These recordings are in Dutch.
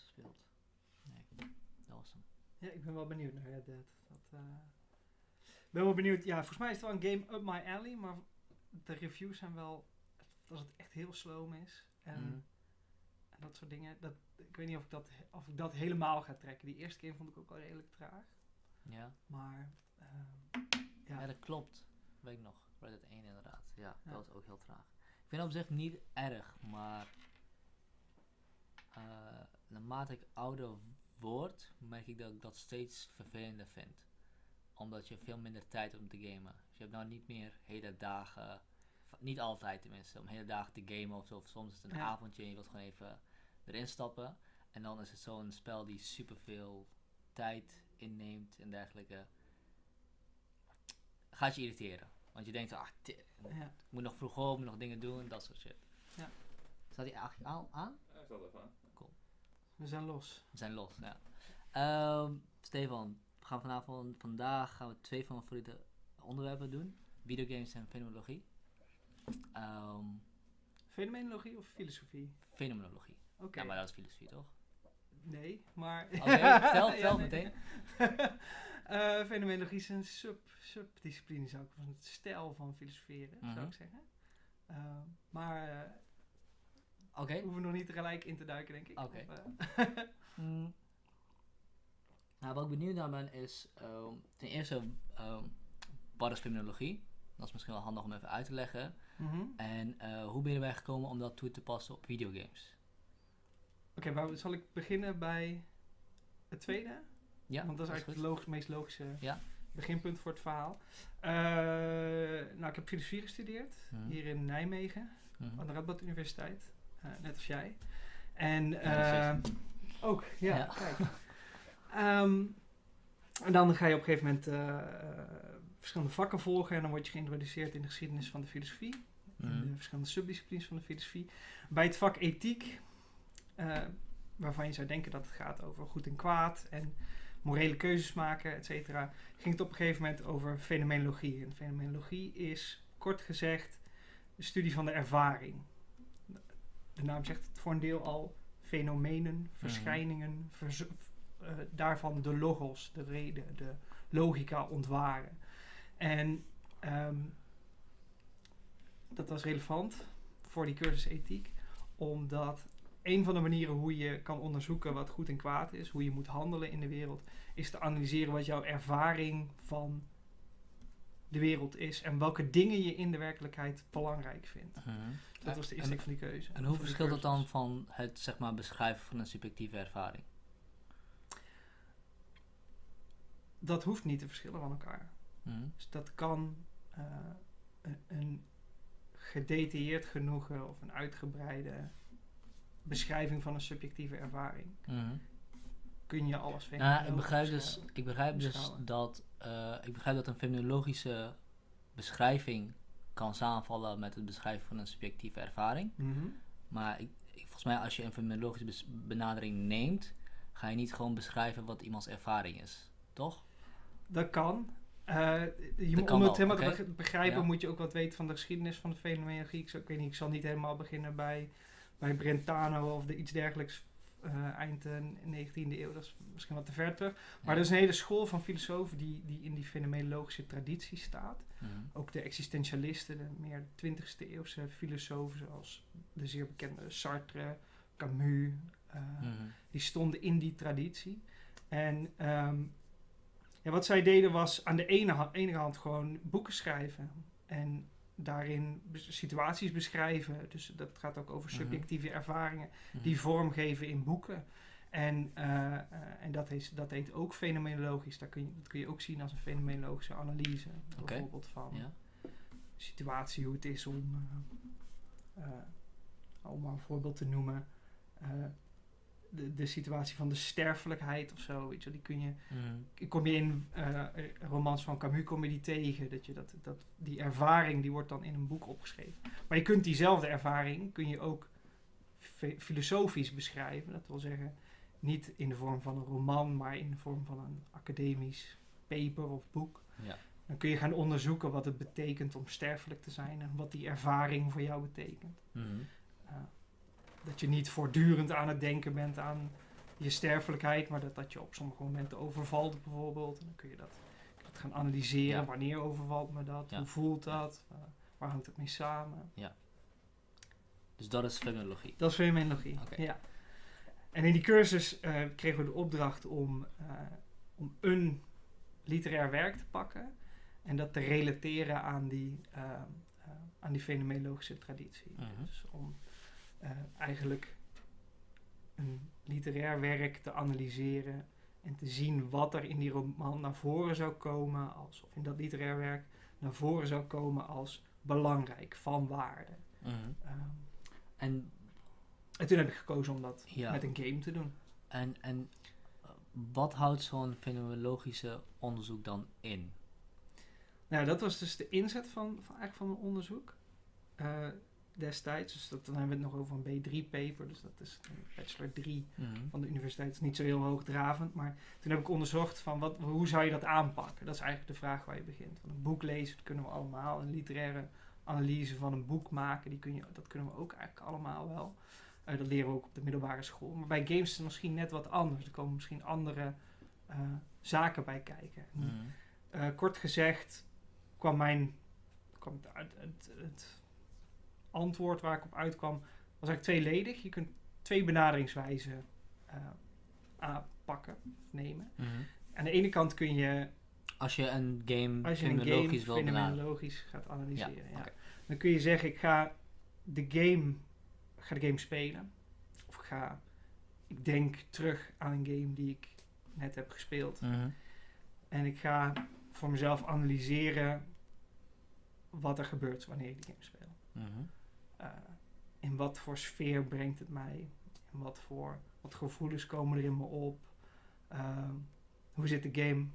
gespeeld. Nee, dat was hem. Ja, ik ben wel benieuwd naar Red Dead. Dat, eh, Ik ben wel benieuwd. Ja, volgens mij is het wel een game up my alley, maar de reviews zijn wel dat het echt heel sloom is. En, Mhm. en dat soort dingen. Dat, ik weet niet of ik, dat, of ik dat helemaal ga trekken. Die eerste game vond ik ook wel redelijk traag. Ja. Maar ehm, Ja. ja, dat klopt. Weet ik nog. Red Dead 1 inderdaad. Ja, Ja. dat was ook heel traag. Ik vind het op zich niet erg, maar eh, naarmate ik ouder word, merk ik dat ik dat steeds vervelender vind. Omdat je veel minder tijd hebt om te gamen. Dus je hebt nou niet meer hele dagen, niet altijd tenminste, om hele dagen te gamen of zo. Of soms is het een Ja. avondje en je wilt gewoon even erin stappen. En dan is het zo'n spel die superveel tijd inneemt en dergelijke. Gaat je irriteren. Want je denkt, ah, ja. ik moet nog vroeg op, moet nog dingen doen, dat soort shit. Ja. Staat hij eigenlijk al aan? Ja, ik zal even aan. We zijn los. We zijn los, ja. Ehm, Stefan, we gaan vanavond, vandaag gaan we twee van mijn favoriete onderwerpen doen. Videogames en fenomenologie. Ehm, Fenomenologie of filosofie? fenomenologie. Oké. Ja, maar dat is filosofie toch? Nee, maar... Oké, vertel, vertel nee. meteen. Eh, fenomenologie is een sub, subdiscipline, zou ik van het stijl van filosoferen, Mhm. zou ik zeggen. Eh, maar eh, Oké. we hoeven nog niet tegelijk in te duiken, denk ik. Oké. Eh, Mm. Nou, wat ik benieuwd naar ben is, ehm, ten eerste, ehm, wat is fenomenologie? Dat is misschien wel handig om even uit te leggen. mhm. En eh, hoe ben je erbij gekomen om dat toe te passen op videogames? Oké, maar zal ik beginnen bij het tweede? Ja, Want dat is eigenlijk het logisch, meest logische Ja. beginpunt voor het verhaal. Eh, nou, ik heb filosofie gestudeerd Mhm. hier in Nijmegen, Mhm. aan de Radboud Universiteit, net als jij. En Ja, eh, ook, ja, Ja. kijk. Ehm, en dan ga je op een gegeven moment eh, eh, verschillende vakken volgen en dan word je geïntroduceerd in de geschiedenis van de filosofie in Mhm. de verschillende subdisciplines van de filosofie. Bij het vak ethiek, eh, waarvan je zou denken dat het gaat over goed en kwaad en morele keuzes maken, et cetera, ging het op een gegeven moment over fenomenologie. En fenomenologie is, kort gezegd, de studie van de ervaring. De naam zegt het voor een deel al, fenomenen, verschijningen, verzo- eh, daarvan de logos, de reden, de logica ontwaren. En ehm, dat was relevant voor die cursus ethiek, omdat een van de manieren hoe je kan onderzoeken wat goed en kwaad is, hoe je moet handelen in de wereld, is te analyseren wat jouw ervaring van de wereld is en welke dingen je in de werkelijkheid belangrijk vindt. Mhm. Dat was de insteek van die keuze. En hoe verschilt dat dan van het zeg maar, beschrijven van een subjectieve ervaring? Dat hoeft niet te verschillen van elkaar. Mhm. Dus dat kan eh, een, een gedetailleerd genoegen of een uitgebreide beschrijving van een subjectieve ervaring. Mhm. Kun je alles Nou, fenomenologisch ik begrijp dus, ik begrijp dus dat, eh, ik begrijp dat een fenomenologische beschrijving kan samenvallen met het beschrijven van een subjectieve ervaring. Mhm. Maar ik, ik- volgens mij als je een fenomenologische benadering neemt, ga je niet gewoon beschrijven wat iemands ervaring is. Toch? Dat kan. Eh, je moet, kan om het helemaal te beg- begrijpen Ja. moet je ook wat weten van de geschiedenis van de fenomenologie. Ik, ik weet niet, ik zal niet helemaal beginnen bij, bij Brentano of de, iets dergelijks eh, eind eh, 19e eeuw. Dat is misschien wat te ver terug. Maar Ja. er is een hele school van filosofen die, die in die fenomenologische traditie staat. Mhm. Ook de existentialisten, de meer 20e eeuwse filosofen zoals de zeer bekende Sartre, Camus, eh, Mhm. die stonden in die traditie. En ehm, ja, wat zij deden was aan de ene, ene hand gewoon boeken schrijven. En daarin situaties beschrijven. Dus dat gaat ook over Mhm. subjectieve ervaringen. Mhm. Die vormgeven in boeken. En, eh, en dat, is, dat heet ook fenomenologisch. Dat kun, je, dat kun je ook zien als een fenomenologische analyse. Oké. Bijvoorbeeld van Ja. situatie, hoe het is om, eh, eh, om maar een voorbeeld te noemen, de, de situatie van de sterfelijkheid of zo, weet je, die kun je, Mhm. kom je in eh, romans van Camus kom je die tegen, dat je dat, dat, die ervaring, die wordt dan in een boek opgeschreven. Maar je kunt diezelfde ervaring, kun je ook fi- filosofisch beschrijven, dat wil zeggen, niet in de vorm van een roman, maar in de vorm van een academisch paper of boek. Ja. Dan kun je gaan onderzoeken wat het betekent om sterfelijk te zijn en wat die ervaring voor jou betekent. Uh, dat je niet voortdurend aan het denken bent aan je sterfelijkheid, maar dat dat je op sommige momenten overvalt bijvoorbeeld. En dan kun je dat, kun je dat gaan analyseren. Ja. Wanneer overvalt me dat? Ja. Hoe voelt dat? Uh, waar hangt het mee samen? Dus dat is fenomenologie. Dat is fenomenologie. Ja. En in die cursus eh, kregen we de opdracht om, eh, om een literair werk te pakken en dat te relateren aan die, eh, eh, aan die fenomenologische traditie. Mhm. Dus om eh, eigenlijk een literair werk te analyseren en te zien wat er in die roman naar voren zou komen, als, of in dat literair werk naar voren zou komen als belangrijk, van waarde. Mhm. Ehm, En, en toen heb ik gekozen om dat ja, met een game te doen. en, en wat houdt zo'n fenomenologische onderzoek dan in? Nou, dat was dus de inzet van, van, eigenlijk van mijn onderzoek eh, destijds. Dus dat, dan hebben we het nog over een B3-paper. Dus dat is een bachelor 3 Mhm. van de universiteit. Dat is niet zo heel hoogdravend. Maar toen heb ik onderzocht van wat, hoe zou je dat aanpakken? Dat is eigenlijk de vraag waar je begint. Want een boek lezen, dat kunnen we allemaal. Een literaire analyse van een boek maken, die kun je, dat kunnen we ook eigenlijk allemaal wel. Eh, dat leren we ook op de middelbare school. Maar bij games is het misschien net wat anders. Er komen misschien andere eh, zaken bij kijken. Mhm. Eh, kort gezegd kwam mijn kwam het, uit- het, het antwoord waar ik op uitkwam, was eigenlijk tweeledig. Je kunt twee benaderingswijzen eh, aanpakken, of nemen. Mhm. Aan de ene kant kun je, Als je een game als je een game fenomenologisch wil benaderen. fenomenologisch gaat analyseren, ja, dan kun je zeggen, ik ga de game, ga de game spelen. Of ik ga, ik denk terug aan een game die ik net heb gespeeld. Mhm. En ik ga voor mezelf analyseren wat er gebeurt wanneer ik de game speel. Mhm. Eh, in wat voor sfeer brengt het mij? In wat voor wat gevoelens komen er in me op? Ehm, hoe zit de game?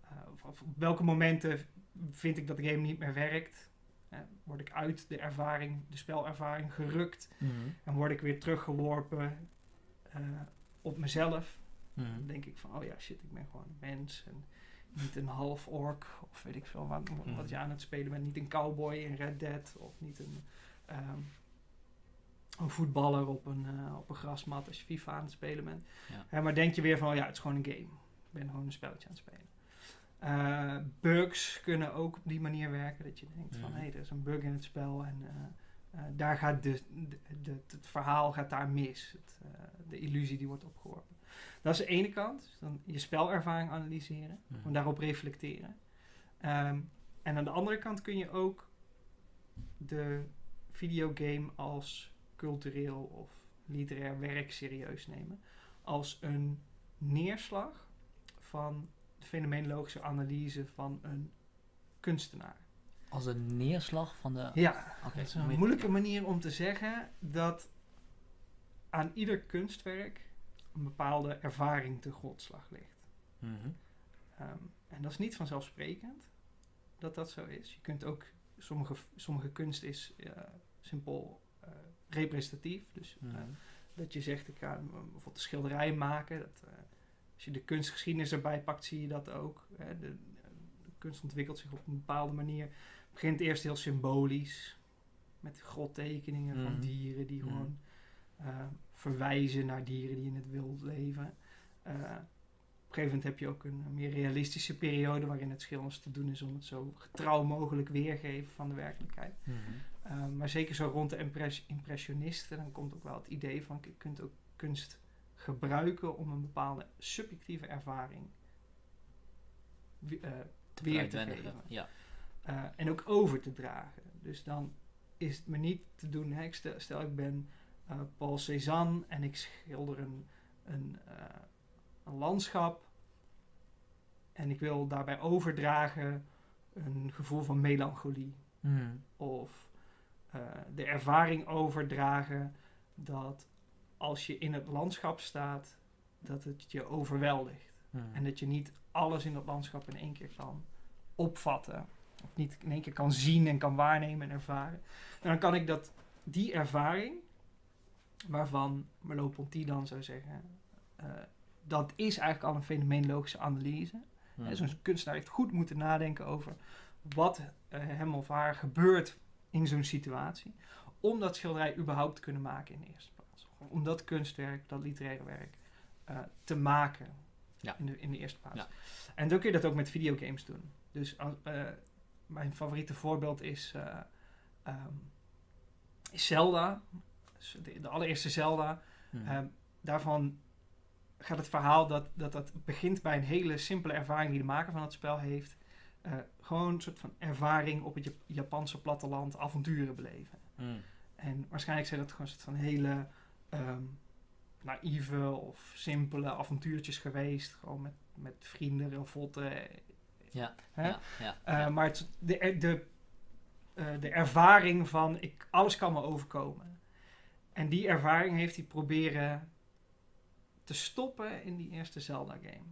Eh, of- of op welke momenten vind ik dat de game niet meer werkt? Eh, word ik uit de ervaring, de spelervaring gerukt Mhm. en word ik weer teruggeworpen op mezelf? Mhm. Dan denk ik van, oh ja, shit, ik ben gewoon een mens. En niet een half ork, of weet ik veel wat, wat Mhm. je aan het spelen bent. Niet een cowboy in Red Dead, of niet een, een voetballer op een, eh, op een grasmat als je FIFA aan het spelen bent. Ja. Hè, maar denk je weer van, oh ja, het is gewoon een game. Ik ben gewoon een spelletje aan het spelen. Eh, bugs kunnen ook op die manier werken. Dat je denkt van, hé, hey, er is een bug in het spel en eh, daar gaat de, de, de- het verhaal gaat daar mis. Het, de illusie die wordt opgeworpen. Dat is de ene kant. Dus dan je spelervaring analyseren. En daarop reflecteren. Ehm, en aan de andere kant kun je ook de videogame als cultureel of literair werk serieus nemen. Als een neerslag van de fenomenologische analyse van een kunstenaar. Als een neerslag van de... Ja, Oké, dat is een moeilijke manier om te zeggen dat aan ieder kunstwerk een bepaalde ervaring te grondslag ligt. Mhm. Ehm, en dat is niet vanzelfsprekend dat dat zo is. Je kunt ook, sommige, sommige kunst is eh, simpel eh, representatief. Dus eh, Mhm. dat je zegt, ik ga eh, bijvoorbeeld een schilderij maken. Dat, eh, als je de kunstgeschiedenis erbij pakt, zie je dat ook. Hè. De, de kunst ontwikkelt zich op een bepaalde manier. Het begint eerst heel symbolisch. Met grottekeningen van Mhm. dieren die Mhm. gewoon eh, verwijzen naar dieren die in het wild leven. Op een gegeven moment heb je ook een meer realistische periode waarin het schilders te doen is om het zo getrouw mogelijk weergeven van de werkelijkheid. Mhm. Uh, maar zeker zo rond de impres- impressionisten, dan komt ook wel het idee van je kunt ook kunst gebruiken om een bepaalde subjectieve ervaring eh, Te weer te geven. Ja. eh, en ook over te dragen. Dus dan is het me niet te doen, hè, ik stel, stel ik ben eh, Paul Cézanne en ik schilder een, een, een landschap en ik wil daarbij overdragen een gevoel van melancholie Mhm. of eh, de ervaring overdragen dat als je in het landschap staat, dat het je overweldigt. Mhm. En dat je niet alles in dat landschap in één keer kan opvatten. Of niet in één keer kan zien en kan waarnemen en ervaren. En dan kan ik dat, die ervaring, waarvan Merleau-Ponty dan zou zeggen, eh, dat is eigenlijk al een fenomenologische analyse. Hè, Zo'n kunstenaar heeft goed moeten nadenken over wat eh, hem of haar gebeurt in zo'n situatie. Om dat schilderij überhaupt te kunnen maken in de eerste plaats. Om dat kunstwerk, dat literaire werk, eh, te maken. Ja. In, de, in de eerste plaats. Ja. En dan kun je dat ook met videogames doen. Dus als, eh, mijn favoriete voorbeeld is, eh, ehm, is Zelda. Dus de, de allereerste Zelda. Mhm. Ehm, daarvan gaat het verhaal dat, dat dat begint bij een hele simpele ervaring die de maker van het spel heeft. Eh, gewoon een soort van ervaring op het Jap- Japanse platteland, avonturen beleven. Mhm. En waarschijnlijk zijn dat gewoon een soort van hele ehm, naïeve of simpele avontuurtjes geweest. Gewoon met, met vrienden, ravotten. Ja, Hè? ja, ja, Eh, ja. Maar het, de, de, eh, de ervaring van ik, alles kan me overkomen. En die ervaring heeft hij proberen te stoppen in die eerste Zelda game.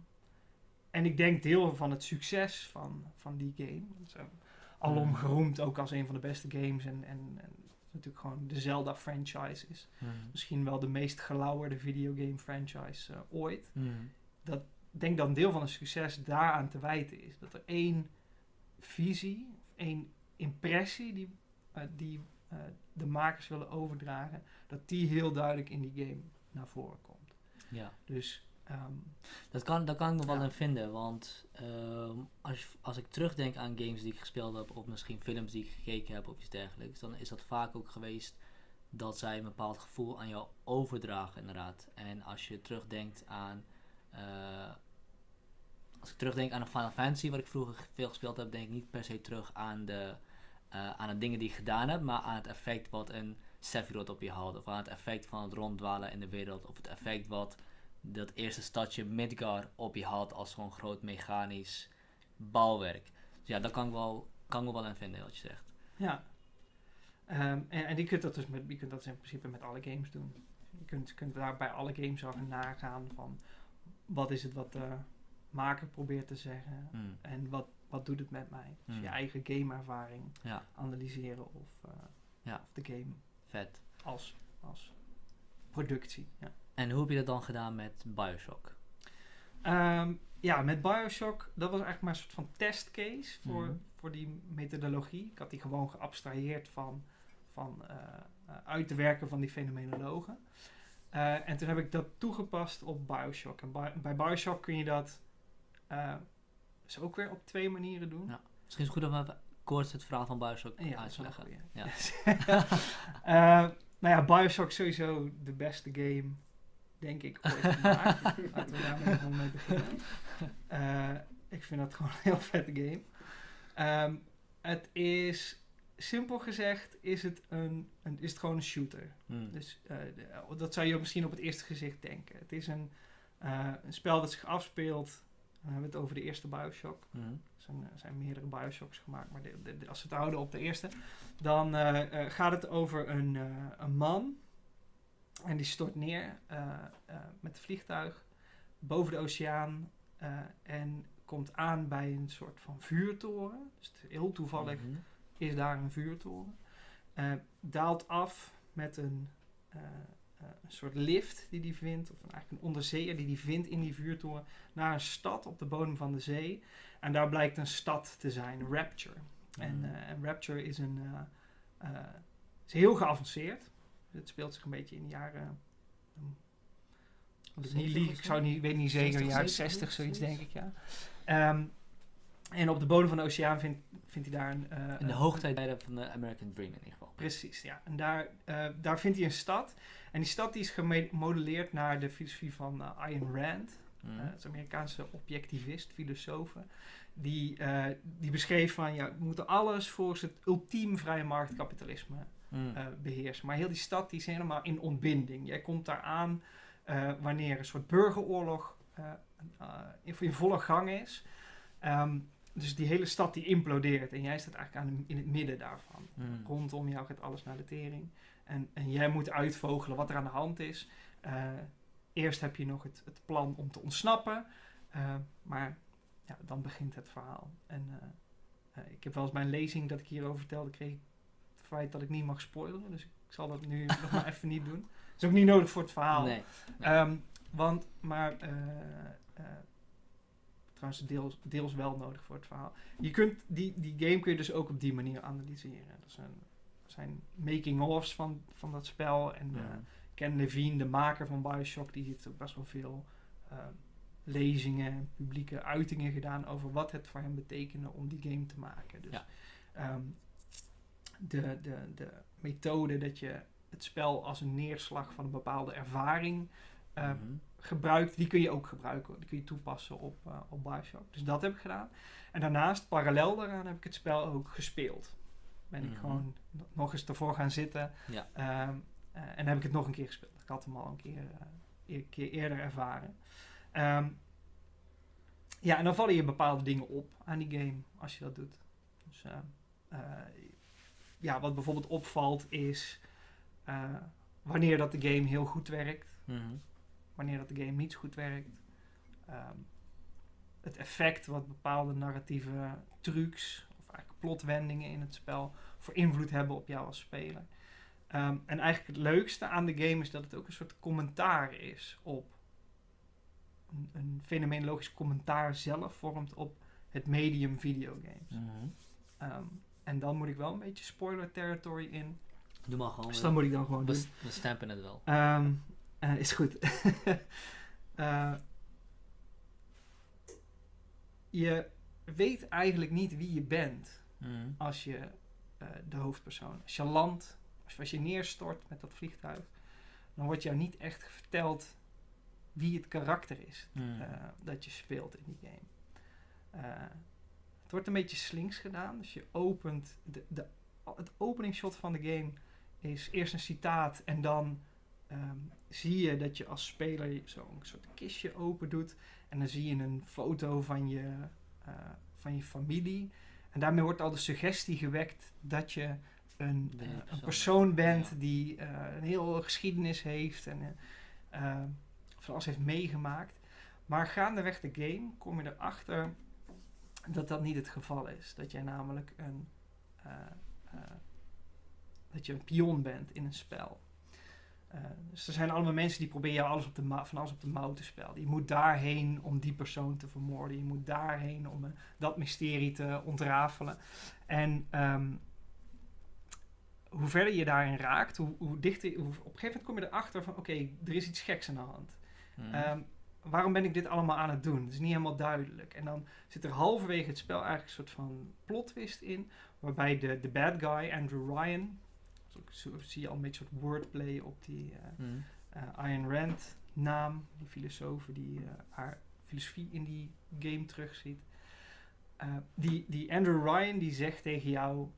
En ik denk deel van het succes van, van die game. Dat eh, alom Mm. geroemd ook als een van de beste games. En, en, en natuurlijk gewoon de Zelda franchise is. Mhm. Misschien wel de meest gelauwerde videogame franchise eh, ooit Mhm. ik denk dat een deel van het succes daaraan te wijten is. Dat er één visie, of één impressie die, eh, die de makers willen overdragen, dat die heel duidelijk in die game naar voren komt. Ja. Dus ehm, Dat kan, daar kan ik nog wel Ja. in vinden, want ehm, als, als ik terugdenk aan games die ik gespeeld heb, of misschien films die ik gekeken heb of iets dergelijks, dan is dat vaak ook geweest dat zij een bepaald gevoel aan jou overdragen, inderdaad. En als je terugdenkt aan. eh, als ik terugdenk aan een Final Fantasy, wat ik vroeger veel gespeeld heb, denk ik niet per se terug aan de, eh, aan de dingen die ik gedaan heb, maar aan het effect wat een Sephiroth op je had. Of aan het effect van het ronddwalen in de wereld. Of het effect wat dat eerste stadje Midgar op je had als zo'n groot mechanisch bouwwerk. Dus ja, daar kan ik wel, kan ik me wel in vinden wat je zegt. ja. Ehm, en, en je kunt dat dus met, je kunt dat in principe met alle games doen. Je kunt, kunt daar bij alle games gaan nagaan van wat is het wat de maker probeert te zeggen. Hmm. En wat, wat doet het met mij? Dus je Hmm. eigen gameervaring Ja, analyseren of, eh, Ja. of de game vet. als, als productie. Ja. En hoe heb je dat dan gedaan met Bioshock? Ehm, ja, met Bioshock, dat was eigenlijk maar een soort van testcase voor, Mhm. voor die methodologie. Ik had die gewoon geabstraheerd van, van eh, eh, uit te werken van die fenomenologen. Eh, en toen heb ik dat toegepast op Bioshock. En Bi- bij Bioshock kun je dat dus ook weer op twee manieren doen. Ja. Misschien is het goed om even kort het verhaal van Bioshock Ja, dat uit is te wel een leggen. goeie. Ja. Eh, nou ja, Bioshock is sowieso de beste game, denk ik, ooit gemaakt. Laten we daarmee gewoon mee beginnen. Eh, ik vind dat gewoon een heel vette game. Ehm, het is, simpel gezegd, is het, een, een, is het gewoon een shooter. Hmm. Dus eh, de- dat zou je misschien op het eerste gezicht denken. Het is een, een spel dat zich afspeelt. Dan hebben we het over de eerste Bioshock. Mhm. Er zijn, er zijn meerdere Bioshocks gemaakt, maar de- de- de- als we het houden op de eerste, dan eh, eh, gaat het over een, eh, een man. En die stort neer eh, eh, met het vliegtuig boven de oceaan eh, en komt aan bij een soort van vuurtoren. Dus heel toevallig Mhm. is daar een vuurtoren. Eh, daalt af met een, eh, eh, een soort lift die hij vindt, of eigenlijk een onderzeeër die hij vindt in die vuurtoren, naar een stad op de bodem van de zee. En daar blijkt een stad te zijn, Rapture. En, Mhm. eh, en Rapture is, een, eh, eh, is heel geavanceerd. Het speelt zich een beetje in de jaren. um, ik niet 70 liegen, of ik zo? zou niet, weet niet zeker, 60, jaren 70, 60, zoiets denk ik, ja. Ehm, en op de bodem van de oceaan vindt, vindt hij daar een... In de een- hoogtijden van de American Dream in ieder geval. Precies, ja. En daar, daar vindt hij een stad. En die stad die is gemodelleerd naar de filosofie van Ayn Rand. Eh, het een Amerikaanse objectivist, filosoof. Die, eh, die beschreef van, ja, we moeten alles volgens het ultiem vrije marktkapitalisme Mhm. eh, beheersen. Maar heel die stad die is helemaal in ontbinding. Jij komt daar aan eh, wanneer een soort burgeroorlog eh, eh, in, in volle gang is. Ehm, dus die hele stad die implodeert. En jij staat eigenlijk aan de- in het midden daarvan. Mhm. Rondom jou gaat alles naar de tering. En, en jij moet uitvogelen wat er aan de hand is. Eh, eerst heb je nog het, het plan om te ontsnappen. eh, maar ja, dan begint het verhaal. En eh, eh, ik heb wel eens bij een lezing dat ik hierover vertelde, kreeg ik het feit dat ik niet mag spoileren. Dus ik zal dat nu nog maar even niet doen. Dat is ook niet nodig voor het verhaal. Nee. Ehm, want, maar, trouwens deels, deels wel nodig voor het verhaal. Je kunt, die, die game kun je dus ook op die manier analyseren. Er zijn, zijn making-ofs van, van dat spel. En. Ken Levine, de maker van Bioshock, die heeft ook best wel veel eh, lezingen, publieke uitingen gedaan over wat het voor hem betekende om die game te maken. Dus Ja. ehm, de, de, de methode dat je het spel als een neerslag van een bepaalde ervaring eh, Mhm. gebruikt, die kun je ook gebruiken. Die kun je toepassen op, eh op Bioshock. Dus dat heb ik gedaan. En daarnaast, parallel daaraan, heb ik het spel ook gespeeld. Ben ik Mhm. gewoon no- nog eens ervoor gaan zitten. Ja. Ehm, eh, en heb ik het nog een keer gespeeld. Ik had hem al een keer, eh, een keer eerder ervaren. Ehm, ja, en dan vallen je bepaalde dingen op aan die game als je dat doet. Dus, eh, eh, ja, wat bijvoorbeeld opvalt is wanneer dat de game heel goed werkt Mhm. wanneer dat de game niet zo goed werkt. Ehm, het effect wat bepaalde narratieve trucs of eigenlijk plotwendingen in het spel voor invloed hebben op jou als speler. Ehm, en eigenlijk het leukste aan de game is dat het ook een soort commentaar is op een, een fenomenologisch commentaar zelf vormt op het medium videogames. Mhm. Ehm, en dan moet ik wel een beetje spoiler territory in. Doe maar gewoon. Dus dat moet ik dan gewoon doen. we, we stampen het wel. Ehm, eh, is goed. Eh, je weet eigenlijk niet wie je bent Mhm. als je eh, de hoofdpersoon. Landt, als, als je neerstort met dat vliegtuig, dan wordt jou niet echt verteld wie het karakter is Mhm. eh, dat je speelt in die game. Eh, het wordt een beetje slinks gedaan. Dus je opent. De, de, het openingsshot van de game is eerst een citaat en dan ehm, zie je dat je als speler zo'n soort kistje open doet. En dan zie je een foto van je, eh, van je familie. En daarmee wordt al de suggestie gewekt dat je een, eh, een persoon persoon bent, ja. die eh, een heel geschiedenis heeft en eh, van alles heeft meegemaakt. Maar gaandeweg de game kom je erachter dat dat niet het geval is. Dat jij namelijk een, dat je een pion bent in een spel. Dus er zijn allemaal mensen die proberen jou alles op de van alles op de mouw te spelen. Je moet daarheen om die persoon te vermoorden. Je moet daarheen om dat mysterie te ontrafelen. En ehm, hoe verder je daarin raakt, hoe, hoe dichter... Hoe, op een gegeven moment kom je erachter van... Oké, er is iets geks aan de hand. Mhm. Ehm, waarom ben ik dit allemaal aan het doen? Het is niet helemaal duidelijk. En dan zit er halverwege het spel eigenlijk een soort van plot twist in, waarbij de, de bad guy, Andrew Ryan, zo zie je al een beetje soort wordplay op die eh Mhm. eh, Ayn Rand naam, die filosoof die eh, haar filosofie in die game terugziet. Die, die Andrew Ryan die zegt tegen jou,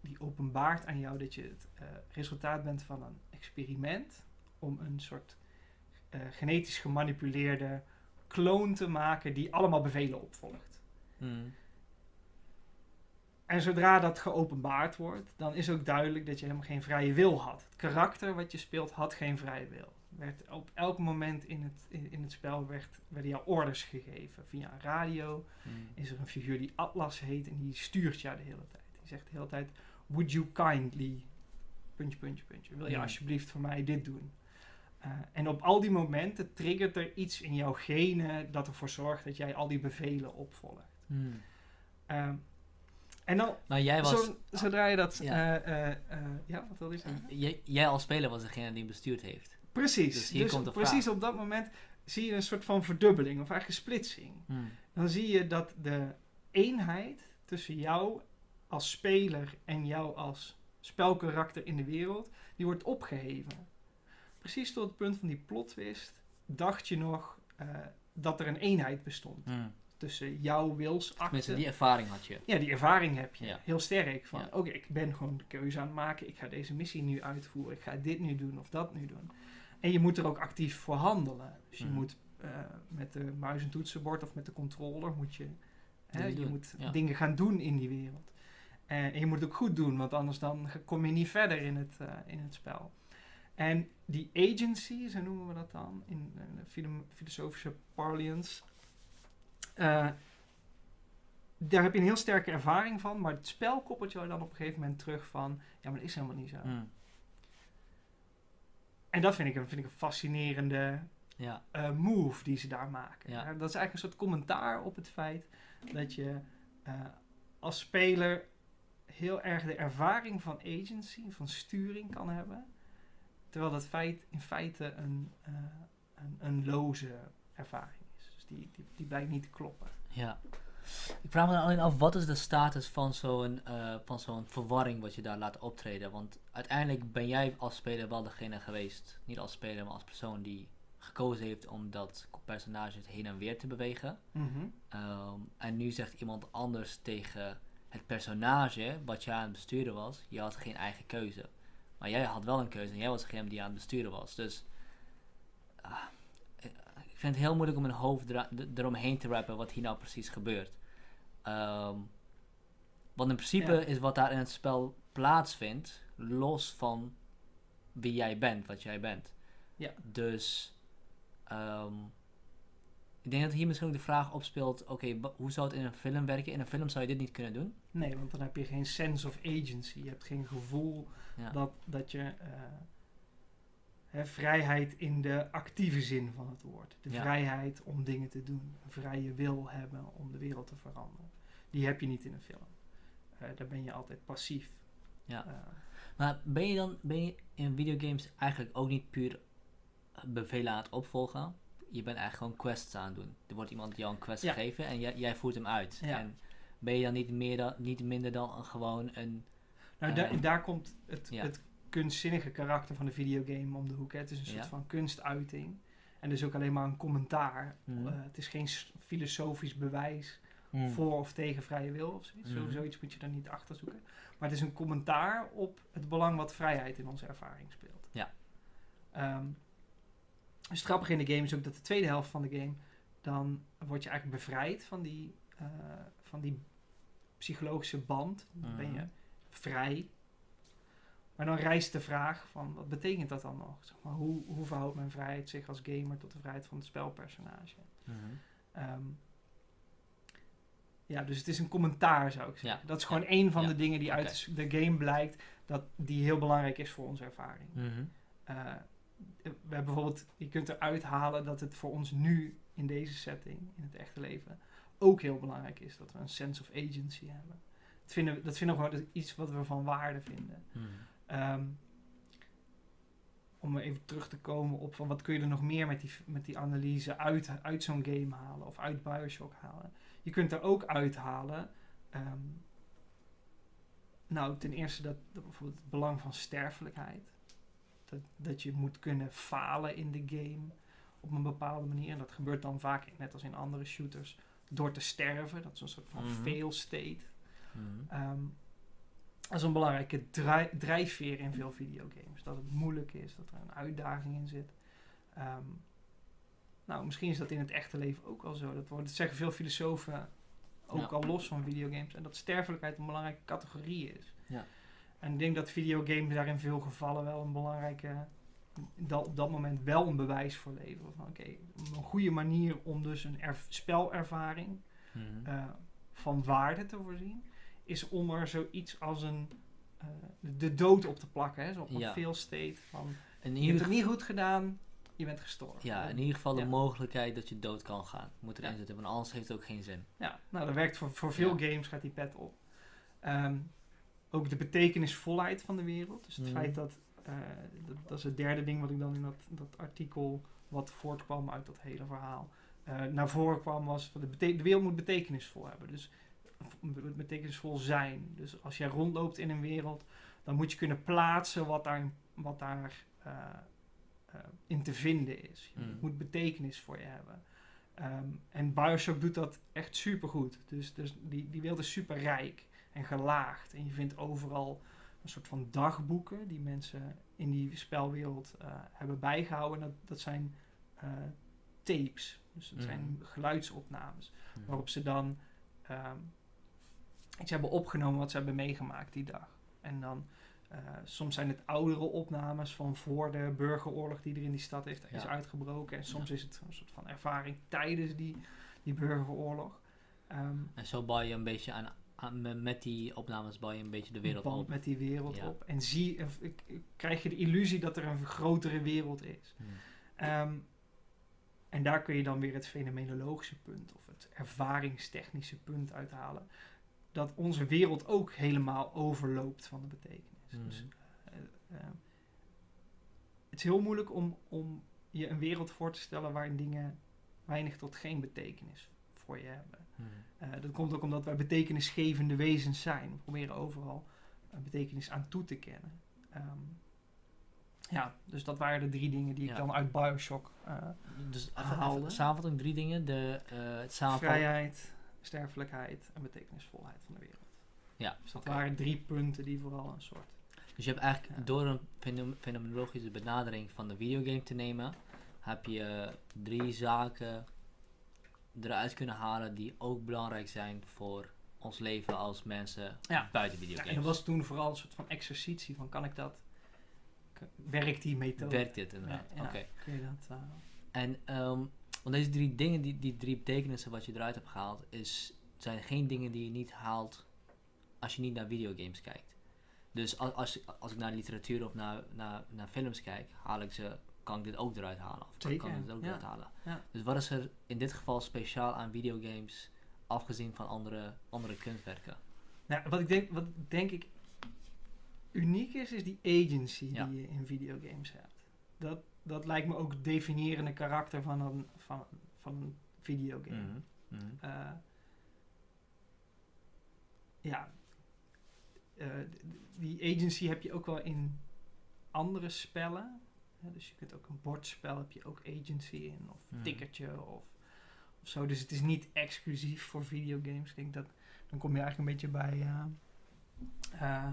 die openbaart aan jou dat je het eh, resultaat bent van een experiment om een soort eh, genetisch gemanipuleerde kloon te maken die allemaal bevelen opvolgt. Mhm. En zodra dat geopenbaard wordt, dan is ook duidelijk dat je helemaal geen vrije wil had. Het karakter wat je speelt had geen vrije wil. Werd op elk moment in het, in, in het spel werd, werden jou orders gegeven. Via een radio Mhm. is er een figuur die Atlas heet en die stuurt jou de hele tijd. Zegt de hele tijd, would you kindly, puntje, puntje, puntje. Wil je alsjeblieft voor mij dit doen? Eh, en op al die momenten triggert er iets in jouw genen dat ervoor zorgt dat jij al die bevelen opvolgt. Mhm. Ehm, en dan, Maar jij was... zo, zodra je dat... Ja. eh, ja, wat wil je zeggen? Jij, jij als speler was degene die hem bestuurd heeft. Precies. Dus Dus, hier komt de precies vraag. op dat moment zie je een soort van verdubbeling of eigenlijk een splitsing. Mhm. Dan zie je dat de eenheid tussen jou als speler en jou als spelkarakter in de wereld, die wordt opgeheven. Precies tot het punt van die plot twist dacht je nog eh, dat er een eenheid bestond Mhm. tussen jouw wilsakte. Die ervaring had je. Ja, die ervaring heb je. Ja. Heel sterk. Van, Ja. oké, ik ben gewoon de keuze aan het maken. Ik ga deze missie nu uitvoeren. Ik ga dit nu doen of dat nu doen. En je moet er ook actief voor handelen. Dus je Mhm. moet eh, met de muis en toetsenbord of met de controller moet je, hè, je doen, moet ja. dingen gaan doen in die wereld. En, je moet het ook goed doen, want anders dan kom je niet verder in het, eh, in het spel. En die agency, zo noemen we dat dan, in de filo- filosofische parlance, eh, daar heb je een heel sterke ervaring van, maar het spel koppelt jou dan op een gegeven moment terug van, ja, maar dat is helemaal niet zo. Mhm. En dat vind ik, een- vind ik een fascinerende Ja. eh, move die ze daar maken. Ja. Ja, dat is eigenlijk een soort commentaar op het feit dat je als speler heel erg de ervaring van agency, van sturing kan hebben. Terwijl dat feit in feite een, eh, een, een loze ervaring is. Dus die, die, die blijkt niet te kloppen. Ja. Ik vraag me dan alleen af, wat is de status van zo'n eh, van zo'n verwarring wat je daar laat optreden? Want uiteindelijk ben jij als speler wel degene geweest, niet als speler, maar als persoon die gekozen heeft om dat personage heen en weer te bewegen. Mhm. Ehm, en nu zegt iemand anders tegen het personage wat jij aan het besturen was, je had geen eigen keuze. Maar jij had wel een keuze en jij was degene die aan het besturen was. Dus ah, ik vind het heel moeilijk om mijn hoofd eromheen te rappen wat hier nou precies gebeurt. Ehm, want in principe Ja. is wat daar in het spel plaatsvindt, los van wie jij bent, wat jij bent. Ja. Dus ehm, ik denk dat hier misschien ook de vraag opspeelt: oké, hoe zou het in een film werken? In een film zou je dit niet kunnen doen. Nee, want dan heb je geen sense of agency. Je hebt geen gevoel Ja. dat, dat je eh, hè, vrijheid in de actieve zin van het woord. De Ja. vrijheid om dingen te doen. Een vrije wil hebben om de wereld te veranderen. Die heb je niet in een film. Eh, daar ben je altijd passief. Ja. Eh, Maar ben je dan ben je in videogames eigenlijk ook niet puur bevelen aan het opvolgen? Je bent eigenlijk gewoon quests aan het doen. Er wordt iemand jou een quest Ja. gegeven en jij, jij voert hem uit. Ja. En ben je dan niet, meer dan, niet minder dan een- gewoon een... nou, Eh, daar, daar komt het, ja. het kunstzinnige karakter van de videogame om de hoek. Hè. Het is een soort van kunstuiting. En dus ook alleen maar een commentaar. Mhm. Eh, het is geen filosofisch bewijs Hmm. voor of tegen vrije wil of zoiets. Zo, Mhm. zoiets moet je daar niet achter zoeken. Maar het is een commentaar op het belang wat vrijheid in onze ervaring speelt. Ja. Ehm, dus het grappige in de game is ook dat de tweede helft van de game, dan word je eigenlijk bevrijd van die, eh, van die psychologische band. Dan ben je Mhm. vrij. Maar dan rijst de vraag van, wat betekent dat dan nog? Zeg maar, hoe, hoe verhoudt mijn vrijheid zich als gamer tot de vrijheid van het spelpersonage? Mhm. Ehm, ja, dus het is een commentaar, zou ik zeggen. Ja. Dat is gewoon Ja. één van Ja. de dingen die uit de game blijkt, dat die heel belangrijk is voor onze ervaring. Mhm. Eh, we hebben bijvoorbeeld, je kunt eruit halen dat het voor ons nu, in deze setting, in het echte leven, ook heel belangrijk is dat we een sense of agency hebben. Dat vinden we, dat vinden we gewoon iets wat we van waarde vinden. Mhm. Ehm, om even terug te komen op van wat kun je er nog meer met die, met die analyse uit, uit zo'n game halen of uit Bioshock halen. Je kunt er ook uithalen, ehm, nou ten eerste dat, dat bijvoorbeeld het belang van sterfelijkheid. Dat, dat je moet kunnen falen in de game op een bepaalde manier. En dat gebeurt dan vaak, net als in andere shooters, door te sterven. Dat is een soort van Mhm. fail state. Mhm. Ehm, dat is een belangrijke drijf- drijfveer in veel videogames. Dat het moeilijk is, dat er een uitdaging in zit. Ehm, nou, misschien is dat in het echte leven ook wel zo. Dat, wordt, dat zeggen veel filosofen ook Ja. al los van videogames. En dat sterfelijkheid een belangrijke categorie is. Ja. En ik denk dat videogames daar in veel gevallen wel een belangrijke... Dat op dat moment wel een bewijs voor leveren. Van oké, een goede manier om dus een spelervaring Mhm. eh, van waarde te voorzien, is om er zoiets als een eh, de dood op te plakken. Hè? Zo op een Ja. fail state van in je hebt het niet goed gedaan, je bent gestorven. Ja, in ieder geval de Ja. mogelijkheid dat je dood kan gaan. Moet erin Ja. zitten, want anders heeft het ook geen zin. Ja, nou dat werkt voor, voor veel games, gaat die pet op. Ehm, ook de betekenisvolheid van de wereld. Dus het Mhm. feit dat, eh, dat, dat is het derde ding wat ik dan in dat, dat artikel, wat voortkwam uit dat hele verhaal, eh, naar voren kwam, was van de, de wereld moet betekenisvol hebben. Dus betekenisvol zijn. Dus als jij rondloopt in een wereld, dan moet je kunnen plaatsen wat daar, wat daar eh, in te vinden is. Het moet betekenis voor je hebben. Ehm, en Bioshock doet dat echt super goed. Dus, dus die, die wereld is super rijk en gelaagd. En je vindt overal een soort van dagboeken die mensen in die spelwereld eh, hebben bijgehouden. Dat, dat zijn eh, tapes. Dus dat zijn geluidsopnames. Mhm. Waarop ze dan ehm, iets hebben opgenomen wat ze hebben meegemaakt die dag. En dan eh, soms zijn het oudere opnames van voor de burgeroorlog die er in die stad heeft, is uitgebroken. En soms Ja. is het een soort van ervaring tijdens die, die burgeroorlog. Ehm, En zo bouw je een beetje aan, met die opnames bouw je een beetje de wereld op. met die wereld Ja. op. En zie, of, ik- ik- krijg je de illusie dat er een grotere wereld is. Mhm. Ehm, en daar kun je dan weer het fenomenologische punt of het ervaringstechnische punt uithalen. Dat onze wereld ook helemaal overloopt van de betekenis. Mhm. Dus, eh, eh, het is heel moeilijk om, om je een wereld voor te stellen waarin dingen, weinig tot geen betekenis voor je hebben. Mhm. Eh, dat komt ook omdat wij betekenisgevende wezens zijn. We proberen overal een betekenis aan toe te kennen. Ehm, ja, dus dat waren de drie dingen die ik Ja. dan uit Bioshock... eh, Dus Haalde. samenvatting, drie dingen. De, eh het vrijheid, sterfelijkheid en betekenisvolheid van de wereld. Ja, Dus dat waren drie punten die vooral een soort... Dus je hebt eigenlijk Ja. door een fenom- fenomenologische benadering van de videogame te nemen, heb je drie zaken eruit kunnen halen die ook belangrijk zijn voor ons leven als mensen Ja. buiten Ja, videogames. en dat was toen vooral een soort van exercitie van kan ik dat... Werkt die methode? Werkt dit inderdaad? Ja, ja. Oké. Kun je dat... eh, En ehm, want deze drie dingen, die, die drie betekenissen wat je eruit hebt gehaald, is, zijn geen dingen die je niet haalt als je niet naar videogames kijkt. Dus als, als, als ik naar literatuur of naar, naar, naar films kijk, haal ik ze, kan ik dit ook eruit halen. Of kan- ik dit ook ja. eruit halen. Ja. Dus wat is er in dit geval speciaal aan videogames, afgezien van andere, andere kunstwerken? Nou, wat ik denk, wat denk ik uniek is, is die agency Ja. die je in videogames hebt. Dat, dat lijkt me ook het definierende karakter van een, van, van een videogame. Mhm, mhm. Eh, ja, Eh, die agency heb je ook wel in andere spellen. Dus je kunt ook een bordspel, heb je ook agency in, of Mhm. tikkertje of, of zo. Dus het is niet exclusief voor videogames. Ik denk dat dan kom je eigenlijk een beetje bij eh, eh,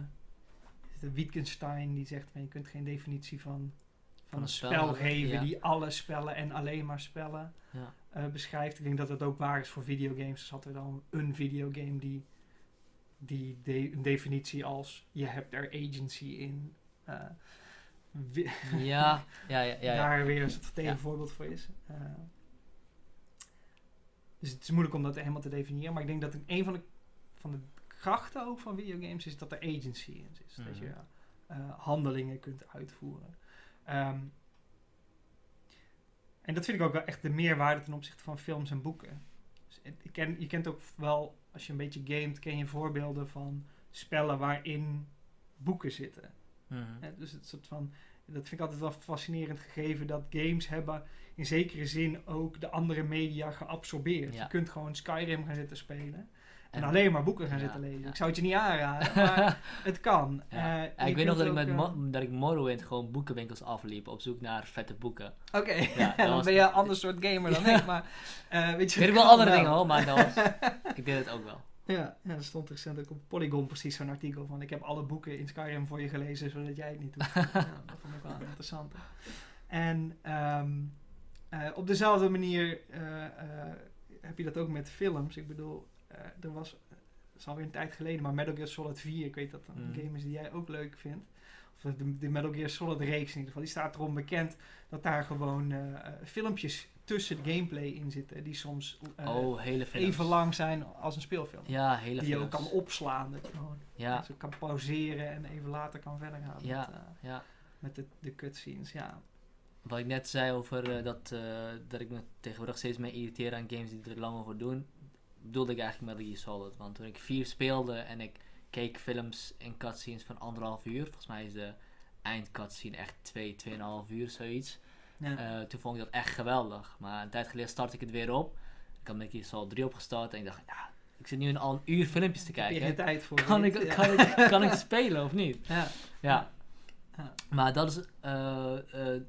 het Wittgenstein die zegt van je kunt geen definitie van, van, een spel, geven ja. die alle spellen en alleen maar spellen Ja. eh, beschrijft. Ik denk dat dat ook waar is voor videogames. Dus had er dan een videogame die, die de- een definitie als je hebt er agency in. Ja, ja, ja, ja, ja. daar weer een soort tegenvoorbeeld voor is. Eh, dus het is moeilijk om dat helemaal te definiëren. Maar ik denk dat een van de, van de krachten ook van videogames is dat er agency in zit. Dat Mhm. je eh, handelingen kunt uitvoeren. Ehm, en dat vind ik ook wel echt de meerwaarde ten opzichte van films en boeken. Dus het- ik ken, je kent ook wel, als je een beetje gamet, ken je voorbeelden van spellen waarin boeken zitten. Mhm. Dus het soort van, dat vind ik altijd wel fascinerend gegeven dat games hebben in zekere zin ook de andere media geabsorbeerd. Ja. Je kunt gewoon Skyrim gaan zitten spelen en, En- alleen maar boeken gaan Ja, zitten lezen. ja. Ik zou het je niet aanraden, maar het kan. Eh, ik weet nog dat ik, met eh, dat ik Morrowind gewoon boekenwinkels afliep op zoek naar vette boeken. Oké, Ja, dat dan ben je een ander soort gamer dan ik, maar eh, weet je... Ik weet wel andere dingen hoor, maar dat was, ik deed het ook wel. Ja, ja, er stond recent ook op Polygon precies zo'n artikel van ik heb alle boeken in Skyrim voor je gelezen, zodat jij het niet doet. ja, dat vond ik wel interessant. En ehm, eh, op dezelfde manier eh, eh, heb je dat ook met films. Ik bedoel, er was, het is alweer een tijd geleden, maar Metal Gear Solid 4, ik weet dat dat een Mhm. game is die jij ook leuk vindt. Of de, de Metal Gear Solid reeks in ieder geval. Die staat erom bekend dat daar gewoon filmpjes tussen de gameplay in zitten. Die soms eh, oh, hele even lang zijn als een speelfilm. Ja, hele die je ook kan opslaan. Dat je gewoon Ja, zo kan pauzeren en even later kan verder gaan Ja. met, eh, ja. met de, de cutscenes. Ja. Wat ik net zei over eh, dat, dat ik me tegenwoordig steeds meer irriteer aan games die er lang over doen, bedoelde ik eigenlijk Metal Gear Solid. Want toen ik 4 speelde en ik keek films en cutscenes van anderhalf uur, volgens mij is de eindcutscene echt 2, 2,5 uur, zoiets. Ja. Eh, toen vond ik dat echt geweldig. Maar een tijd geleden startte ik het weer op. Ik had Gear Solid 3 opgestart en ik dacht, ja, ik zit nu al een uur filmpjes te Heb je kijken. tijd voor? Kan ik, Ja. kan, ik, kan ik spelen of niet? Ja. Ja. Ja. Maar dat is. eh, eh,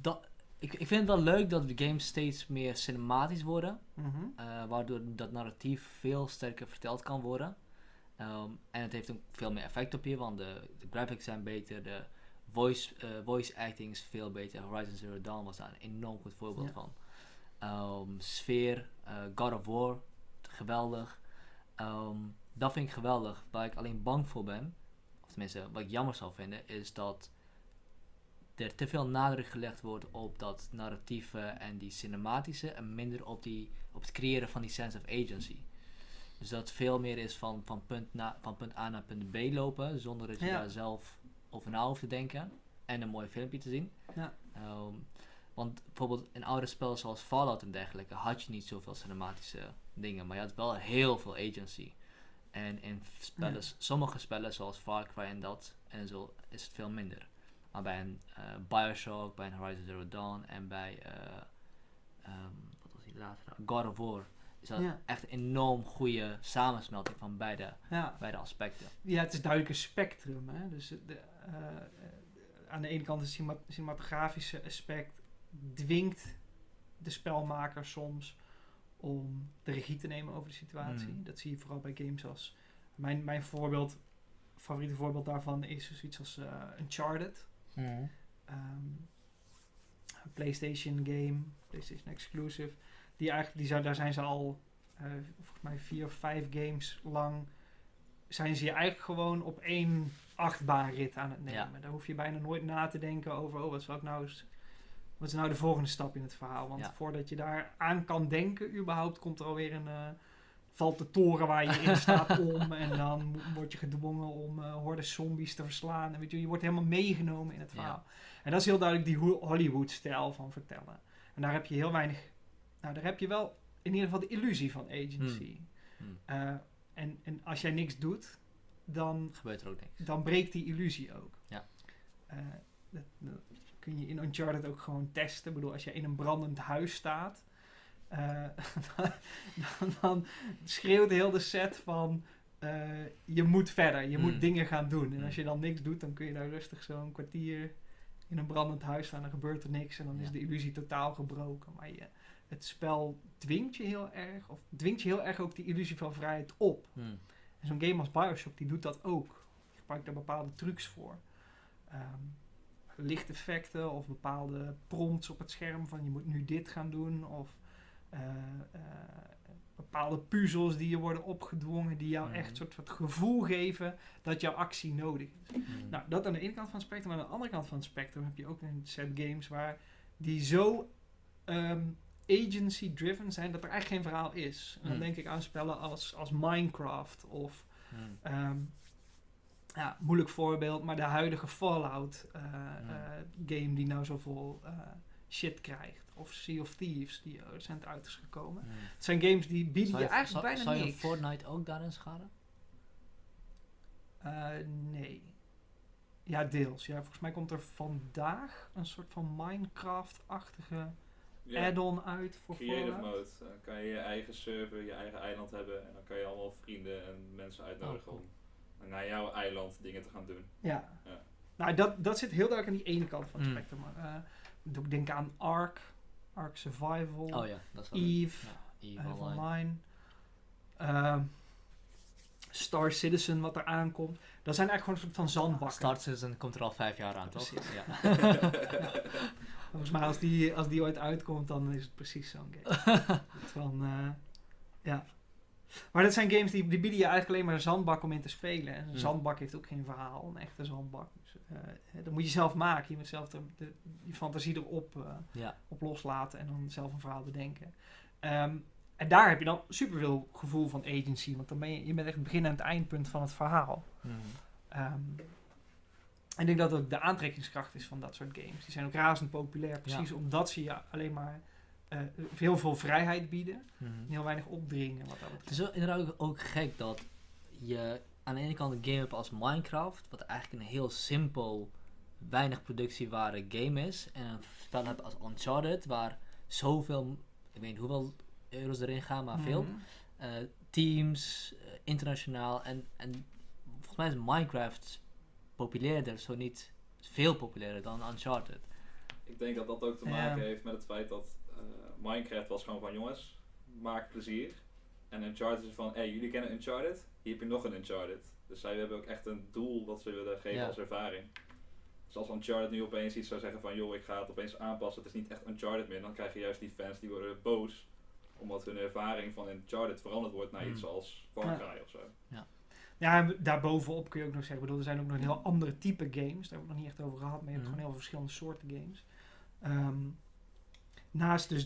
dat, ik, ik vind het wel leuk dat de games steeds meer cinematisch worden. Mhm. waardoor dat narratief veel sterker verteld kan worden. Ehm, en het heeft ook veel meer effect op je, want de, de graphics zijn beter, de voice, eh, voice acting is veel beter. Horizon Zero Dawn was daar een enorm goed voorbeeld Ja. van. Ehm, sfeer, eh, God of War, geweldig. Ehm, dat vind ik geweldig. Waar ik alleen bang voor ben, of tenminste wat ik jammer zou vinden, is dat er te veel nadruk gelegd wordt op dat narratieve en die cinematische en minder op, die, op het creëren van die sense of agency. Dus dat veel meer is van, van, punt, na, van punt A naar punt B lopen, zonder dat je Ja. daar zelf over na hoeft te denken en een mooi filmpje te zien. Ja. Ehm, want bijvoorbeeld in oude spellen zoals Fallout en dergelijke had je niet zoveel cinematische dingen, maar je had wel heel veel agency. En in spellen, Ja. sommige spellen zoals Far Cry en dat en zo is het veel minder. Maar bij een eh, Bioshock, bij een Horizon Zero Dawn en bij eh, ehm, wat was die inderdaad, nou, God of War is dat Ja. echt een enorm goede samensmelting van beide, Ja. beide aspecten. ja, het is duidelijk een spectrum. Hè? Dus de, aan de ene kant het cinema- cinematografische aspect dwingt de spelmaker soms om de regie te nemen over de situatie. Mm. Dat zie je vooral bij games als... Mijn, mijn voorbeeld, favoriete voorbeeld daarvan is dus iets als eh, Uncharted. Ehm, een PlayStation game, PlayStation exclusive. Die eigenlijk, die zou, daar zijn ze al, eh, volgens mij vier of vijf games lang, zijn ze je eigenlijk gewoon op één achtbaanrit aan het nemen. Ja. Daar hoef je bijna nooit na te denken over, oh, wat zou ik nou eens, wat is nou de volgende stap in het verhaal? Want Ja. voordat je daar aan kan denken, überhaupt, komt er alweer een, eh, valt de toren waar je in staat om en dan word je gedwongen om hordes zombies te verslaan. En weet je, je wordt helemaal meegenomen in het Ja. verhaal. En dat is heel duidelijk die Ho- Hollywood-stijl van vertellen. En daar heb je heel weinig, nou daar heb je wel in ieder geval de illusie van agency. Hmm. Eh, en, en als jij niks doet, dan, Gebeurt er ook niks. dan breekt die illusie ook. Ja. Eh, dat, dat kun je in Uncharted ook gewoon testen. Ik bedoel, als je in een brandend huis staat, eh, dan, dan schreeuwt heel de set van eh, je moet verder, je moet dingen gaan doen. En als je dan niks doet, dan kun je daar rustig zo'n kwartier in een brandend huis staan, dan gebeurt er niks en dan is de illusie totaal gebroken. Maar je, het spel dwingt je heel erg, of dwingt je heel erg ook die illusie van vrijheid op. Hmm. En zo'n game als Bioshock, die doet dat ook. Die gebruikt daar bepaalde trucs voor. Ehm, lichteffecten of bepaalde prompts op het scherm van je moet nu dit gaan doen. Of eh, eh, bepaalde puzzels die je worden opgedwongen, die jou Mhm. echt een soort van het gevoel geven dat jouw actie nodig is. Hmm. Nou, dat aan de ene kant van het spectrum. Maar aan de andere kant van het spectrum heb je ook een set games waar die zo ehm, agency-driven zijn dat er eigenlijk geen verhaal is. En dan Hmm. denk ik aan spellen als, als Minecraft of Hmm. Ehm, ja, moeilijk voorbeeld, maar de huidige Fallout eh, Hmm. eh, game die nou zoveel eh, shit krijgt. Of Sea of Thieves, die recent uit is gekomen. Het zijn games die bieden je eigenlijk zou- bijna zou je. Fortnite ook daarin scharen? Eh, nee. Ja, deels. Ja, volgens mij komt er vandaag een soort van Minecraft-achtige Ja, add-on uit voor creative Fallout. mode. Dan kan je je eigen server, je eigen eiland hebben. En dan kan je allemaal vrienden en mensen uitnodigen Oh, cool. om naar jouw eiland dingen te gaan doen. Ja. Ja. Nou, dat, dat zit heel duidelijk aan die ene kant van het Mm. spectrum. Maar, eh, ik moet ook denken aan Ark, Ark Survival, Oh ja, dat is wel Eve, Ja, Eve Eve Online. Online. Ehm, Star Citizen, wat er aankomt. Dat zijn eigenlijk gewoon een soort van zandbakken. Start Citizen komt er al vijf jaar aan, toch? Precies. Ja. Volgens mij als die, als die ooit uitkomt, dan is het precies zo'n game. van, eh, ja. Maar dat zijn games die, die bieden je eigenlijk alleen maar een zandbak om in te spelen. En een zandbak heeft ook geen verhaal, een echte zandbak. Dus, eh, dat moet je zelf maken. Je moet zelf de, de, je fantasie erop eh, ja. op loslaten en dan zelf een verhaal bedenken. Ehm, en daar heb je dan superveel gevoel van agency, want dan ben je, je bent echt het begin en het eindpunt van het verhaal. En ik denk dat ook de aantrekkingskracht is van dat soort games. Die zijn ook razend populair, precies omdat ze je alleen maar eh, heel veel vrijheid bieden Hmm. en heel weinig opdringen. Wat dat Het is inderdaad ook, ook gek dat je aan de ene kant een game hebt als Minecraft, wat eigenlijk een heel simpel, weinig productiewaarde game is. En een spel hebt als Uncharted, waar zoveel, ik weet niet hoeveel euro's erin gaan, maar veel. Mhm. eh, teams, eh, internationaal. En, en volgens mij is Minecraft populairder, zo niet veel populairder dan Uncharted. Ik denk dat dat ook te Ja. maken heeft met het feit dat eh, Minecraft was gewoon van jongens, maak plezier. En Uncharted is van, hé, jullie kennen Uncharted? Hier heb je nog een Uncharted. Dus zij hebben ook echt een doel dat ze willen geven Ja. als ervaring. Dus als Uncharted nu opeens iets zou zeggen van, joh, ik ga het opeens aanpassen, het is niet echt Uncharted meer, dan krijg je juist die fans die worden boos. Omdat hun ervaring van Uncharted veranderd wordt naar Hmm. iets als Far Ja. Cry of zo. Ja, en daarbovenop kun je ook nog zeggen, ik bedoel, er zijn ook nog een heel andere type games, daar hebben we het nog niet echt over gehad, maar je hebt Mhm. gewoon heel veel verschillende soorten games. Ehm, naast dus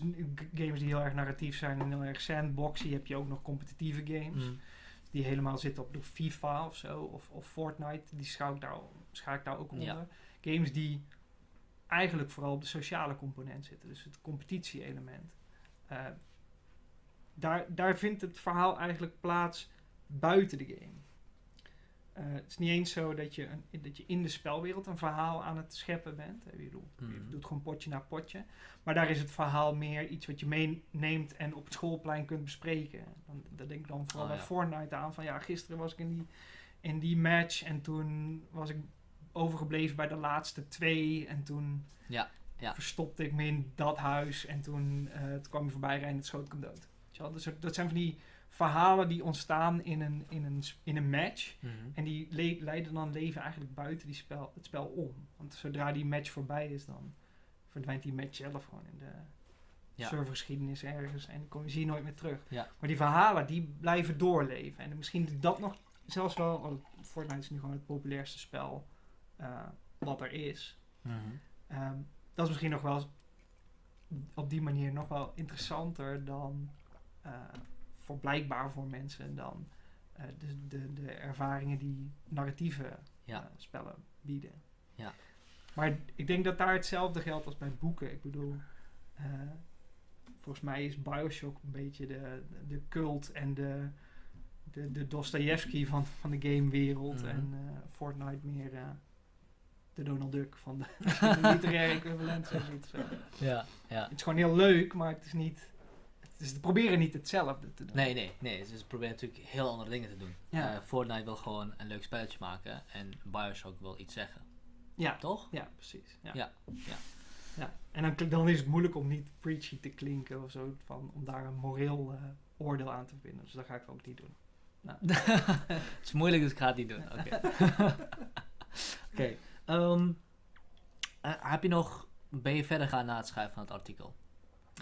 games die heel erg narratief zijn en heel erg sandboxy, heb je ook nog competitieve games. Hmm. die helemaal zitten op de FIFA of zo, of, of Fortnite, die schaal ik daar, schaal ik daar ook onder. Ja. Games die eigenlijk vooral op de sociale component zitten, dus het competitie-element. Eh, daar, daar vindt het verhaal eigenlijk plaats buiten de game. Eh, het is niet eens zo dat je, een, dat je in de spelwereld een verhaal aan het scheppen bent. Ik bedoel, Je Mhm. doet gewoon potje na potje. Maar daar is het verhaal meer iets wat je meeneemt en op het schoolplein kunt bespreken. Dan, daar denk ik dan vooral Oh, bij ja. Fortnite aan. Van ja, gisteren was ik in die, in die match en toen was ik overgebleven bij de laatste twee. En toen Ja, ja. verstopte ik me in dat huis en toen, eh, toen kwam je voorbij rijden en het schoot ik hem dood. Dus dat zijn van die verhalen die ontstaan in een, in een, in een match. Mhm. En die le- leiden dan leven eigenlijk buiten die spel, het spel om. Want zodra die match voorbij is, dan verdwijnt die match zelf gewoon in de Ja. servergeschiedenis ergens. En kom je zie je nooit meer terug. Ja. Maar die verhalen, die blijven doorleven. En misschien is dat nog zelfs wel... want Fortnite is nu gewoon het populairste spel eh, wat er is. Mhm. Ehm, dat is misschien nog wel op die manier nog wel interessanter dan eh, voor blijkbaar voor mensen dan eh, de, de, de ervaringen die narratieve Ja. eh, spellen bieden. Ja. Maar ik denk dat daar hetzelfde geldt als bij boeken. Ik bedoel, eh, volgens mij is Bioshock een beetje de, de cult en de, de, de Dostoevsky van, van de gamewereld. Mhm. En Fortnite meer de Donald Duck van de, de literaire equivalent. Zoiets. Zo. Ja, ja. Het is gewoon heel leuk, maar het is niet... Is, ze proberen niet hetzelfde te doen. Nee, nee, nee. Ze proberen natuurlijk heel andere dingen te doen. Ja. Eh, Fortnite wil gewoon een leuk spelletje maken en Bioshock wil iets zeggen. Ja, Toch? ja precies. Ja. Ja, ja. Ja. En dan, dan is het moeilijk om niet preachy te klinken of zo, van, om daar een moreel eh, oordeel aan te vinden. Dus dat ga ik ook niet doen. het is moeilijk, dus ik ga het niet doen. Oké. Oké. ehm, eh, heb je nog... Ben je verder gaan na het schrijven van het artikel?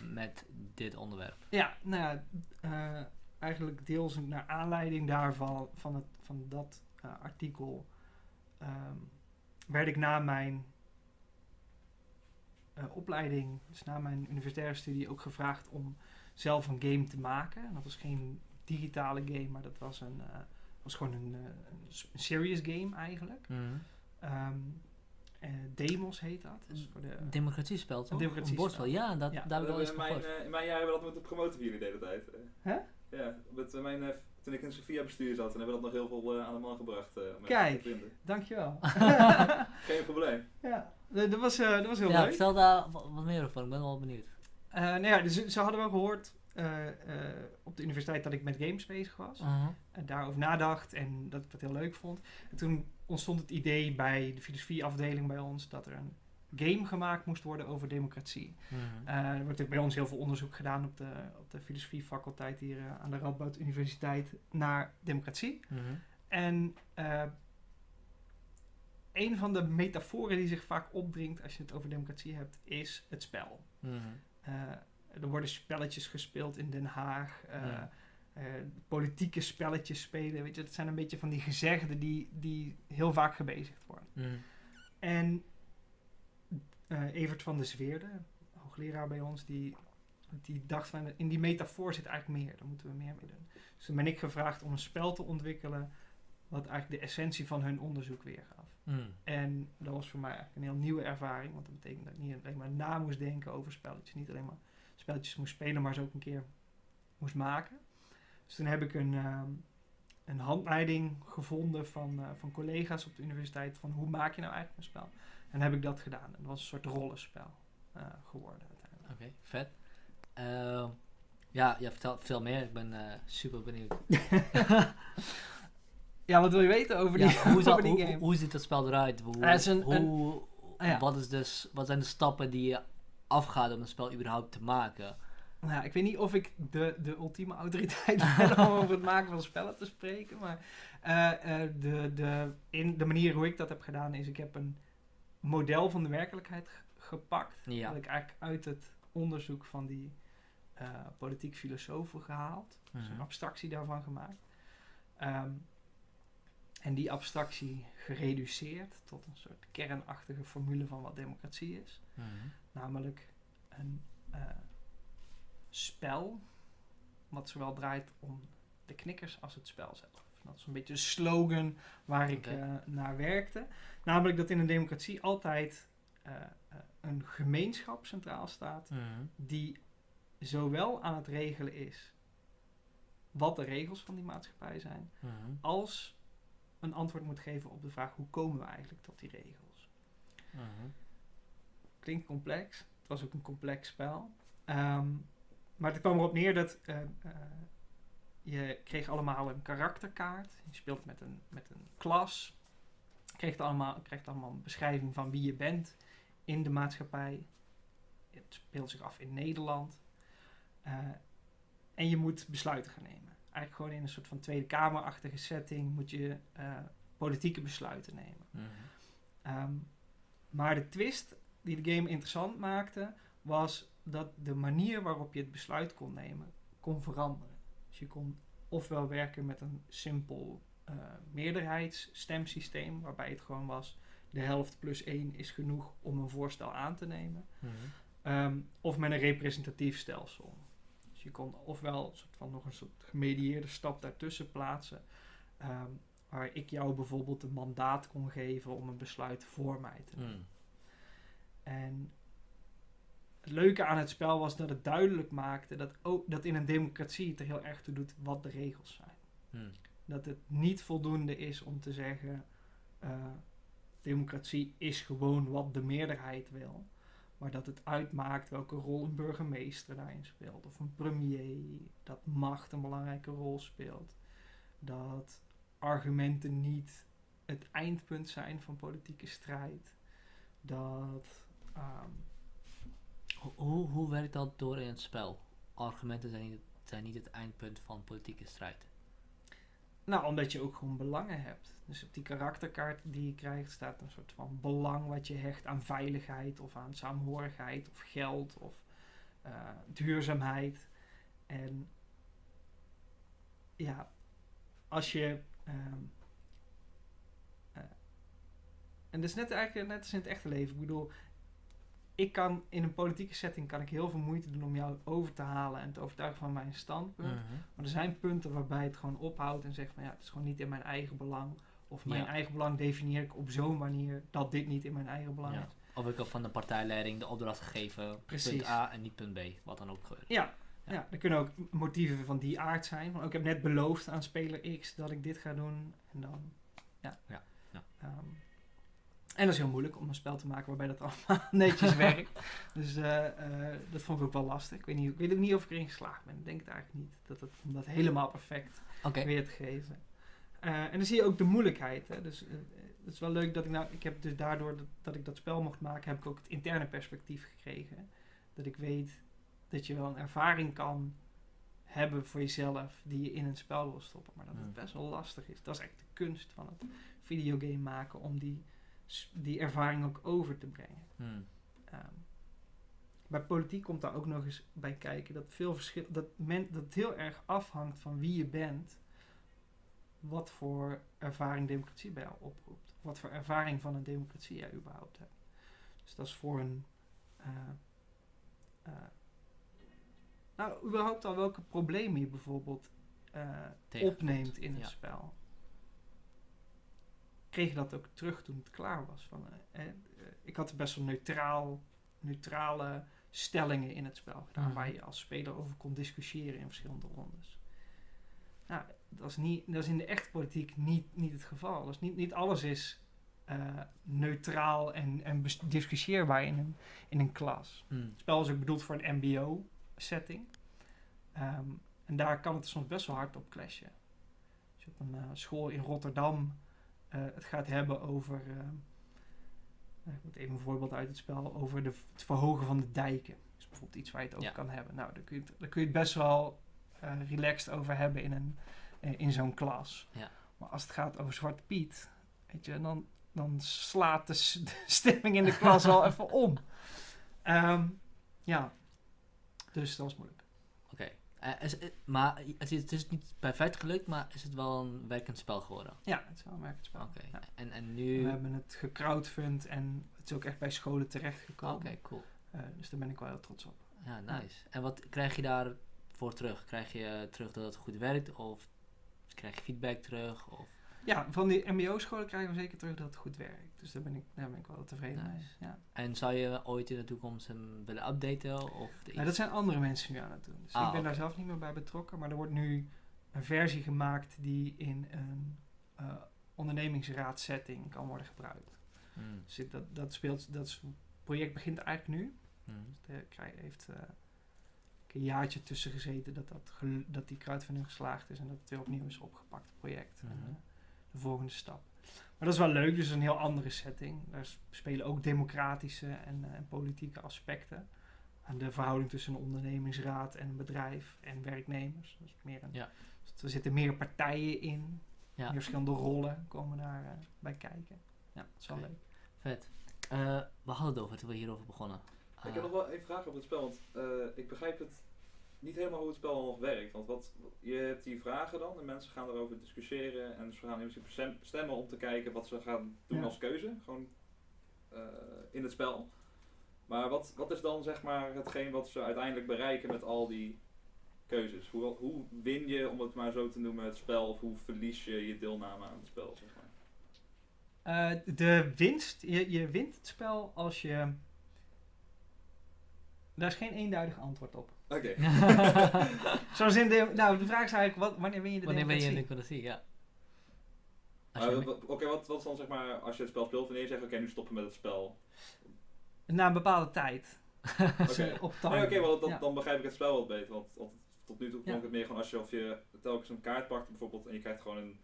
Met dit onderwerp. Ja, nou ja, eh, eigenlijk deels naar aanleiding daarvan, van, het, van dat eh, artikel, ehm, werd ik na mijn eh, opleiding, dus na mijn universitaire studie, ook gevraagd om zelf een game te maken. En dat was geen digitale game, maar dat was, een, was gewoon een, een serious game eigenlijk. Ehm, eh, Demos heet dat. Dus voor de, Democratiespel, toch? democratiespel. bordspel. Ja, dat, Ja. daar wel eens in, van mijn, gehoord. eh, in mijn jaar hebben we dat moeten promoten jullie de hele tijd. eh. Hè? Ja, met eh, mijn, eh, toen ik in Sofia bestuur zat, dan hebben we dat nog heel veel eh, aan de man gebracht. eh, Kijk. Dankjewel. Geen probleem. ja, dat was, eh, dat was heel ja, leuk. vertel daar wa- wat meer over. Ik ben wel benieuwd. Eh, nou ja, dus ze, hadden wel gehoord eh, eh, op de universiteit dat ik met games bezig was. Mhm. En daarover nadacht en dat ik dat heel leuk vond. En toen ontstond het idee bij de filosofieafdeling bij ons dat er een game gemaakt moest worden over democratie. Mhm. Eh, er wordt bij ons heel veel onderzoek gedaan op de, op de filosofiefaculteit hier eh, aan de Radboud Universiteit naar democratie. Mhm. En eh, een van de metaforen die zich vaak opdringt als je het over democratie hebt, is het spel. Eh, er worden spelletjes gespeeld in Den Haag. eh, Ja. eh, politieke spelletjes spelen. Weet je, dat zijn een beetje van die gezegden die, die heel vaak gebezigd worden. En eh, Evert van der Zweerde, hoogleraar bij ons, die, die dacht van in die metafoor zit eigenlijk meer. Daar moeten we meer mee doen. Dus toen ben ik gevraagd om een spel te ontwikkelen wat eigenlijk de essentie van hun onderzoek weergaf. En dat was voor mij eigenlijk een heel nieuwe ervaring. Want dat betekent dat ik niet alleen maar na moest denken over spelletjes. Niet alleen maar spelletjes moest spelen, maar ze ook een keer moest maken. Dus toen heb ik een, ehm, een handleiding gevonden van, eh, van collega's op de universiteit. Van hoe maak je nou eigenlijk een spel? En heb ik dat gedaan. En dat was een soort rollenspel eh, geworden uiteindelijk. Oké, vet. Ehm, ja, ja vertel, vertel meer. Ik ben eh, super benieuwd. Ja, wat wil je weten over die, Ja, hoe, over die hoe, game? hoe, hoe ziet dat spel eruit? Hoe, is een- hoe, Ah, ja. wat, is dus, wat zijn de stappen die je afgaat om een spel überhaupt te maken? Nou, ja, ik weet niet of ik de, de ultieme autoriteit ben om over het maken van spellen te spreken. Maar eh, eh, de, de, in de manier hoe ik dat heb gedaan is, ik heb een model van de werkelijkheid gepakt. Ja. Dat ik eigenlijk uit het onderzoek van die eh, politiek filosofen gehaald. Dus een Mhm. abstractie daarvan gemaakt. Ehm, en die abstractie gereduceerd tot een soort kernachtige formule van wat democratie is. Mhm. Namelijk een eh, spel wat zowel draait om de knikkers als het spel zelf. Dat is een beetje een slogan waar ik eh, naar werkte. Namelijk dat in een democratie altijd eh, een gemeenschap centraal staat Mhm. die zowel aan het regelen is wat de regels van die maatschappij zijn, Mhm. als een antwoord moet geven op de vraag hoe komen we eigenlijk tot die regels. Mhm. Klinkt complex. Het was ook een complex spel. Ehm, maar het kwam erop neer dat eh, eh, je kreeg allemaal een karakterkaart. Je speelt met een, met een klas. Je kreeg allemaal, krijgt allemaal een beschrijving van wie je bent in de maatschappij. Het speelt zich af in Nederland. Eh, en je moet besluiten gaan nemen. Eigenlijk gewoon in een soort van Tweede Kamerachtige setting moet je eh, politieke besluiten nemen. Mhm. Ehm, maar de twist die de game interessant maakte, was dat de manier waarop je het besluit kon nemen, kon veranderen. Dus je kon ofwel werken met een simpel eh meerderheidsstemsysteem, waarbij het gewoon was, de helft plus één is genoeg om een voorstel aan te nemen. Mhm. Ehm, of met een representatief stelsel. Je kon ofwel een soort van nog een soort gemedieerde stap daartussen plaatsen. ehm, waar ik jou bijvoorbeeld een mandaat kon geven om een besluit voor mij te nemen. Mhm. En het leuke aan het spel was dat het duidelijk maakte dat, ook, dat in een democratie het er heel erg toe doet wat de regels zijn. Mhm. Dat het niet voldoende is om te zeggen: eh, democratie is gewoon wat de meerderheid wil. Maar dat het uitmaakt welke rol een burgemeester daarin speelt. Of een premier. Dat macht een belangrijke rol speelt. Dat argumenten niet het eindpunt zijn van politieke strijd. Dat. Ho- Hoe, hoe werkt dat door in het spel? Argumenten zijn niet, zijn niet het eindpunt van politieke strijd. Nou, omdat je ook gewoon belangen hebt. Dus op die karakterkaart die je krijgt staat een soort van belang wat je hecht aan veiligheid of aan saamhorigheid of geld of eh, duurzaamheid. En ja, als je. ehm, eh, en dat is net eigenlijk net als in het echte leven. Ik bedoel, ik kan in een politieke setting kan ik heel veel moeite doen om jou over te halen en te overtuigen van mijn standpunt. Mhm. Maar er zijn punten waarbij het gewoon ophoudt en zegt van ja, het is gewoon niet in mijn eigen belang. Of mijn Ja. eigen belang definieer ik op zo'n manier dat dit niet in mijn eigen belang Ja. is. Of ik heb van de partijleiding de opdracht gegeven, Precies. punt A en niet punt B, wat dan ook gebeurt. Ja, Ja. ja. er kunnen ook motieven van die aard zijn. Van, ook, ik heb net beloofd aan speler X dat ik dit ga doen. En dan, ja. Ja. Ehm, en dat is heel moeilijk om een spel te maken waarbij dat allemaal netjes werkt. Dus eh, eh, dat vond ik ook wel lastig. Ik weet, niet, ik weet ook niet of ik erin geslaagd ben. Ik denk het eigenlijk niet. Dat het, om dat helemaal perfect weer te geven. Eh, en dan zie je ook de moeilijkheid. Hè? Dus eh, het is wel leuk dat ik nou, ik heb dus daardoor dat, dat ik dat spel mocht maken, heb ik ook het interne perspectief gekregen. Dat ik weet dat je wel een ervaring kan hebben voor jezelf die je in een spel wil stoppen. Maar dat het Hmm. best wel lastig is. Dat is echt de kunst van het videogame maken om die, die ervaring ook over te brengen. Mhm. Ehm, bij politiek komt daar ook nog eens bij kijken dat, veel verschil, dat, men, dat heel erg afhangt van wie je bent, wat voor ervaring democratie bij jou oproept. Wat voor ervaring van een democratie jij überhaupt hebt. Dus dat is voor een. eh, eh, nou, überhaupt al welke problemen je bijvoorbeeld eh, opneemt in het ja. spel. Kreeg je dat ook terug toen het klaar was? Van, eh, eh, ik had best wel neutraal, neutrale stellingen in het spel gedaan, Mhm. waar je als speler over kon discussiëren in verschillende rondes. Nou, dat is, niet, dat is in de echte politiek niet, niet het geval. Dus niet, niet alles is eh, neutraal en, en discussieerbaar in een, in een klas. Mhm. Het spel is ook bedoeld voor een MBO-setting. Ehm, en daar kan het soms best wel hard op clashen. Als je op een eh, school in Rotterdam eh, het gaat hebben over. ik moet even een voorbeeld uit het spel. Over de, het verhogen van de dijken. Dat is bijvoorbeeld iets waar je het over Ja. kan hebben. Nou, daar kun je het, daar kun je het best wel relaxed over hebben in, een, in zo'n klas. Ja. Maar als het gaat over Zwarte Piet, weet je, dan, dan slaat de, stemming in de klas al even om. Ehm, ja, dus dat was moeilijk. Oké. Eh, eh, maar het is, het is niet perfect gelukt, maar is het wel een werkend spel geworden? Ja, het is wel een werkend spel. Oké. Ja. En, en We nu... hebben het gecrowdfund en het is ook echt bij scholen terechtgekomen. Oké, cool. Eh, dus daar ben ik wel heel trots op. Ja, nice. En wat krijg je daarvoor terug? Krijg je terug dat het goed werkt? Of krijg je feedback terug? Of... Ja, van die mbo-scholen krijgen we zeker terug dat het goed werkt. Dus daar ben ik, daar ben ik wel tevreden mee. Ja. En zou je ooit in de toekomst hem willen updaten? Of Nou, dat zijn andere mensen nu aan het doen. Dus Ah, ik ben daar zelf niet meer bij betrokken. Maar er wordt nu een versie gemaakt die in een eh, ondernemingsraadsetting kan worden gebruikt. Mm. Dus dat, dat, speelt, dat is- project begint eigenlijk nu. Mm. Het krij- heeft eh, een jaartje tussen gezeten dat, dat, dat die crowdfunding geslaagd is en dat het weer opnieuw is opgepakt, het project. En, Mhm. eh, de volgende stap. Maar dat is wel leuk, dus een heel andere setting. Daar spelen ook democratische en, eh, en politieke aspecten. En de verhouding tussen een ondernemingsraad en een bedrijf en werknemers. Dus meer een, Ja. dus er zitten meer partijen in. Ja. Meer verschillende rollen komen daar eh, bij kijken. Ja, dat is wel leuk. Vet. Eh, we hadden het over toen we hierover begonnen. Ik heb nog wel één vraag over het spel, want eh, ik begrijp het niet helemaal hoe het spel nog werkt. Want wat, je hebt die vragen dan en mensen gaan erover discussiëren en ze gaan in principe stemmen om te kijken wat ze gaan doen Ja. als keuze, gewoon eh, in het spel. Maar wat, wat is dan zeg maar hetgeen wat ze uiteindelijk bereiken met al die keuzes? Hoe, hoe win je, om het maar zo te noemen, het spel of hoe verlies je je deelname aan het spel? Zeg maar? Eh, de winst, je, je wint het spel als je... Daar is geen eenduidig antwoord op. Oké. Zoals in de... Nou, de vraag is eigenlijk, wat, wanneer win je de Wanneer ben je in democratie? de democratie? Ja. Je- wat- Oké, wat, wat is dan zeg maar, als je het spel speelt, wanneer je zegt, oké, nu stoppen met het spel? Na een bepaalde tijd. Oké. eh, op Nee, dan, Ja. dan begrijp ik het spel wat beter. Want, want tot nu toe klonk Ja. het meer gewoon als je, of je telkens een kaart pakt bijvoorbeeld en je krijgt gewoon een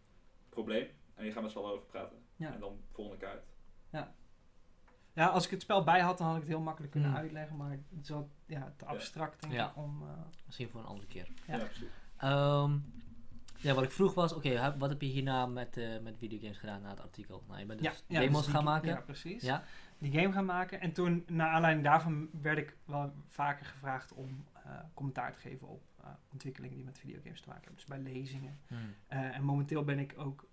probleem. En je gaat met z'n allen over praten. Ja. En dan volgende kaart. Ja, als ik het spel bij had, dan had ik het heel makkelijk kunnen Hmm. uitleggen. Maar het is wel ja, te abstract, denk Ja. ik, om... eh, Misschien voor een andere keer. Ja. Ja, precies. Ehm, ja, wat ik vroeg was, oké, wat heb je hierna met, eh, met videogames gedaan na het artikel? Nou, je bent dus ja, ja, demos dus die- gaan maken. Ja, precies. Ja. Die game gaan maken. En toen, naar aanleiding daarvan, werd ik wel vaker gevraagd om eh, commentaar te geven op eh, ontwikkelingen die met videogames te maken hebben. Dus bij lezingen. Hmm. Eh, en momenteel ben ik ook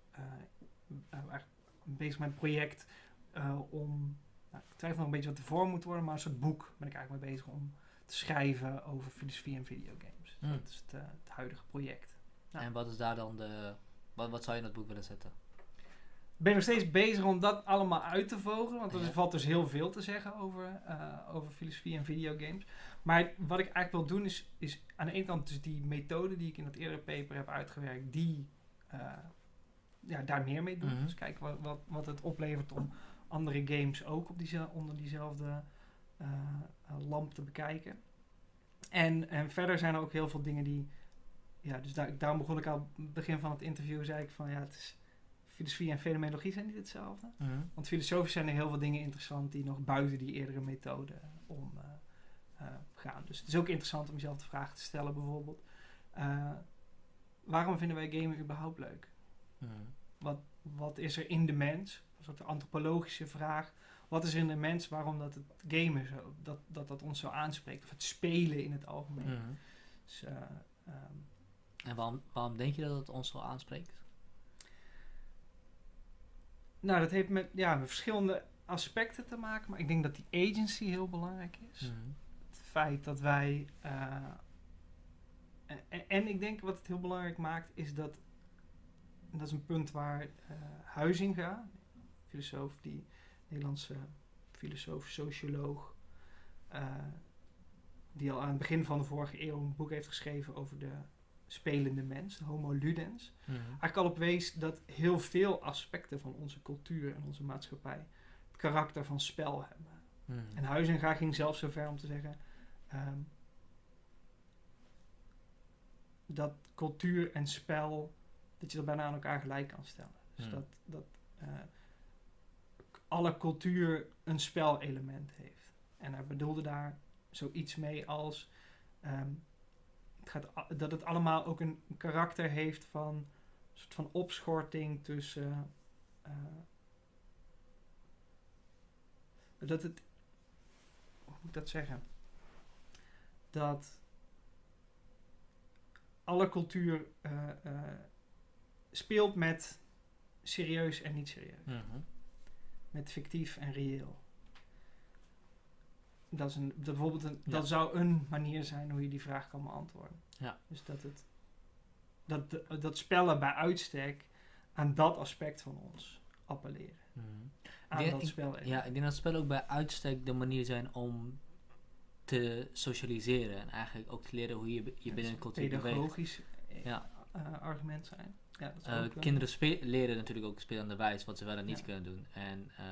eigenlijk bezig met een project eh, om, nou, ik twijfel nog een beetje wat de vorm moet worden, maar een soort boek ben ik eigenlijk mee bezig om te schrijven over filosofie en videogames. Hmm. Dat is het, eh, het huidige project. Ja. En wat is daar dan de... Wat, wat zou je in dat boek willen zetten? Ik ben nog steeds bezig om dat allemaal uit te vogelen, want er Ja. valt dus heel veel te zeggen over, eh, over filosofie en videogames. Maar wat ik eigenlijk wil doen is, is aan de ene kant dus die methode die ik in dat eerdere paper heb uitgewerkt, die eh, ja, daar meer mee doen. Mhm. Dus kijken wat, wat, wat het oplevert om andere games ook op diezel- onder diezelfde eh, eh, lamp te bekijken. En, en verder zijn er ook heel veel dingen die, ja, dus daar, daarom begon ik al het begin van het interview, zei ik van ja, het is filosofie en fenomenologie zijn niet hetzelfde. Want filosofisch zijn er heel veel dingen interessant die nog buiten die eerdere methode om eh, gaan. Dus het is ook interessant om jezelf de vraag te stellen bijvoorbeeld. waarom vinden wij gamen überhaupt leuk? Hmm. Wat, wat is er in de mens? Een soort antropologische vraag. Wat is er in de mens waarom dat het gamen zo, dat, dat, dat ons zo aanspreekt? Of het spelen in het algemeen. Hmm. Dus, eh, ehm, En waarom, waarom denk je dat het ons zo aanspreekt? nou, dat heeft met, ja, met verschillende aspecten te maken. Maar ik denk dat die agency heel belangrijk is. Hmm. het feit dat wij. eh, en, en ik denk wat het heel belangrijk maakt, is dat. En Dat is een punt waar eh Huizinga, filosoof, die Nederlandse filosoof, socioloog, eh, die al aan het begin van de vorige eeuw een boek heeft geschreven over de spelende mens, de Homo Ludens Hmm. eigenlijk al op wees dat heel veel aspecten van onze cultuur en onze maatschappij het karakter van spel hebben. Hmm. En Huizinga ging zelfs zo ver om te zeggen ehm, dat cultuur en spel, dat je dat bijna aan elkaar gelijk kan stellen. Dus Hmm. dat, dat eh, alle cultuur een spelelement heeft. En hij bedoelde daar zoiets mee als ehm, het gaat, dat het allemaal ook een karakter heeft van een soort van opschorting tussen eh, dat het hoe moet ik dat zeggen? Dat alle cultuur eh, speelt met serieus en niet serieus. Mhm. Met fictief en reëel. Dat, is een, dat, bijvoorbeeld een, Ja. dat zou een manier zijn hoe je die vraag kan beantwoorden. Ja. Dus dat, het, dat, de- dat spellen bij uitstek aan dat aspect van ons appelleren. Mhm. Aan Ja, dat ik- spel. Ja, ik denk dat spellen ook bij uitstek de manier zijn om te socialiseren. En eigenlijk ook te leren hoe je je binnen een cultuur beweegt. pedagogisch Ja. eh, argument zijn. Ja, dat Eh, ook, eh, kinderen leren natuurlijk ook spelende wijs wat ze wel en niet kunnen doen. En eh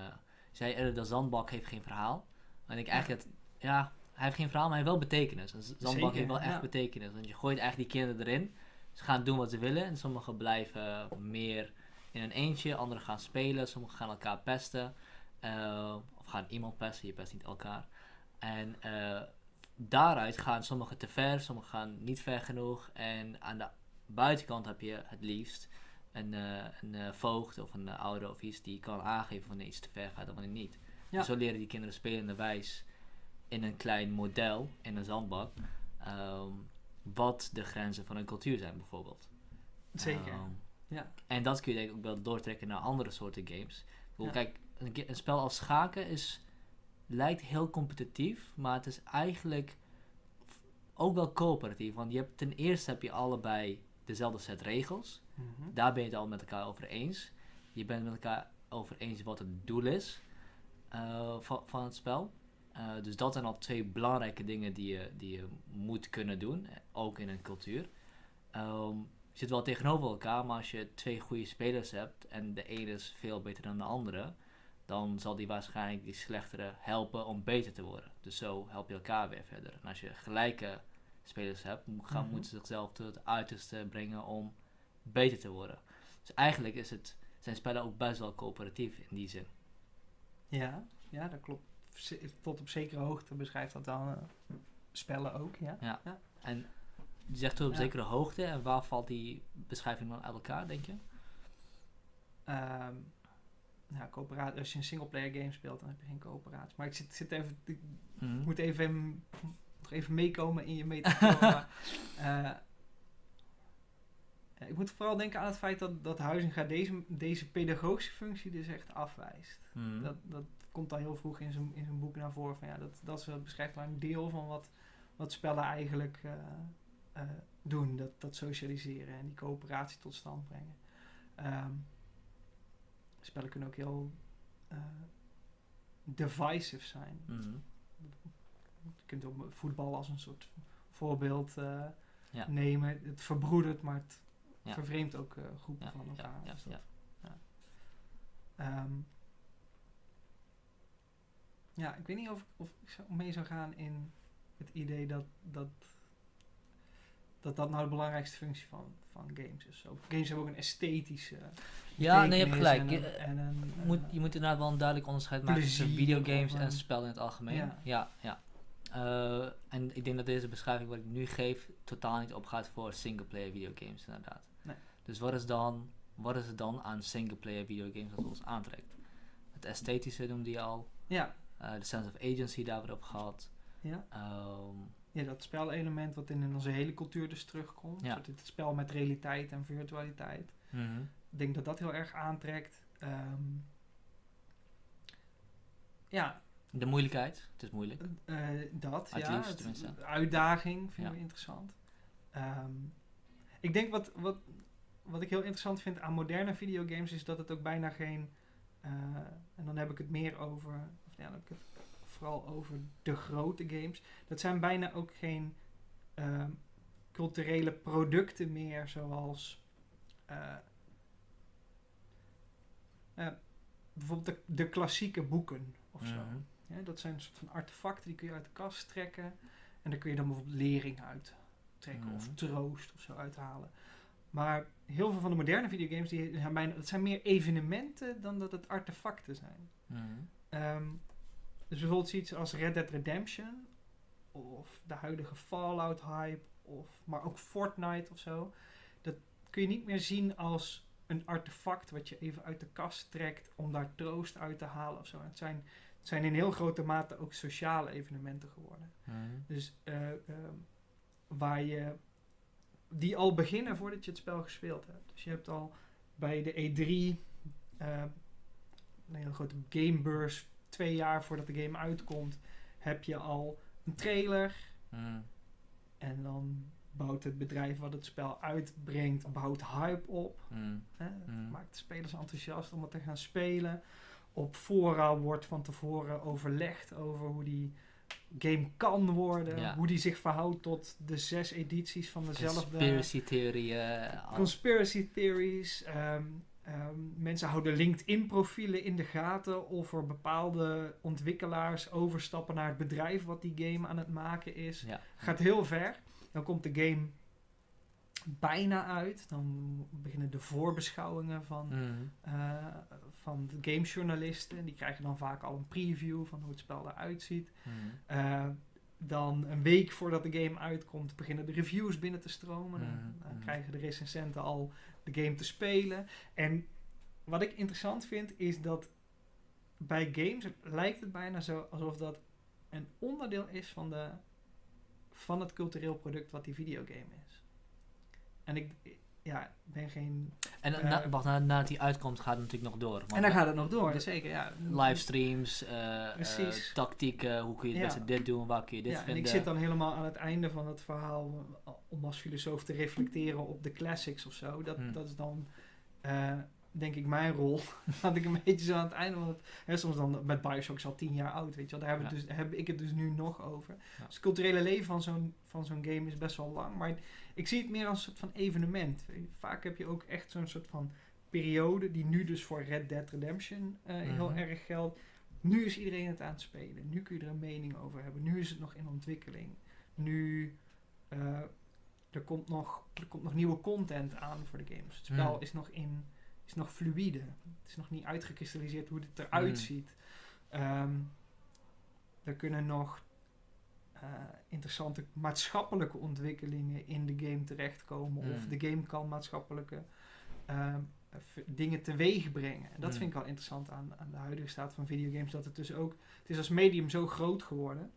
zei eerder, de zandbak heeft geen verhaal. En ik eigenlijk dat, ja, hij heeft geen verhaal, maar hij heeft wel betekenis. Een z- zandbak Zeker, heeft wel echt betekenis. Want je gooit eigenlijk die kinderen erin. Ze gaan doen wat ze willen. En sommigen blijven meer in een eentje. Anderen gaan spelen. Sommigen gaan elkaar pesten. of gaan iemand pesten. Je pest niet elkaar. En daaruit gaan sommigen te ver. Sommigen gaan niet ver genoeg. En aan de buitenkant heb je het liefst een, eh, een eh, voogd of een eh, ouder of iets die kan aangeven wanneer iets te ver gaat en wanneer niet. Ja. En zo leren die kinderen spelende wijs in een klein model, in een zandbak, ehm, wat de grenzen van een cultuur zijn bijvoorbeeld. Zeker. Ehm, ja. en dat kun je denk ik ook wel doortrekken naar andere soorten games. Ja. Kijk, een, een spel als schaken is, lijkt heel competitief, maar het is eigenlijk ook wel coöperatief. Want je hebt, ten eerste heb je allebei dezelfde set regels. Mhm. Daar ben je het al met elkaar over eens. Je bent met elkaar over eens wat het doel is eh, van, van het spel. Eh, dus dat zijn al twee belangrijke dingen die je, die je moet kunnen doen, eh, ook in een cultuur. Ehm, je zit wel tegenover elkaar, maar als je twee goede spelers hebt en de ene is veel beter dan de andere, dan zal die waarschijnlijk die slechtere helpen om beter te worden. Dus zo help je elkaar weer verder. En als je gelijke spelers hebt, gaan, Mhm. moeten ze zichzelf tot het uiterste brengen om beter te worden. Dus eigenlijk is het, zijn spellen ook best wel coöperatief in die zin. Ja, ja, dat klopt. Tot op zekere hoogte beschrijft dat dan eh, spellen ook, ja. En je zegt tot op Ja. zekere hoogte, en waar valt die beschrijving dan uit elkaar, denk je? Ehm nou, coöperatie, als je een singleplayer game speelt, dan heb je geen coöperatie. Maar ik zit, zit even, ik Mhm. moet even, nog even meekomen in je metafoor. maar, eh, ik moet vooral denken aan het feit dat, dat Huizinga deze, deze pedagogische functie dus echt afwijst. Mhm. Dat, dat komt al heel vroeg in zijn, in zijn boek naar voren. Van, ja, dat, dat ze beschrijft maar een deel van wat, wat spellen eigenlijk eh, eh, doen. Dat, dat socialiseren en die coöperatie tot stand brengen. Ehm, spellen kunnen ook heel eh, divisive zijn. Mhm. Je kunt ook voetbal als een soort voorbeeld eh, Ja. nemen. Het verbroedert, maar het Ja. vervreemdt ook eh, groepen Ja, van elkaar. ja, ja. ja. Ehm, ja, ik weet niet of, of ik zou mee zou gaan in het idee dat dat, dat, dat nou de belangrijkste functie van, van games is. Games hebben ook een esthetische Ja, nee, je hebt gelijk. En Je, een, en een, je moet, eh, je moet inderdaad wel een duidelijk onderscheid maken tussen videogames en eh, spel in het algemeen. ja. Ja, Eh, en ik denk dat deze beschrijving wat ik nu geef totaal niet opgaat voor singleplayer videogames inderdaad. Nee. Dus wat is, dan, wat is het dan aan singleplayer videogames dat ons aantrekt? Het esthetische noemde je al, ja, eh, de sense of agency daar weer op gehad. ja. Ehm, Ja, dat spelelement wat in onze hele cultuur dus terugkomt. Ja. Het spel met realiteit en virtualiteit. mhm. Ik denk dat dat heel erg aantrekt. Ehm, ja, De moeilijkheid, het is moeilijk. eh, dat. Het ja, liefst het- tenminste. de uitdaging Ja. we interessant. Ehm, ik denk wat, wat, wat ik heel interessant vind aan moderne videogames is dat het ook bijna geen. eh, en dan heb ik het meer over. Of ja, dan heb ik het vooral over de grote games. Dat zijn bijna ook geen ehm, culturele producten meer zoals. eh, eh, bijvoorbeeld de, de klassieke boeken of zo. Mhm. Ja, dat zijn een soort van artefacten die kun je uit de kast trekken. En daar kun je dan bijvoorbeeld lering uit trekken of Mhm. troost of zo uithalen. Maar heel veel van de moderne videogames, die zijn bijna, dat zijn meer evenementen dan dat het artefacten zijn. Mhm. Ehm, dus bijvoorbeeld zoiets als Red Dead Redemption of de huidige Fallout hype, of, maar ook Fortnite of zo. Dat kun je niet meer zien als een artefact wat je even uit de kast trekt om daar troost uit te halen of zo. Het zijn, zijn in heel grote mate ook sociale evenementen geworden. Mhm. Dus eh, ehm, waar je die al beginnen voordat je het spel gespeeld hebt. Dus je hebt al bij de E3 eh, een hele grote gamebeurs twee jaar voordat de game uitkomt, heb je al een trailer Mhm. en dan bouwt het bedrijf wat het spel uitbrengt, bouwt hype op. Mhm. Hè? Mhm. Maakt de spelers enthousiast om het te gaan spelen. Op fora wordt van tevoren overlegd over hoe die game kan worden. Ja. Hoe die zich verhoudt tot de zes edities van dezelfde... Conspiracy theorieën. al- Conspiracy theories. ehm, ehm, mensen houden LinkedIn-profielen in de gaten of er bepaalde ontwikkelaars overstappen naar het bedrijf wat die game aan het maken is. ja. Gaat heel ver. Dan komt de game bijna uit. Dan beginnen de voorbeschouwingen van, Mhm. eh, van de gamejournalisten. Die krijgen dan vaak al een preview van hoe het spel eruit ziet. Mhm. Eh, dan een week voordat de game uitkomt, beginnen de reviews binnen te stromen. Dan, Mhm, dan mhm. krijgen de recensenten al de game te spelen. En wat ik interessant vind, is dat bij games lijkt het bijna zo alsof dat een onderdeel is van, de, van het cultureel product wat die videogame is. En ik ja, ben geen... En Eh, na, wacht, na- nadat die uitkomt gaat het natuurlijk nog door. want en dan gaat het nog door, zeker. Ja. livestreams, eh, eh, tactieken, hoe kun je het beste dit doen, waar kun je dit ja, en vinden. ik zit dan helemaal aan het einde van het verhaal eh, om als filosoof te reflecteren op de classics of zo. Dat, Hmm. dat is dan, eh, denk ik, mijn rol. dat ik een beetje zo aan het einde van het... Hè, soms dan met Bioshock is al tien jaar oud, weet je wel. Daar heb, Ja. dus, heb ik het dus nu nog over. Ja. Dus het culturele leven van zo'n, van zo'n game is best wel lang. Maar ik zie het meer als een soort van evenement. Vaak heb je ook echt zo'n soort van periode... die nu dus voor Red Dead Redemption eh, heel Mhm. erg geldt. Nu is iedereen het aan het spelen. Nu kun je er een mening over hebben. Nu is het nog in ontwikkeling. Nu eh, er, komt nog, er komt nog nieuwe content aan voor de games. Het spel Hmm. is nog in is nog fluïde. Het is nog niet uitgekristalliseerd hoe het eruit Hmm. ziet. Ehm, er kunnen nog eh, interessante maatschappelijke ontwikkelingen in de game terechtkomen. Of Hmm. de game kan maatschappelijke v- dingen teweeg brengen. En dat Hmm. vind ik wel interessant aan, aan de huidige staat van videogames. Dat het dus ook, het is als medium zo groot geworden,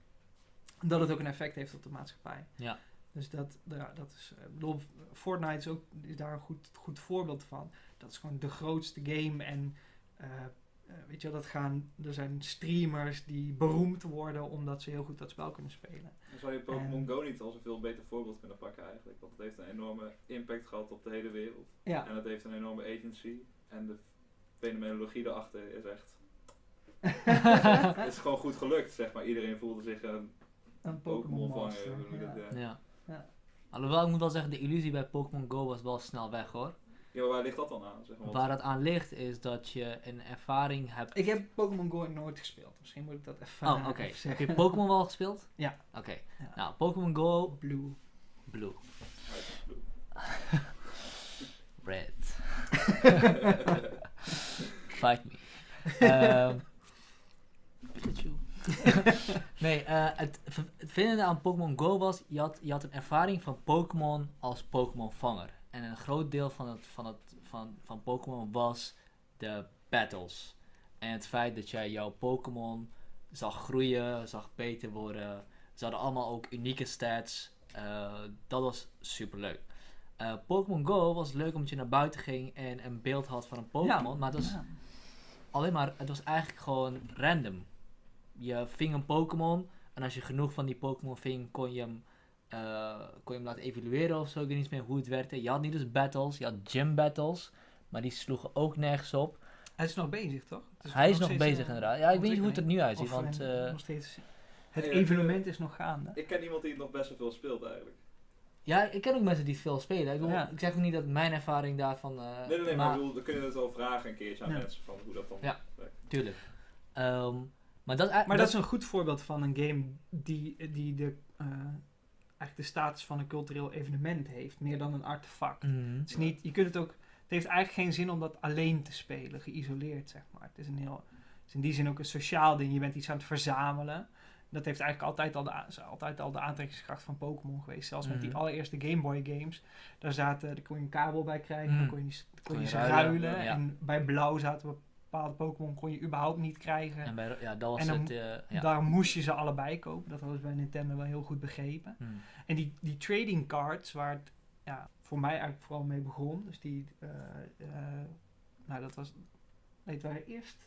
dat het ook een effect heeft op de maatschappij. Ja. Dus dat, ja, dat is, eh, bedoel, Fortnite is, ook, is daar een goed, goed voorbeeld van. Dat is gewoon de grootste game en eh, weet je wel, dat gaan, er zijn streamers die beroemd worden omdat ze heel goed dat spel kunnen spelen. Dan zou je Pokémon Go niet als een veel beter voorbeeld kunnen pakken eigenlijk. Want het heeft een enorme impact gehad op de hele wereld. Ja, En het heeft een enorme agency. En de fenomenologie erachter is echt... Het is gewoon goed gelukt, zeg maar. Iedereen voelde zich een een Pokémon ja. eh. ja. Ja. Alhoewel, ik moet wel zeggen, de illusie bij Pokémon Go was wel snel weg hoor. Ja, waar ligt dat dan aan? Zeg maar? Waar het aan ligt is dat je een ervaring hebt. Ik heb Pokémon Go nooit gespeeld. Misschien moet ik dat even, Oh, oké. Heb je Pokémon wel gespeeld? Ja. Oké. Ja. Nou, Pokémon Go Blue. Blue. Red. Fight me. Ehm Pikachu. nee, eh, het, vinnende aan Pokémon Go was, je had, je had een ervaring van Pokémon als Pokémon-vanger. En een groot deel van, het, van, het, van, van Pokémon was de battles. En het feit dat jij jouw Pokémon zag groeien, zag beter worden. Ze hadden allemaal ook unieke stats. Eh, dat was super leuk. Pokémon Go was leuk omdat je naar buiten ging en een beeld had van een Pokémon. maar het was Ja. alleen maar, het was eigenlijk gewoon random. Je ving een Pokémon en als je genoeg van die Pokémon ving, kon je hem, eh, kon je hem laten evalueren of zo. Ik weet niet meer hoe het werkte. Je had niet dus battles, je had gym battles, maar die sloegen ook nergens op. Hij is nog bezig, toch? Het is Hij is nog bezig eh, inderdaad. Ja, ik weet niet hoe het er nu uitziet, Of, want eh, nog steeds, het Ja, evenement is nog gaande. Ik ken iemand die het nog best wel veel speelt eigenlijk. ja, ik ken ook mensen die het veel spelen. Ik, bedoel, Ja. ik zeg ook niet dat mijn ervaring daarvan... eh, Nee, nee, nee, maar, ik bedoel, dan kun je het wel vragen een keertje aan Ja. mensen van hoe dat dan Ja. werkt. Tuurlijk. Ehm, maar dat, is- Maar dat is een goed voorbeeld van een game die, die de, eh, eigenlijk de status van een cultureel evenement heeft, meer dan een artefact. Mhm. Het, is niet, je kunt het ook, het heeft eigenlijk geen zin om dat alleen te spelen, geïsoleerd zeg maar. Het is, een heel, het is in die zin ook een sociaal ding. Je bent iets aan het verzamelen. Dat heeft eigenlijk altijd al de, altijd al de aantrekkingskracht van Pokémon geweest. Zelfs met die Mhm. allereerste Game Boy games. Daar, zaten, daar kon je een kabel bij krijgen, Mhm. dan kon je, kon je ze ruilen, ruilen. ja. En bij blauw zaten bepaalde Pokémon kon je überhaupt niet krijgen. En bij, ja, dat was En dan- het... eh, ja. Daar moest je ze allebei kopen. Dat hadden ze bij Nintendo wel heel goed begrepen. Mhm. En die, die trading cards, waar het ja, voor mij eigenlijk vooral mee begon. Dus die, eh, eh, nou dat was, nee, het waren eerst,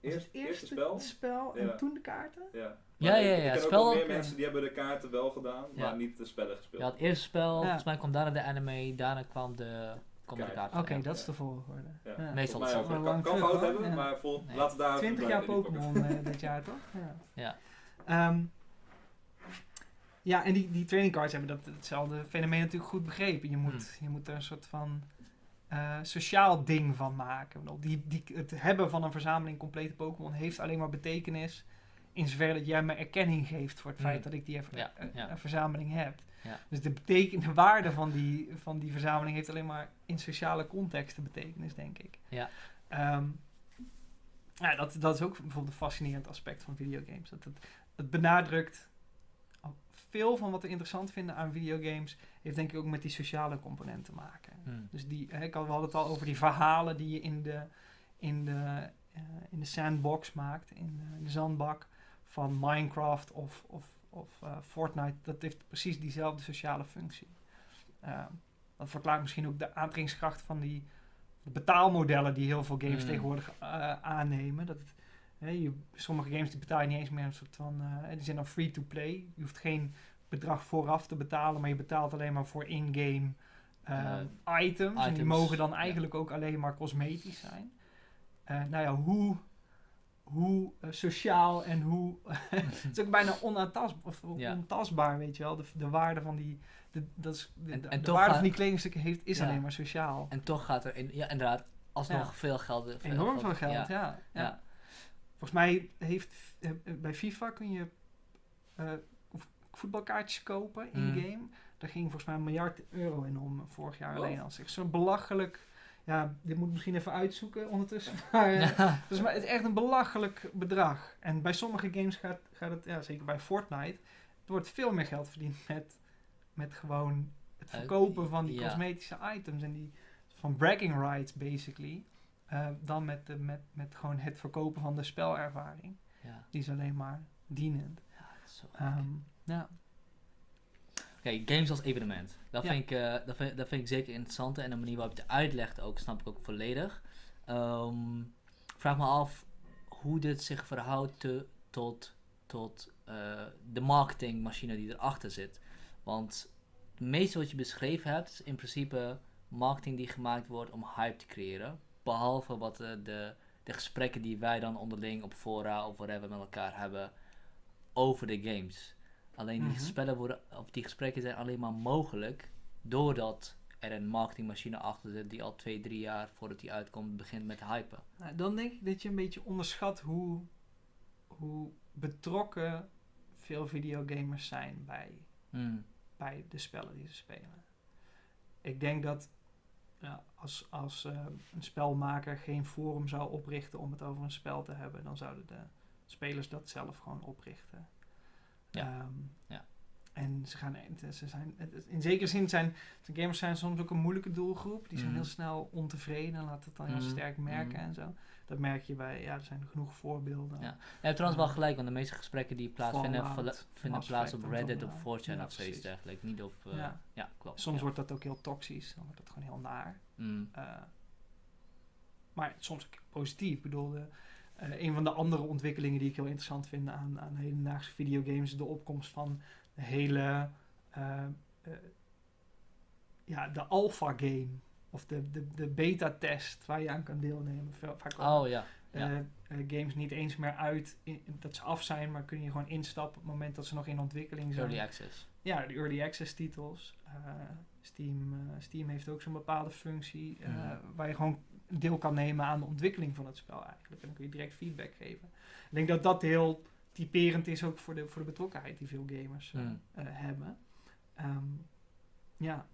Eerst, het eerste eerste spel? spel Ja. en toen de kaarten. Ja. Ja, ja, ik, ja, Ik ken spel ook meer mensen die hebben de kaarten wel gedaan, Ja. maar niet de spellen gespeeld. Eerst het spel, Ja. volgens mij kwam daarna de anime, daarna kwam de, Oké, ja. dat is de volgorde. Ja. Ja. Meestal hetzelfde. ook. Lang Kan, kan fout hoor. hebben, Ja. maar vol, Nee. laten we daar 20 jaar. Pokémon eh, dit jaar toch? Ja. Ja. Ehm, Ja, en die, die training cards hebben dat, hetzelfde fenomeen natuurlijk goed begrepen. Je moet, Hmm. je moet er een soort van eh, sociaal ding van maken. Bedoel, Die, die, het hebben van een verzameling complete Pokémon heeft alleen maar betekenis in zover dat jij me erkenning geeft voor het Hmm. feit dat ik die even, Ja, ja. een verzameling heb. Ja. Dus de, beteken, de waarde van die, van die verzameling heeft alleen maar in sociale contexten betekenis, denk ik. Ja. Ehm, ja, dat, dat is ook bijvoorbeeld een fascinerend aspect van videogames. Dat het, het benadrukt veel van wat we interessant vinden aan videogames, heeft denk ik ook met die sociale component te maken. Hmm. Dus die, hè, ik had, we hadden het al over die verhalen die je in de, in de, eh, in de sandbox maakt, in de, in de zandbak van Minecraft of, of, of eh, Fortnite. Dat heeft precies diezelfde sociale functie. Eh, dat verklaart misschien ook de aantrekkingskracht van die de betaalmodellen die heel veel games Mm. tegenwoordig eh, aannemen. Dat hè, je, sommige games die betaal je niet eens meer een soort van, die zijn dan free to play. Je hoeft geen bedrag vooraf te betalen, maar je betaalt alleen maar voor in-game eh, items. En die items, mogen dan ja. eigenlijk ook alleen maar cosmetisch zijn. Nou ja, hoe, hoe eh, sociaal en hoe... het is ook bijna onaantastbaar, of Ja. ontastbaar, weet je wel. De, de waarde van die... De, dat is, de, En- de- en de toch waarde gaat- van die kledingstukken heeft, is Ja. alleen maar sociaal. En toch gaat er, in, ja inderdaad, alsnog Ja. veel geld... veel Enorm veel geld, ja. Ja. Volgens mij heeft eh, eh, bij FIFA kun je eh, voetbalkaartjes kopen in Mm. game. Daar ging volgens mij een miljard euro in om vorig jaar Oh. alleen al. Zo'n belachelijk. Ja, dit moet ik misschien even uitzoeken ondertussen. Maar eh, Ja. dus, maar het is echt een belachelijk bedrag. En bij sommige games gaat, gaat het, ja, zeker bij Fortnite, er wordt veel meer geld verdiend met, met gewoon het Eh, verkopen van die ja. cosmetische items en die van bragging rights basically. eh, dan met, de, met, met gewoon het verkopen van de spelervaring. Ja. Die is alleen maar dienend. Ja, dat is zo. Ehm, ja. Oké, games als evenement. Dat, Ja. vind ik, eh, dat, vind, dat vind ik zeker interessant. En de manier waarop je het uitlegt ook, snap ik ook volledig. Ik vraag me af hoe dit zich verhoudt te- tot, tot eh, de marketingmachine die erachter zit. Want het meeste wat je beschreven hebt, is in principe marketing die gemaakt wordt om hype te creëren. Behalve wat eh, de, de gesprekken die wij dan onderling op fora of whatever met elkaar hebben over de games. Alleen die Mhm. spellen worden, of die gesprekken zijn alleen maar mogelijk doordat er een marketingmachine achter zit die al twee, drie jaar voordat die uitkomt begint met hypen. Nou, dan denk ik dat je een beetje onderschat hoe, hoe betrokken veel videogamers zijn bij, Hmm. bij de spellen die ze spelen. Ik denk dat ja, als, als eh, een spelmaker geen forum zou oprichten om het over een spel te hebben, dan zouden de spelers dat zelf gewoon oprichten. Ja. Ehm, Ja. En ze gaan, ze zijn, in zekere zin zijn de gamers zijn soms ook een moeilijke doelgroep. Die zijn Mhm. heel snel ontevreden en laten het dan heel Mhm. sterk merken Mhm. en zo. Dat merk je bij, ja, er zijn genoeg voorbeelden. Ja. Je hebt trouwens wel gelijk, want de meeste gesprekken die plaatsvinden Fallout, vinden plaats op Reddit of ja. 4chan Ja, of zoiets dergelijks. Niet op... eh, ja. Ja. klopt. Soms ja. wordt dat ook heel toxisch, dan wordt dat gewoon heel naar. Eh, maar soms ook positief. Ik bedoel, de, eh, een van de andere ontwikkelingen die ik heel interessant vind aan, aan hedendaagse videogames is de opkomst van de hele, eh, ja, de alpha game. Of de, de, de beta-test waar je aan kan deelnemen. Vaak komen, Oh ja. ja. games niet eens meer uit in- dat ze af zijn, maar kun je gewoon instappen op het moment dat ze nog in ontwikkeling zijn. Early access. Ja, de early access titels. Steam, Steam heeft ook zo'n bepaalde functie Mhm. waar je gewoon deel kan nemen aan de ontwikkeling van het spel eigenlijk. En dan kun je direct feedback geven. Ik denk dat dat heel typerend is ook voor de, voor de betrokkenheid die veel gamers eh, Mhm. eh, hebben. Ehm, ja,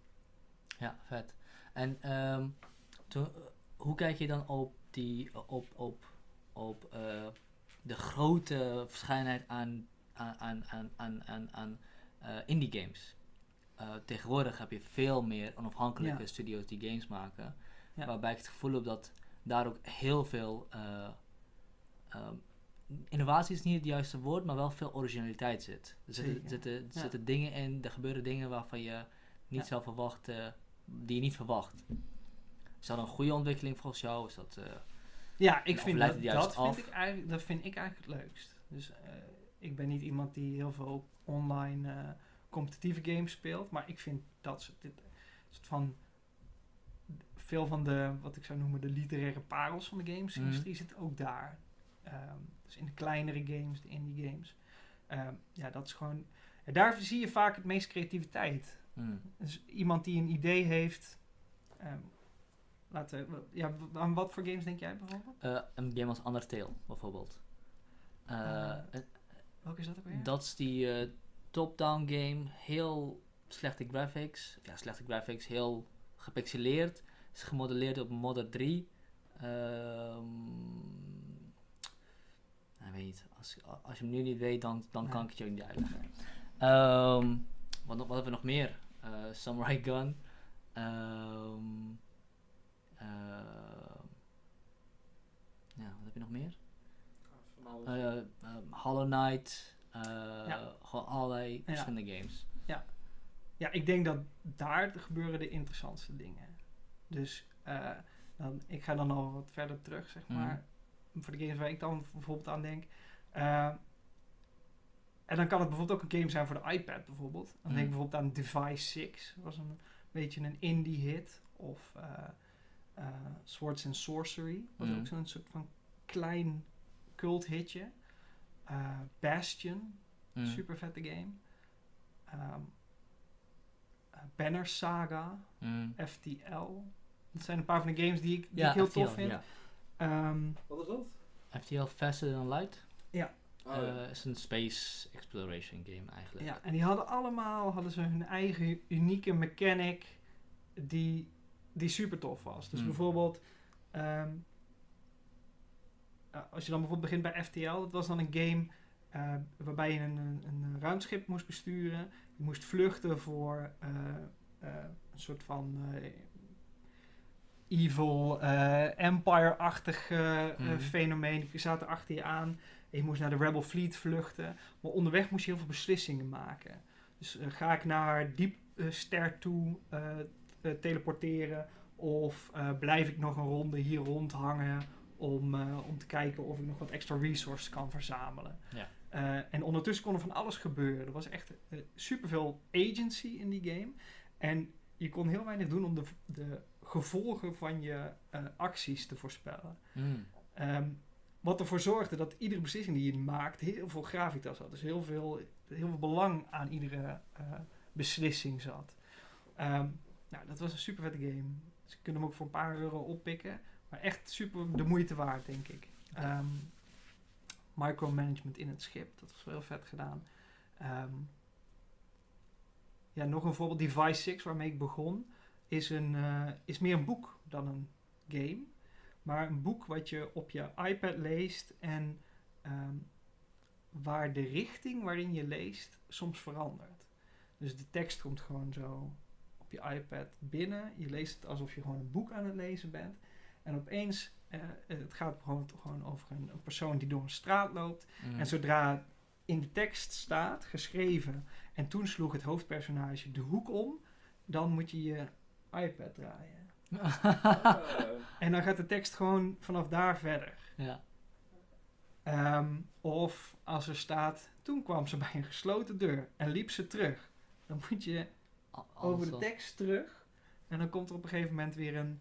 Ja, vet. En ehm, eh, hoe kijk je dan op, die, op, op, op eh, de grote verschijnheid aan, aan, aan, aan, aan, indie games? Tegenwoordig heb je veel meer onafhankelijke Ja. studio's die games maken. Ja. Waarbij ik het gevoel heb dat daar ook heel veel... eh, ehm, innovatie is niet het juiste woord, maar wel veel originaliteit zit. Er zitten, Zeker, zitten, ja. zitten dingen in, er gebeuren dingen waarvan je niet Ja. zou verwachten, die je niet verwacht. Is dat een goede ontwikkeling volgens jou? Is dat, eh, ja ik vind dat, dat, vind ik eigenlijk, dat vind ik eigenlijk het leukst. Dus eh, ik ben niet iemand die heel veel online competitieve games speelt, maar ik vind dat soort, dit, soort van veel van de, wat ik zou noemen, de literaire parels van de gamesindustrie zit ook daar. Ehm, dus in de kleinere games, de indie games. Ehm, ja, dat is gewoon. Daar zie je vaak het meest creativiteit. Mm. Dus iemand die een idee heeft. ehm, laten we, ja, aan wat voor games denk jij bijvoorbeeld? Eh, een game als Undertale, bijvoorbeeld. Eh, Welke is dat ook weer? Dat is die top-down game. Heel slechte graphics. Ja, slechte graphics. Heel gepixeleerd. Is gemodelleerd op Modder 3. Ehm nou, weet niet. Als, als je hem nu niet weet, dan, dan kan ik het je ook niet uitleggen. Ehm wat, wat hebben we nog meer? Eh, Samurai Gun. Ehm ja, wat heb je nog meer? Van alles. Ehm, Hollow Knight. Ja. Gewoon allerlei verschillende games. Ja, ik denk dat daar gebeuren de interessantste dingen. Dus eh, dan, ik ga dan al wat verder terug, zeg Mhm. maar. Voor de games waar ik dan bijvoorbeeld aan denk. Eh, en dan kan het bijvoorbeeld ook een game zijn voor de iPad bijvoorbeeld. Dan denk ik Mhm. bijvoorbeeld aan Device 6. Dat was een beetje een indie hit. Of eh, Swords and Sorcery. was Mhm. ook zo'n soort van klein cult hitje. Bastion. Super vette game. Eh, Banner Saga. FTL. Dat zijn een paar van de games die ik, die Ja, ik heel FTL, tof vind. ja. Ehm, Wat is dat? FTL Faster Than Light. Oh, ja. Eh, is een space exploration game eigenlijk. ja, en die hadden allemaal hadden ze hun eigen unieke mechanic die, die super tof was. Dus Hmm. bijvoorbeeld, ehm, eh, als je dan bijvoorbeeld begint bij FTL, dat was dan een game eh, waarbij je een, een, een ruimteschip moest besturen. Je moest vluchten voor eh, eh, een soort van eh, evil eh, empire-achtig eh, Mhm. fenomeen. Die zaten achter je aan. Je moest naar de Rebel Fleet vluchten. Maar onderweg moest je heel veel beslissingen maken. Dus eh, ga ik naar diep eh, ster toe teleporteren? Of blijf ik nog een ronde hier rondhangen om, om te kijken of ik nog wat extra resources kan verzamelen? Ja. En ondertussen kon er van alles gebeuren. Er was echt superveel agency in die game. En je kon heel weinig doen om de, de gevolgen van je eh, acties te voorspellen. Mm. Ehm, wat ervoor zorgde dat iedere beslissing die je maakt heel veel gravitas had. Dus heel veel, heel veel belang aan iedere eh, beslissing zat. Ehm, nou, dat was een super vette game. Dus je kunt hem ook voor een paar euro oppikken. Maar echt super de moeite waard, denk ik. Ehm, micromanagement in het schip, dat was wel heel vet gedaan. Ja, nog een voorbeeld, Device 6, waarmee ik begon, is, een, eh, is meer een boek dan een game. Maar een boek wat je op je iPad leest en ehm, waar de richting waarin je leest soms verandert. Dus de tekst komt gewoon zo op je iPad binnen. Je leest het alsof je gewoon een boek aan het lezen bent. En opeens, eh, het gaat gewoon, gewoon over een, een persoon die door een straat loopt. Mm. En zodra in de tekst staat, geschreven, en toen sloeg het hoofdpersonage de hoek om, dan moet je je iPad draaien. En dan gaat de tekst gewoon vanaf daar verder. ja. Ehm, of als er staat, toen kwam ze bij een gesloten deur en liep ze terug. Dan moet je over de tekst terug. En dan komt er op een gegeven moment weer een,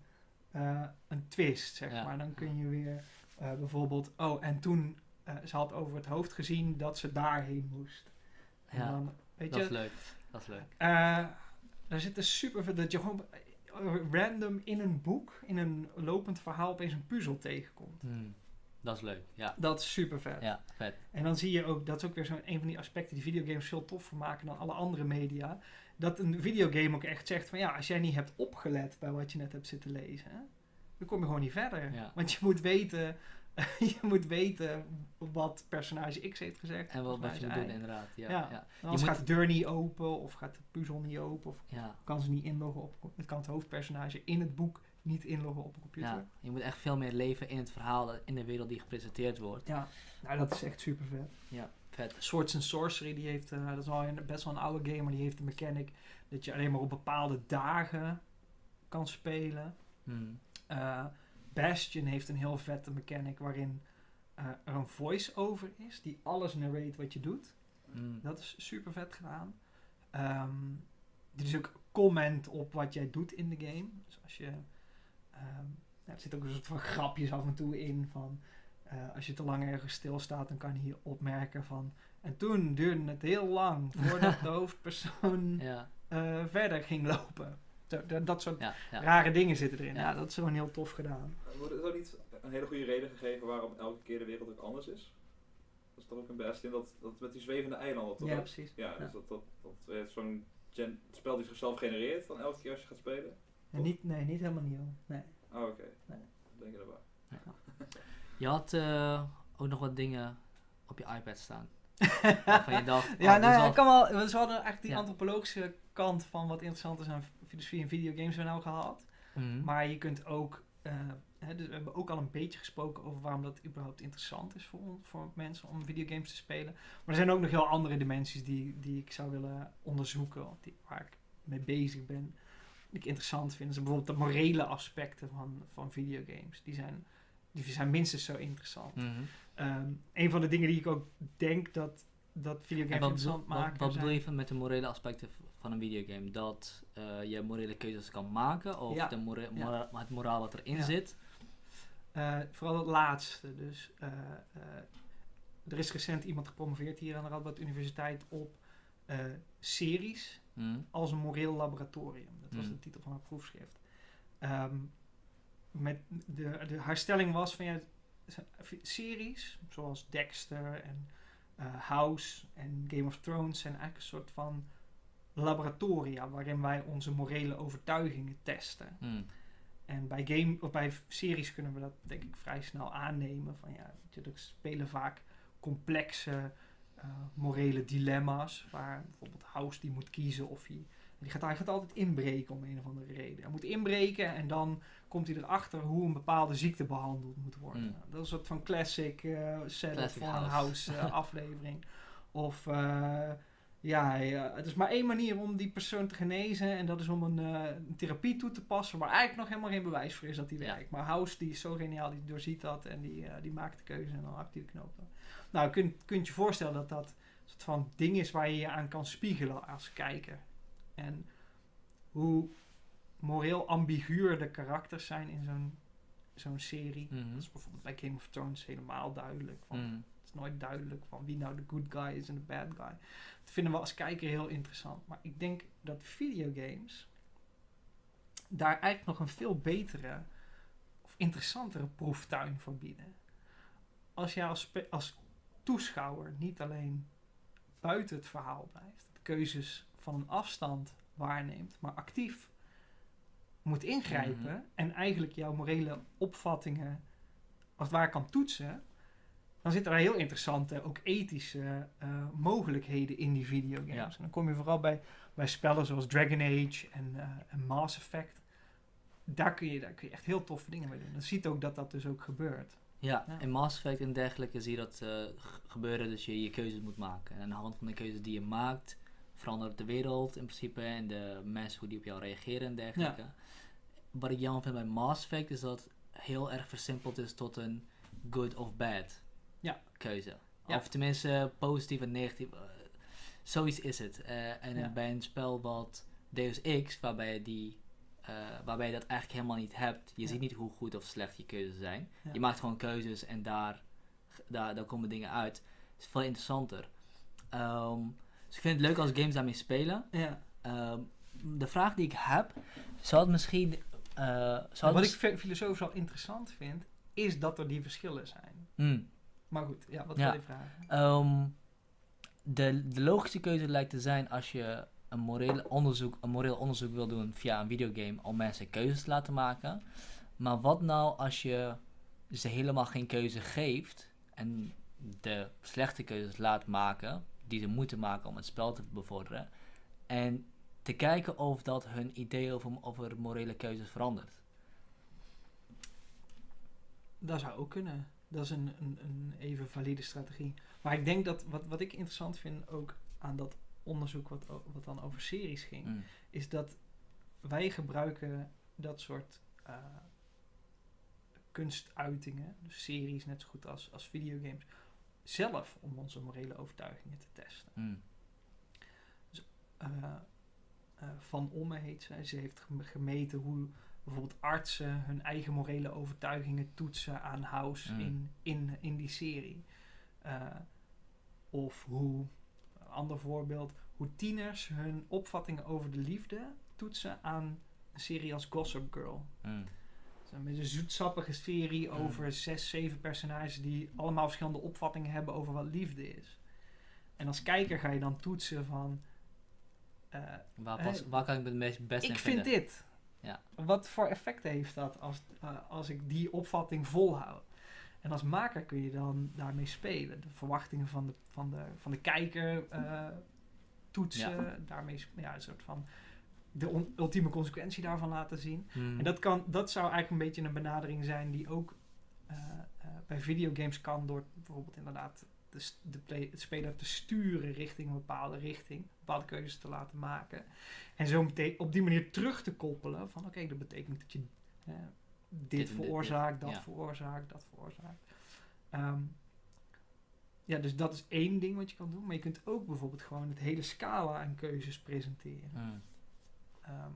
eh, een twist, zeg Ja. maar. Dan kun je weer eh, bijvoorbeeld, oh, en toen, eh, ze had over het hoofd gezien dat ze daarheen moest. En Ja, dan, weet dat je, is leuk. Dat is leuk. eh, daar zit er super veel, dat je gewoon random in een boek, in een lopend verhaal, opeens een puzzel tegenkomt. Mm. Dat is leuk. Ja. Dat is super vet. Ja, vet. En dan zie je ook, dat is ook weer zo'n een van die aspecten die videogames veel toffer maken dan alle andere media. Dat een videogame ook echt zegt van ja, als jij niet hebt opgelet bij wat je net hebt zitten lezen, hè, dan kom je gewoon niet verder. Ja. Want je moet weten, je moet weten wat personage X heeft gezegd. En wat, wat je moet doen, inderdaad. Ja, Ja. ja. Anders Je gaat de deur niet open, of gaat de puzzel niet open, of ja. kan ze niet inloggen op. Het kan het hoofdpersonage in het boek niet inloggen op een computer. ja. Je moet echt veel meer leven in het verhaal, in de wereld die gepresenteerd wordt. Ja, nou dat is echt super vet. Ja, vet. Swords and Sorcery, die heeft, eh, dat is al een, best wel een oude game, maar die heeft de mechanic dat je alleen maar op bepaalde dagen kan spelen. Mm. Eh, Bastion heeft een heel vette mechanic waarin eh, er een voice-over is die alles narrate wat je doet. Mm. Dat is super vet gedaan. Ehm dit is ook comment op wat jij doet in de game. Dus als je. ehm, ja, er zit ook een soort van grapjes af en toe in van. eh, als je te lang ergens stilstaat, dan kan hij opmerken van... En toen duurde het heel lang voordat de hoofdpersoon Ja, eh, verder ging lopen. Dat, dat soort ja, ja. rare dingen zitten erin. Ja. Ja. dat is gewoon heel tof gedaan. Wordt er ook niet een hele goede reden gegeven waarom elke keer de wereld ook anders is? Dat is toch ook een best in dat, dat met die zwevende eilanden toch Ja, precies. Ja, Ja. dus dat, dat, dat heeft zo'n spel die zichzelf genereert dan elke keer als je gaat spelen? En niet, nee, niet helemaal nieuw. Nee. Oh, oké. Nee. Denk je erbij. Je had eh, ook nog wat dingen op je iPad staan. Waarvan je dacht, Ja, oh, nou ja, ik kan wel. We hadden eigenlijk die Ja. antropologische kant van wat interessant is aan filosofie en videogames we nou gehad. Mhm. Maar je kunt ook. eh, hè, dus we hebben ook al een beetje gesproken over waarom dat überhaupt interessant is voor, voor mensen om videogames te spelen. Maar er zijn ook nog heel andere dimensies die, die ik zou willen onderzoeken, die, waar ik mee bezig ben. Die ik interessant vind. Dus bijvoorbeeld de morele aspecten van, van videogames. Die zijn, die zijn minstens zo interessant. Ehm, een van de dingen die ik ook denk dat, dat videogames wat, bedoel, interessant wat, maken. wat bedoel zijn- je van- met de morele aspecten van een videogame? Dat eh, je morele keuzes kan maken of Ja. de Ja. het moraal wat erin Ja. zit? Eh, vooral het laatste. Dus eh, er is recent iemand gepromoveerd hier aan de Radboud Universiteit op series Mhm. als een moreel laboratorium. Dat was Hmm. de titel van haar proefschrift. Ehm, met de, de, haar stelling was van ja, series zoals Dexter en House en Game of Thrones zijn eigenlijk een soort van laboratoria waarin wij onze morele overtuigingen testen. Mhm. En bij, game, of bij series kunnen we dat denk ik vrij snel aannemen. Van ja, er spelen vaak complexe eh, morele dilemma's. Waar bijvoorbeeld House die moet kiezen of hij... Die gaat, hij gaat altijd inbreken om een of andere reden. Hij moet inbreken en dan komt hij erachter hoe een bepaalde ziekte behandeld moet worden. Mm. Dat is een soort van classic eh setup een House. House eh, aflevering. Of ja, hij, eh, het is maar één manier om die persoon te genezen. En dat is om een, eh, een therapie toe te passen. Waar eigenlijk nog helemaal geen bewijs voor is dat die Ja. werkt. Maar House die is zo geniaal, die doorziet dat. En die, eh, die maakt de keuze en dan hakt hij de knoop. dan. Nou, je kunt, je voorstellen dat dat een soort van ding is waar je je aan kan spiegelen als kijker. En hoe moreel ambiguur de karakters zijn in zo'n zo'n serie. Mhm. Dat is bijvoorbeeld bij Game of Thrones helemaal duidelijk. Van. Is nooit duidelijk van wie nou de good guy is en de bad guy. Dat vinden we als kijker heel interessant. Maar ik denk dat videogames daar eigenlijk nog een veel betere of interessantere proeftuin voor bieden. Als jij als, als toeschouwer niet alleen buiten het verhaal blijft, de keuzes van een afstand waarneemt, maar actief moet ingrijpen Mhm. en eigenlijk jouw morele opvattingen als het ware kan toetsen, dan zitten daar heel interessante, ook ethische eh, mogelijkheden in die videogames. Ja. En dan kom je vooral bij, bij spellen zoals Dragon Age en, eh, en Mass Effect. Daar kun, je, daar kun je echt heel toffe dingen mee doen. Dan ziet ook dat dat dus ook gebeurt. Ja, Ja. in Mass Effect en dergelijke zie je dat eh, gebeuren, dus je je keuzes moet maken. En aan de hand van de keuzes die je maakt, verandert de wereld in principe en de mensen hoe die op jou reageren en dergelijke. Wat ik jammer vind bij Mass Effect is dat het heel erg versimpeld is tot een good of bad Ja. keuze. Ja. Of tenminste positief en negatief. eh, zoiets is het. Eh, en Ja. bij een spel wat Deus Ex, waarbij je, die, eh, waarbij je dat eigenlijk helemaal niet hebt. Je Ja. ziet niet hoe goed of slecht je keuzes zijn. Ja. Je maakt gewoon keuzes en daar, daar, daar komen dingen uit. Het is veel interessanter. Ehm, dus ik vind het leuk als games daarmee spelen. Ja. Ehm, de vraag die ik heb, zou het misschien... eh, zou het wat ik filosofisch al interessant vind, is dat er die verschillen zijn. Hmm. Maar goed, ja, wat Ja. wil je vragen? Ehm, de, de logische keuze lijkt te zijn als je een moreel onderzoek, een moreel onderzoek wil doen via een videogame om mensen keuzes te laten maken. Maar wat nou als je ze helemaal geen keuze geeft en de slechte keuzes laat maken die ze moeten maken om het spel te bevorderen en te kijken of dat hun idee over, over morele keuzes verandert. Dat zou ook kunnen. Dat is een, een, een even valide strategie. Maar ik denk dat wat, wat ik interessant vind ook aan dat onderzoek wat, wat dan over series ging, Mm. is dat wij gebruiken dat soort eh, kunstuitingen, dus series net zo goed als, als videogames, zelf om onze morele overtuigingen te testen. Mm. Eh, eh, Van Omme heet zij. Ze heeft gem- gemeten hoe bijvoorbeeld artsen hun eigen morele overtuigingen toetsen aan House Mm. in, in, in die serie. Eh, of hoe, een ander voorbeeld, hoe tieners hun opvattingen over de liefde toetsen aan een serie als Gossip Girl. Mm. Is een beetje een zoetsappige serie Mm. over zes, zeven personages die allemaal verschillende opvattingen hebben over wat liefde is. En als kijker ga je dan toetsen van... eh, Waar, pas, Eh, waar kan ik het meest best ik in vind dit. Ja. Wat voor effect heeft dat als, eh, als ik die opvatting volhoud? En als maker kun je dan daarmee spelen. De verwachtingen van de, van de, van de kijker eh, toetsen. Daarmee ja, een soort van de ultieme consequentie daarvan laten zien. Mm. En dat, kan, dat zou eigenlijk een beetje een benadering zijn die ook eh, bij videogames kan door bijvoorbeeld inderdaad de, de, play- speler te sturen richting een bepaalde richting, bepaalde keuzes te laten maken. En zo meteen op die manier terug te koppelen van oké, dat betekent dat je eh, dit, Dit en dit, veroorzaakt, dit, dat ja. veroorzaakt, dat veroorzaakt. Ehm, ja, dus dat is één ding wat je kan doen. Maar je kunt ook bijvoorbeeld gewoon het hele scala aan keuzes presenteren. Mm. Ehm,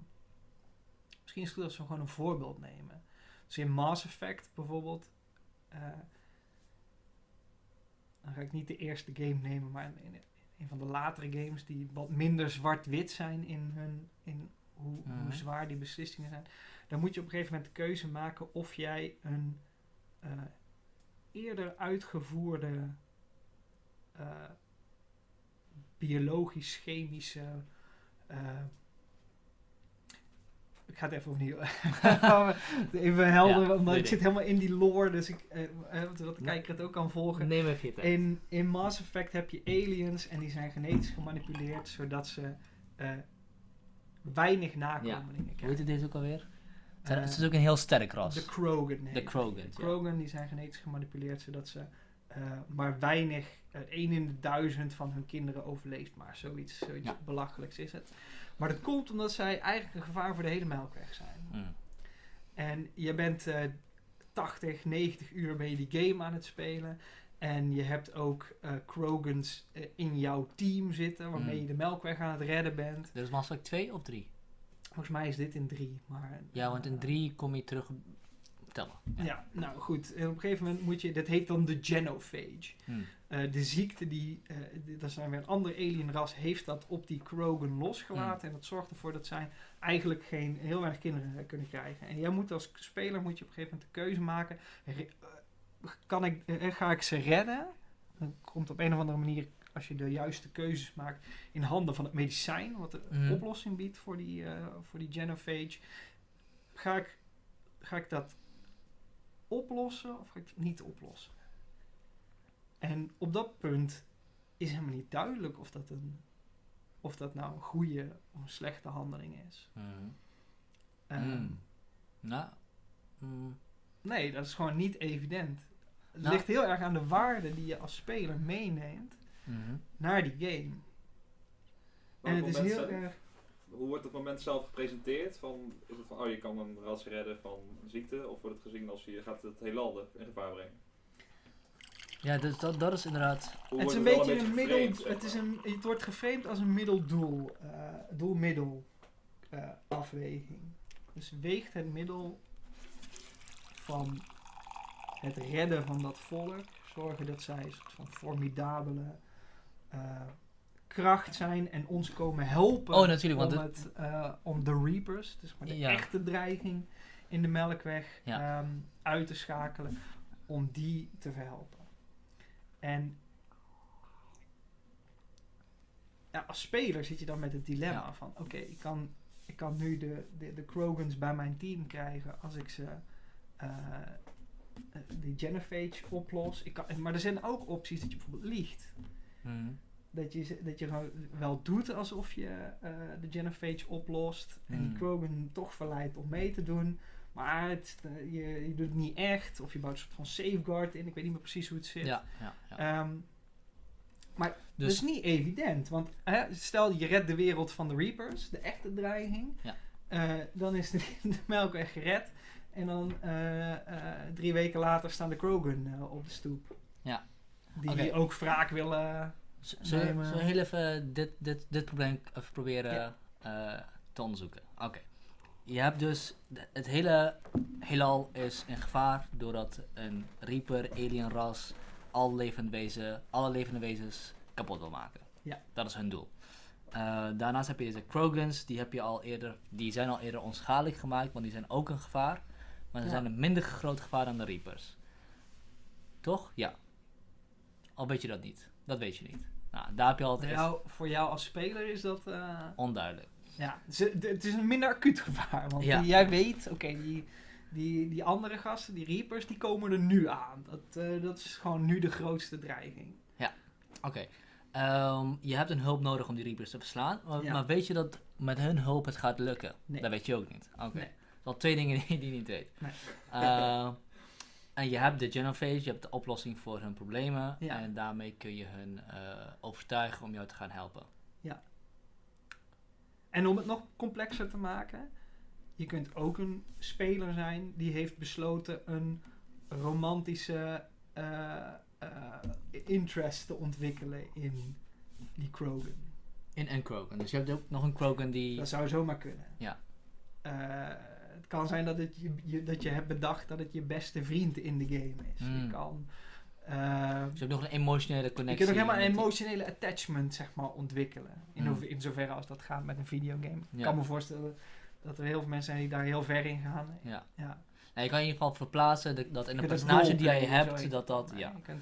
misschien is het goed als we gewoon een voorbeeld nemen. Dus in Mass Effect bijvoorbeeld. eh, dan ga ik niet de eerste game nemen, maar een van de latere games die wat minder zwart-wit zijn in, hun, in hoe, hoe Mhm. zwaar die beslissingen zijn. Dan moet je op een gegeven moment de keuze maken of jij een eh, eerder uitgevoerde eh, biologisch-chemische eh, ik ga het even opnieuw. even helder, Ja, omdat ik zit helemaal in die lore, dus ik, eh, eh, wat de Ja. kijker het ook kan volgen. Neem even je tijd. In, in Mass Effect heb je aliens en die zijn genetisch gemanipuleerd zodat ze eh, weinig nakomelingen Hoe heet krijgen. dit ook alweer? Het Eh, is ook een heel sterk ras. de Krogan. De. Krogan, De ja. Krogan die zijn genetisch gemanipuleerd zodat ze eh, maar weinig, eh, één in de duizend van hun kinderen overleeft. Maar zoiets, zoiets Ja. belachelijks is het. Maar dat komt omdat zij eigenlijk een gevaar voor de hele melkweg zijn. Mm. En je bent eh 80, 90 uur ben je die game aan het spelen. En je hebt ook eh Krogans eh, in jouw team zitten, waarmee Mm. je de melkweg aan het redden bent. Dus Mass Effect 2 of 3? Volgens mij is dit in drie. Maar, Ja, want in eh, 3 kom je terug tellen. Ja. nou goed. En op een gegeven moment moet je, dat heet dan de genophage. Mm. Eh, de ziekte die, eh, dat zijn weer een ander alienras, heeft dat op die Krogan losgelaten. En dat zorgt ervoor dat zij eigenlijk geen, heel weinig kinderen eh, kunnen krijgen. En jij moet als speler moet je op een gegeven moment de keuze maken. Re- kan ik, ga ik ze redden? Dan komt op een of andere manier, als je de juiste keuzes maakt, in handen van het medicijn, wat een Mhm. oplossing biedt voor die, eh, voor die genophage. Ga ik, ga ik dat oplossen of ga ik het niet oplossen? En op dat punt is helemaal niet duidelijk of dat, een, of dat nou een goede of een slechte handeling is. Mm. Ehm, Mm. Nou, mm. Nee, dat is gewoon niet evident. Het Nou. ligt heel erg aan de waarde die je als speler meeneemt Mhm. naar die game. En het is heel erg... Hoe wordt het moment zelf gepresenteerd? Van, is het van, oh je kan een ras redden van ziekte? Of wordt het gezien als je gaat het heelal in gevaar brengen? Ja, dus dat, dat is inderdaad... Hoe Het is wordt een beetje een middel. geframed, Het, is een, het wordt geframed als een middeldoel. eh doel-middel eh, afweging. Dus weegt het middel van het redden van dat volk. Zorgen dat zij een soort van formidabele eh, kracht zijn en ons komen helpen. Oh, natuurlijk, want om, het- het, eh, om de Reapers, dus maar de Ja. echte dreiging in de melkweg, Ja. ehm, uit te schakelen. Om die te verhelpen. En ja, als speler zit je dan met het dilemma Ja. van... Oké, ik, kan, ik kan nu de, de, de Krogans bij mijn team krijgen als ik ze... eh, eh, die Genophage oplos. Ik kan, maar er zijn ook opties dat je bijvoorbeeld liegt. Mhm. Dat je, dat je gewoon wel doet alsof je eh, de Genophage oplost. En die. Krogan toch verleidt om mee te doen. Maar het, eh, je, je doet het niet echt. Of je bouwt een soort van safeguard in. Ik weet niet meer precies hoe het zit. Ja, ja, ja. Ehm, maar dat Dus is niet evident. Want stel je redt de wereld van de Reapers. De echte dreiging. Ja. eh, dan is de, de melkweg gered. En dan drie weken later staan de Krogan op de stoep. Ja. Die ook wraak willen... z- zullen Nee, we maar- zullen we heel even dit, dit, dit probleem even proberen Ja. eh, te onderzoeken? Oké. je hebt dus, het hele heelal is in gevaar doordat een Reaper, alien ras, al levend wezen, alle levende wezens kapot wil maken. Ja. Dat is hun doel. Eh, daarnaast heb je deze Krogans, die, heb je al eerder, die zijn al eerder onschadelijk gemaakt, want die zijn ook een gevaar. Maar ze Ja. zijn een minder groot gevaar dan de Reapers. Toch? Ja. Al weet je dat niet. Dat weet je niet. Nou, daar heb je Voor altijd jou, voor jou als speler is dat... eh, onduidelijk. ja, het is een minder acuut gevaar. Want Ja. jij weet, oké, die, die, die andere gasten, die Reapers, die komen er nu aan. Dat, eh, dat is gewoon nu de grootste dreiging. Oké. Ehm, je hebt een hulp nodig om die Reapers te verslaan. Maar, Ja. maar weet je dat met hun hulp het gaat lukken? Nee. Dat weet je ook niet. Oké. Nee. Dat zijn al twee dingen die, je niet weet. Nee. Eh, en je hebt de Genophage, je hebt de oplossing voor hun problemen. Ja. En daarmee kun je hun eh, overtuigen om jou te gaan helpen. En om het nog complexer te maken, je kunt ook een speler zijn die heeft besloten een romantische eh, interest te ontwikkelen in die Krogan. In en Krogan. Dus je hebt ook nog een Krogan die... Dat zou zomaar kunnen. Ja. Eh, het kan zijn dat, het je, je- dat je hebt bedacht dat het je beste vriend in de game is. Hmm. Je kan... eh, Dus je hebt nog een emotionele je connectie. kunt ook helemaal een emotionele attachment zeg maar, ontwikkelen. In, Hmm. hoever- in zoverre als dat gaat met een videogame. Ik kan me voorstellen dat er heel veel mensen zijn die daar heel ver in gaan. Ja. Ja. Nou, je kan in ieder geval verplaatsen dat, dat in Je een personage die jij zo hebt, dat dat... Ja. je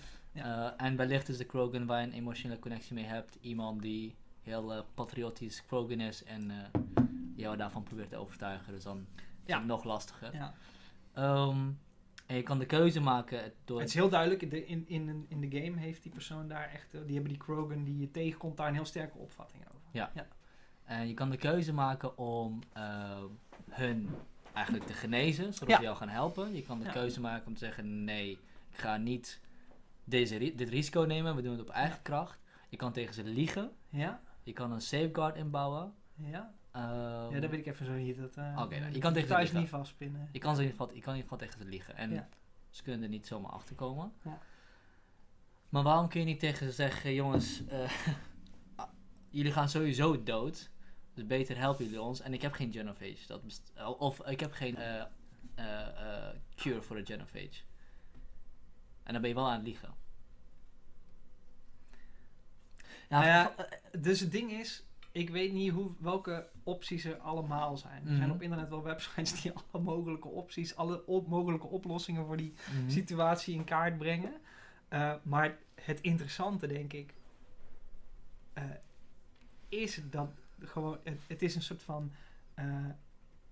Eh, en wellicht is de Krogan waar je een emotionele connectie mee hebt. Iemand die heel eh, patriotisch Krogan is en eh, jou daarvan probeert te overtuigen. Dus dan Ja. het nog lastiger. ja. Ehm, en je kan de keuze maken door... Het is heel duidelijk, de, in, in, in de game heeft die persoon daar echt, eh, die hebben die Krogan die je tegenkomt daar een heel sterke opvatting over. Ja. En je kan de keuze maken om eh, hun eigenlijk te genezen, zodat Ja. ze jou gaan helpen. Je kan de Ja. keuze maken om te zeggen, nee, ik ga niet deze, ri- dit risico nemen, we doen het op eigen Ja. kracht. Je kan tegen ze liegen. Ja, Je kan een safeguard inbouwen. ja. Ehm, ja, dat weet ik even zo niet. Dat, eh, Oké, nou, je kan tegen thuis niet vastpinnen. je, kan ze in ieder geval, je kan in ieder geval tegen ze liegen. En Ja. ze kunnen er niet zomaar achter komen. Ja. Maar waarom kun je niet tegen ze zeggen, jongens, eh, jullie gaan sowieso dood. Dus beter helpen jullie ons. En ik heb geen Genophage. Dat of ik heb geen eh, eh, cure voor de Genophage. En dan ben je wel aan het liegen. Ja, Nou ja, Dus het ding is, ik weet niet hoe, welke opties er allemaal zijn. Er Mhm. zijn op internet wel websites die alle mogelijke opties, alle op, mogelijke oplossingen voor die mhm. situatie in kaart brengen. Eh, maar het interessante, denk ik, eh, is dat gewoon, het, het is een soort van eh,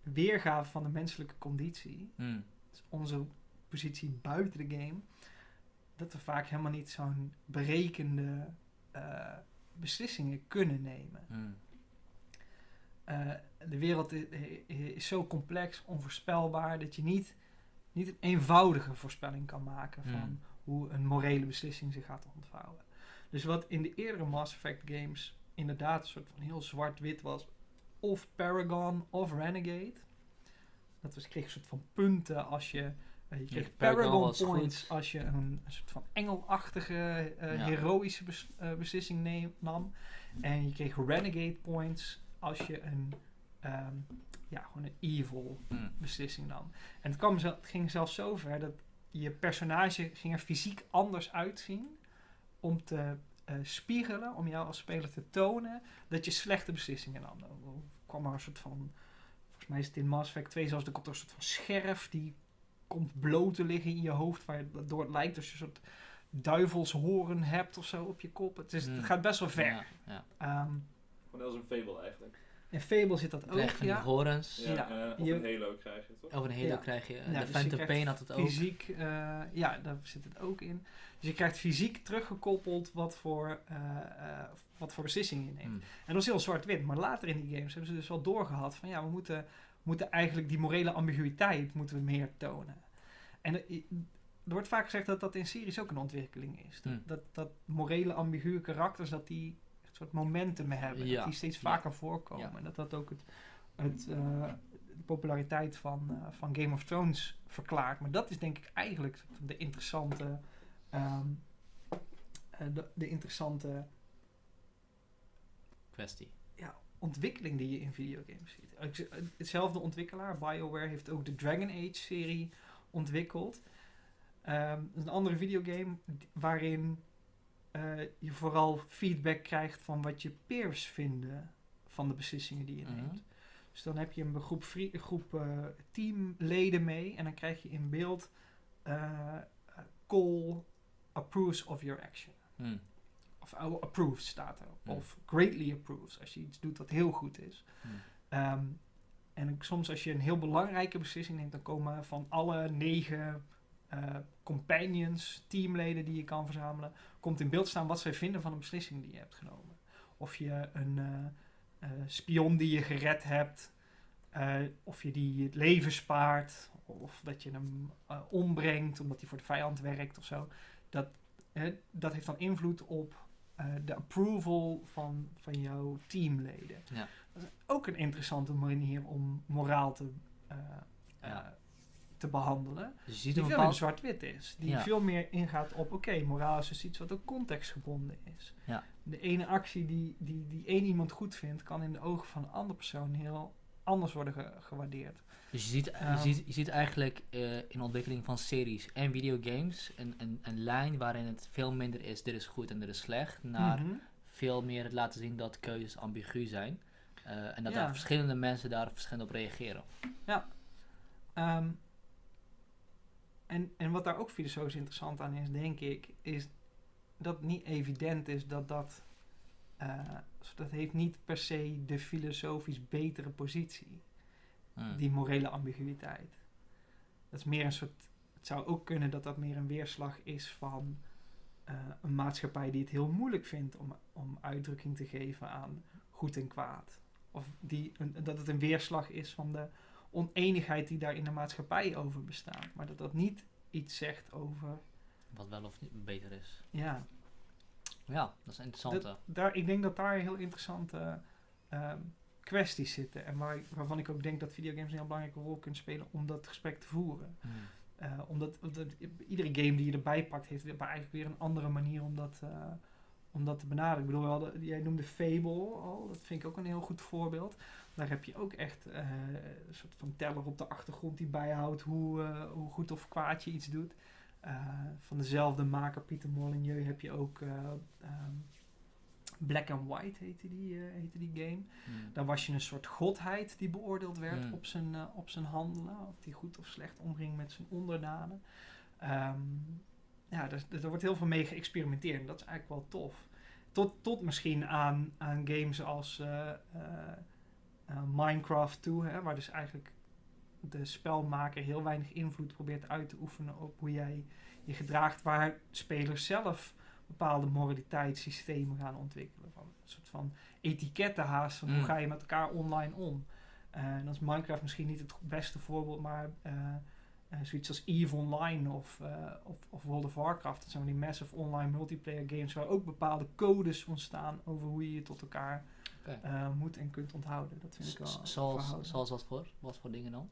weergave van de menselijke conditie. Mm, Dus onze positie buiten de game. Dat we vaak helemaal niet zo'n berekende beslissingen kunnen nemen. mm, Eh, de wereld is, is zo complex, onvoorspelbaar, dat je niet, niet een eenvoudige voorspelling kan maken van Mm. hoe een morele beslissing zich gaat ontvouwen. Dus wat in de eerdere Mass Effect games inderdaad een soort van heel zwart-wit was, of Paragon of Renegade. Dat was, je kreeg een soort van punten als je. Eh, je kreeg Paragon points goed. als je een, een soort van engelachtige, eh, Ja. heroïsche bes- eh, beslissing neem- nam. En je kreeg Renegade points als je een, ehm, ja, gewoon een evil mm. beslissing nam. En het, kwam het ging zelfs zo ver dat je personage ging er fysiek anders uitzien om te spiegelen, om jou als speler te tonen dat je slechte beslissingen nam. Dan kwam er een soort van, volgens mij is het in Mass Effect 2 zelfs, er komt er een soort van scherf die komt bloot te liggen in je hoofd, waardoor het lijkt als je een soort duivelshoren hebt of zo op je kop. Het, is, Mm. het gaat best wel ver. Ja, ja. Ehm, Gewoon als een Fable eigenlijk. in Fable zit dat ook, ja. horens. Ja, Ja. eh, of Je- een Halo krijg je toch? Over een hele Ja. krijg je. Ja, de dus Phantom Pain had het ook. Fysiek, eh, ja, daar zit het ook in. Dus je krijgt fysiek teruggekoppeld wat voor, eh, eh, wat voor beslissingen je neemt. Mm. En dat was heel zwart-wit. Maar later in die games hebben ze dus wel doorgehad van ja, we moeten, moeten eigenlijk die morele ambiguïteit moeten we meer tonen. En er, er wordt vaak gezegd dat dat in series ook een ontwikkeling is. Dat, Hmm. dat, dat morele ambiguë karakters, dat die echt soort momentum hebben. Ja. Dat die steeds Ja. vaker voorkomen. Ja. En dat dat ook het, het, eh, de populariteit van, eh, van Game of Thrones verklaart. Maar dat is denk ik eigenlijk de interessante... ehm, eh, de, de interessante Kwestie. Ontwikkeling die je in videogames ziet. Z- Hetzelfde ontwikkelaar, BioWare, heeft ook de Dragon Age-serie ontwikkeld. Ehm, een andere videogame waarin eh, je vooral feedback krijgt van wat je peers vinden van de beslissingen die je Mhm. neemt. Dus dan heb je een groep, een groep eh, teamleden mee en dan krijg je in beeld eh, Cole approves of your action. Hmm. Of approves staat er. Hmm. Of greatly approves, als je iets doet wat heel goed is. Hmm. Ehm, en soms als je een heel belangrijke beslissing neemt, dan komen van alle negen eh, companions, teamleden die je kan verzamelen, komt in beeld staan wat zij vinden van een beslissing die je hebt genomen. Of je een eh, eh, spion die je gered hebt, of je die het leven spaart, of dat je hem ombrengt omdat hij voor de vijand werkt of zo. Dat, hè, dat heeft dan invloed op eh, de approval van, van jouw teamleden. Ja. Dat is ook een interessante manier om moraal te, eh, eh, Ja. te behandelen. Je ziet Die veel bepaald... zwart-wit is. Die Ja. veel meer ingaat op, oké, moraal is dus iets wat ook contextgebonden is. Ja. De ene actie die, die, die één iemand goed vindt, kan in de ogen van een andere persoon heel anders worden ge- gewaardeerd. Dus je ziet, je Ehm. ziet, je ziet eigenlijk eh, in ontwikkeling van series en videogames een, een, een lijn waarin het veel minder is dit is goed en dit is slecht, naar Mhm. veel meer het laten zien dat keuzes ambigu zijn. Eh, en dat Ja. daar verschillende mensen daar verschillend op reageren. Ehm, en, en wat daar ook filosofisch interessant aan is, denk ik, is dat het niet evident is dat dat... eh, dat heeft niet per se de filosofisch betere positie. Hmm. die morele ambiguïteit. Dat is meer een soort. Het zou ook kunnen dat dat meer een weerslag is van eh, een maatschappij die het heel moeilijk vindt om, om uitdrukking te geven aan goed en kwaad. Of die, een, dat het een weerslag is van de oneenigheid die daar in de maatschappij over bestaat. Maar dat dat niet iets zegt over. Wat wel of niet beter is. Ja, Ja, dat is interessant. daar, ik denk dat daar heel interessante ehm, kwesties zitten. En waar, waarvan ik ook denk dat videogames een heel belangrijke rol kunnen spelen om dat gesprek te voeren. Hmm. Eh, omdat, omdat iedere game die je erbij pakt, heeft weer- eigenlijk weer een andere manier om dat, eh, om dat te benaderen. Ik bedoel, jij noemde Fable al, dat vind ik ook een heel goed voorbeeld. Daar heb je ook echt eh, een soort van teller op de achtergrond die bijhoudt hoe, hoe goed of kwaad je iets doet. Eh, van dezelfde maker, Pieter Molyneux, heb je ook eh, ehm, Black and White heette die, eh, heette die game. Hmm. Daar was je een soort godheid die beoordeeld werd Hmm. op, zijn, op zijn handelen. Of die goed of slecht omging met zijn onderdanen. Ehm, ja, daar, daar wordt heel veel mee geëxperimenteerd. En dat is eigenlijk wel tof. Tot, tot misschien aan, aan games als Minecraft toe. Hè, waar dus eigenlijk de spelmaker heel weinig invloed probeert uit te oefenen op hoe jij je gedraagt. Waar spelers zelf bepaalde moraliteitssystemen gaan ontwikkelen. Van een soort van etiketten haast van hoe Mm. ga je met elkaar online om. Eh, en dan is Minecraft misschien niet het beste voorbeeld, maar eh, zoiets als EVE Online of, of, of World of Warcraft. Dat zijn die massive online multiplayer games waar ook bepaalde codes ontstaan over hoe je je tot elkaar moet en kunt onthouden. Dat vind ik wel Zoals, zoals wat voor? Wat voor dingen dan?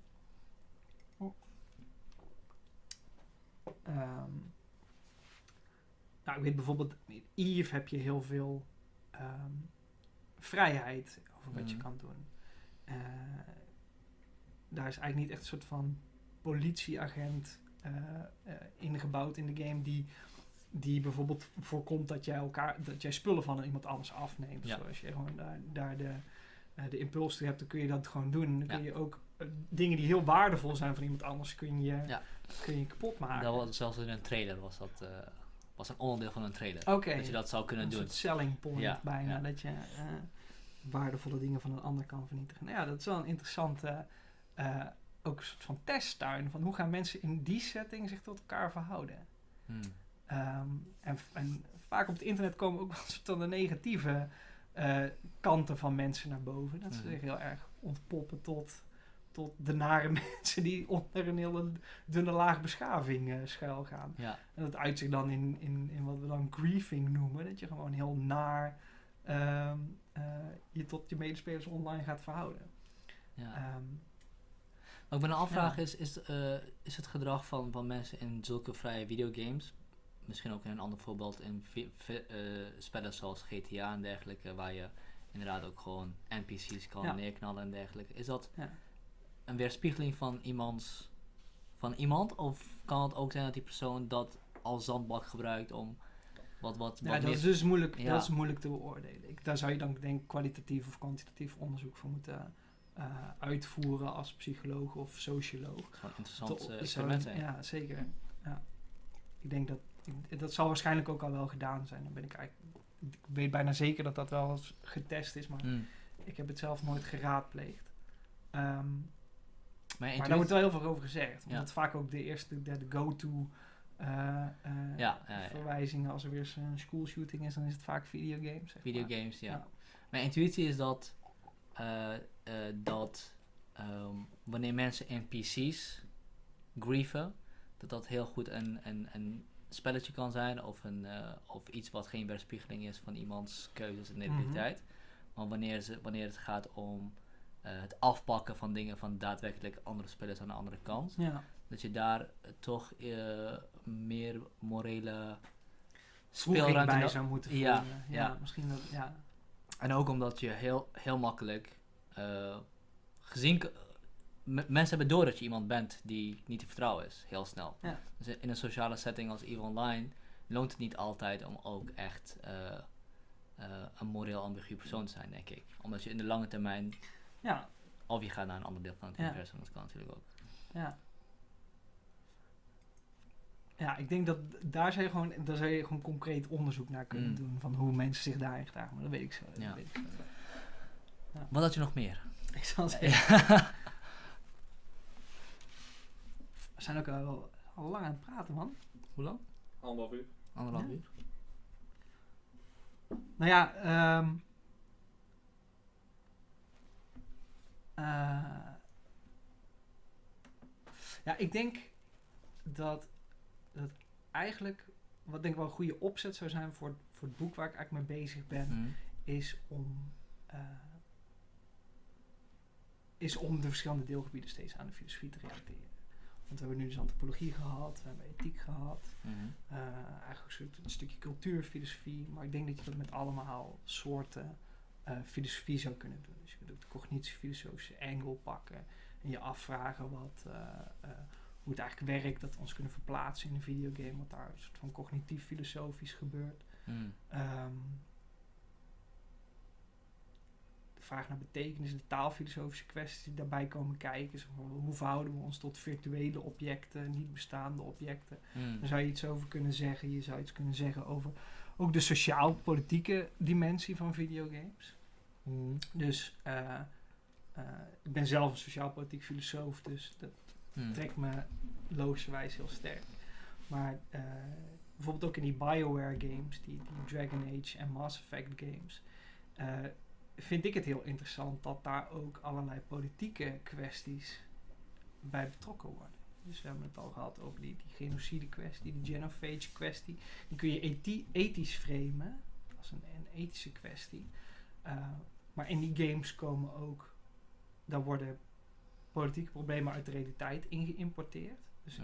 Ehm, nou, ik weet bijvoorbeeld, in Eve heb je heel veel ehm, vrijheid over wat je Mhm. kan doen. Eh, daar is eigenlijk niet echt een soort van politieagent eh, eh, ingebouwd in de game die, die bijvoorbeeld voorkomt dat jij, elkaar, dat jij spullen van iemand anders afneemt. Ja. Zoals je gewoon daar, daar de, eh, de impuls toe hebt, dan kun je dat gewoon doen. Dan kun Ja. je ook dingen die heel waardevol zijn van iemand anders, kun je, Ja. kun je kapot maken. Dat was zelfs in een trailer was dat eh, was een onderdeel van een trailer. Dat je dat zou kunnen een doen. soort selling point Ja, bijna. ja. Dat je eh, waardevolle dingen van een ander kan vernietigen. Nou ja, dat is wel een interessante eh, ook een soort van testtuin. Van hoe gaan mensen in die setting zich tot elkaar verhouden? Hmm. Ehm, en, en vaak op het internet komen ook wel een soort van de negatieve eh, kanten van mensen naar boven. Dat ze Mhm. zich heel erg ontpoppen tot, tot de nare mensen die onder een hele dunne laag beschaving eh schuil gaan. Ja, En dat uit zich dan in, in, in wat we dan griefing noemen. Dat je gewoon heel naar ehm, eh, je tot je medespelers online gaat verhouden. ja. Ehm, Wat ik me afvraag Ja. is, is, eh, is het gedrag van, van mensen in zulke vrije videogames, misschien ook in een ander voorbeeld in spellen zoals GTA en dergelijke, waar je inderdaad ook gewoon NPC's kan Ja. neerknallen en dergelijke. Is dat Ja. Een weerspiegeling van iemands van iemand? Of kan het ook zijn dat die persoon dat als zandbak gebruikt om wat wat, Ja, wat dat meer- is dus moeilijk, Ja. dat is moeilijk te beoordelen. Ik, daar zou je dan denk ik kwalitatief of kwantitatief onderzoek voor moeten eh, uitvoeren als psycholoog of socioloog. een interessant Te- eh, experiment zijn. Ja, zeker. Ja. Ik denk dat ik- dat zal waarschijnlijk ook al wel gedaan zijn. Dan ben ik eigenlijk. Ik weet bijna zeker dat dat wel eens getest is, maar Mm. ik heb het zelf nooit geraadpleegd. Ehm, Maar, daar wordt wel heel veel over gezegd. Want Ja. dat is vaak ook de eerste, de, de go-to eh, eh, Ja, ja, ja. verwijzingen. Als er weer een schoolshooting is, dan is het vaak videogames. zeg. Videogames, ja. Ja. Mijn intuïtie is dat, eh, dat ehm, wanneer mensen NPC's grieven, dat dat heel goed een, een, een spelletje kan zijn of, een, of iets wat geen weerspiegeling is van iemands keuzes en identiteit. Maar wanneer, ze, wanneer het gaat om het afpakken van dingen van daadwerkelijk andere spelers aan de andere kant, Ja. dat je daar eh, toch eh, meer morele speelruimte bij zou moeten Ja, voelen. Ja, ja. misschien dat, ja. En ook omdat je heel, heel makkelijk eh, gezien... mensen hebben door dat je iemand bent die niet te vertrouwen is, heel snel. Ja. Dus in een sociale setting als EVE Online loont het niet altijd om ook echt eh, eh, een moreel ambigu persoon te zijn, denk ik. Omdat je in de lange termijn, Ja, of je gaat naar een ander deel van het Ja. universum, dat kan natuurlijk ook. ja. Ja, ik denk dat daar zou je gewoon, daar zou je gewoon concreet onderzoek naar kunnen Mm. doen. Van hoe mensen zich daarin gedragen. Maar dat weet ik zo. Ja. weet ik zo. Wat had je nog meer? Ik zal zeggen. Ja. We zijn ook al, al lang aan het praten, man. Hoe lang? Anderhalf uur. Anderhalf Ja. uur? Nou ja, ehm eh, ja, ik denk dat, dat eigenlijk, wat denk ik wel een goede opzet zou zijn voor, voor het boek waar ik eigenlijk mee bezig ben, Mhm. is om, eh, is om de verschillende deelgebieden steeds aan de filosofie te relateren. Want we hebben nu dus antropologie gehad, we hebben ethiek gehad, Mhm. eh, eigenlijk een, soort, een stukje cultuurfilosofie. Maar ik denk dat je dat met allemaal soorten eh, filosofie zou kunnen doen. Dus je kunt ook de cognitiefilosofische angle pakken en je afvragen wat, eh, eh, hoe het eigenlijk werkt, dat we ons kunnen verplaatsen in een videogame, wat daar een soort van cognitief-filosofisch gebeurt. Ehm, de vraag naar betekenis, de taalfilosofische kwesties die daarbij komen kijken. Zeg maar, hoe verhouden we ons tot virtuele objecten, niet bestaande objecten? Mhm. Daar zou je iets over kunnen zeggen. Je zou iets kunnen zeggen over ook de sociaal-politieke dimensie van videogames. Mhm. Dus eh, eh, ik ben zelf een sociaal-politiek filosoof, dus dat Mhm. trekt me logischerwijs heel sterk. Maar eh, bijvoorbeeld ook in die BioWare games, die, die Dragon Age en Mass Effect games, vind ik het heel interessant dat daar ook allerlei politieke kwesties bij betrokken worden. Dus we hebben het al gehad over die, die genocide kwestie, die genophage kwestie. Die kun je ethi- ethisch framen, als een, een ethische kwestie. Eh, maar in die games komen ook, daar worden politieke problemen uit de realiteit ingeïmporteerd. Dus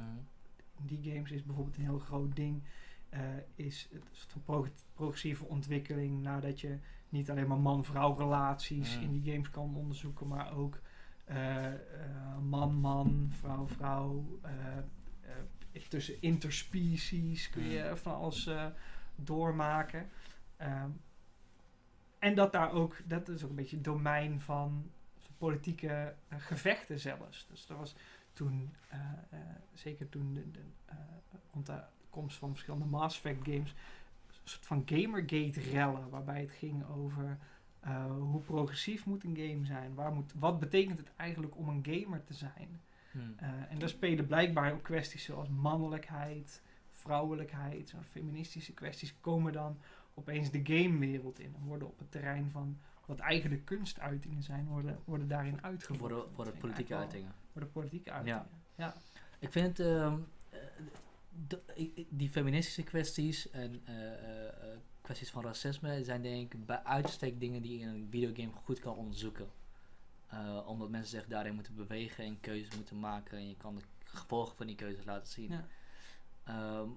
in die games is bijvoorbeeld een heel groot ding, eh, is het soort van prog- progressieve ontwikkeling nadat je niet alleen maar man-vrouw relaties in die games kan onderzoeken, maar ook eh, eh, man-man, vrouw-vrouw, eh, eh, tussen interspecies kun je van alles doormaken. Ehm, en dat daar ook, dat is ook een beetje het domein van politieke gevechten zelfs. Dus er was toen, zeker toen de, de, rond de komst van verschillende Mass Effect games, een soort van Gamergate-rellen, waarbij het ging over eh, hoe progressief moet een game zijn, waar moet, wat betekent het eigenlijk om een gamer te zijn. Mhm. Eh, en daar spelen blijkbaar ook kwesties zoals mannelijkheid, vrouwelijkheid, zo'n feministische kwesties komen dan opeens de gamewereld in en worden op het terrein van wat eigenlijk kunstuitingen zijn, worden, worden daarin uitgevoerd. Vind ik politieke uitingen. Voor de politieke uitingen. Ja. Ik vind ehm, eh, de- die feministische kwesties en kwesties van racisme zijn denk ik bij uitstek dingen die je in een videogame goed kan onderzoeken. Eh, omdat mensen zich daarin moeten bewegen en keuzes moeten maken en je kan de gevolgen van die keuzes laten zien. Ja. Ehm,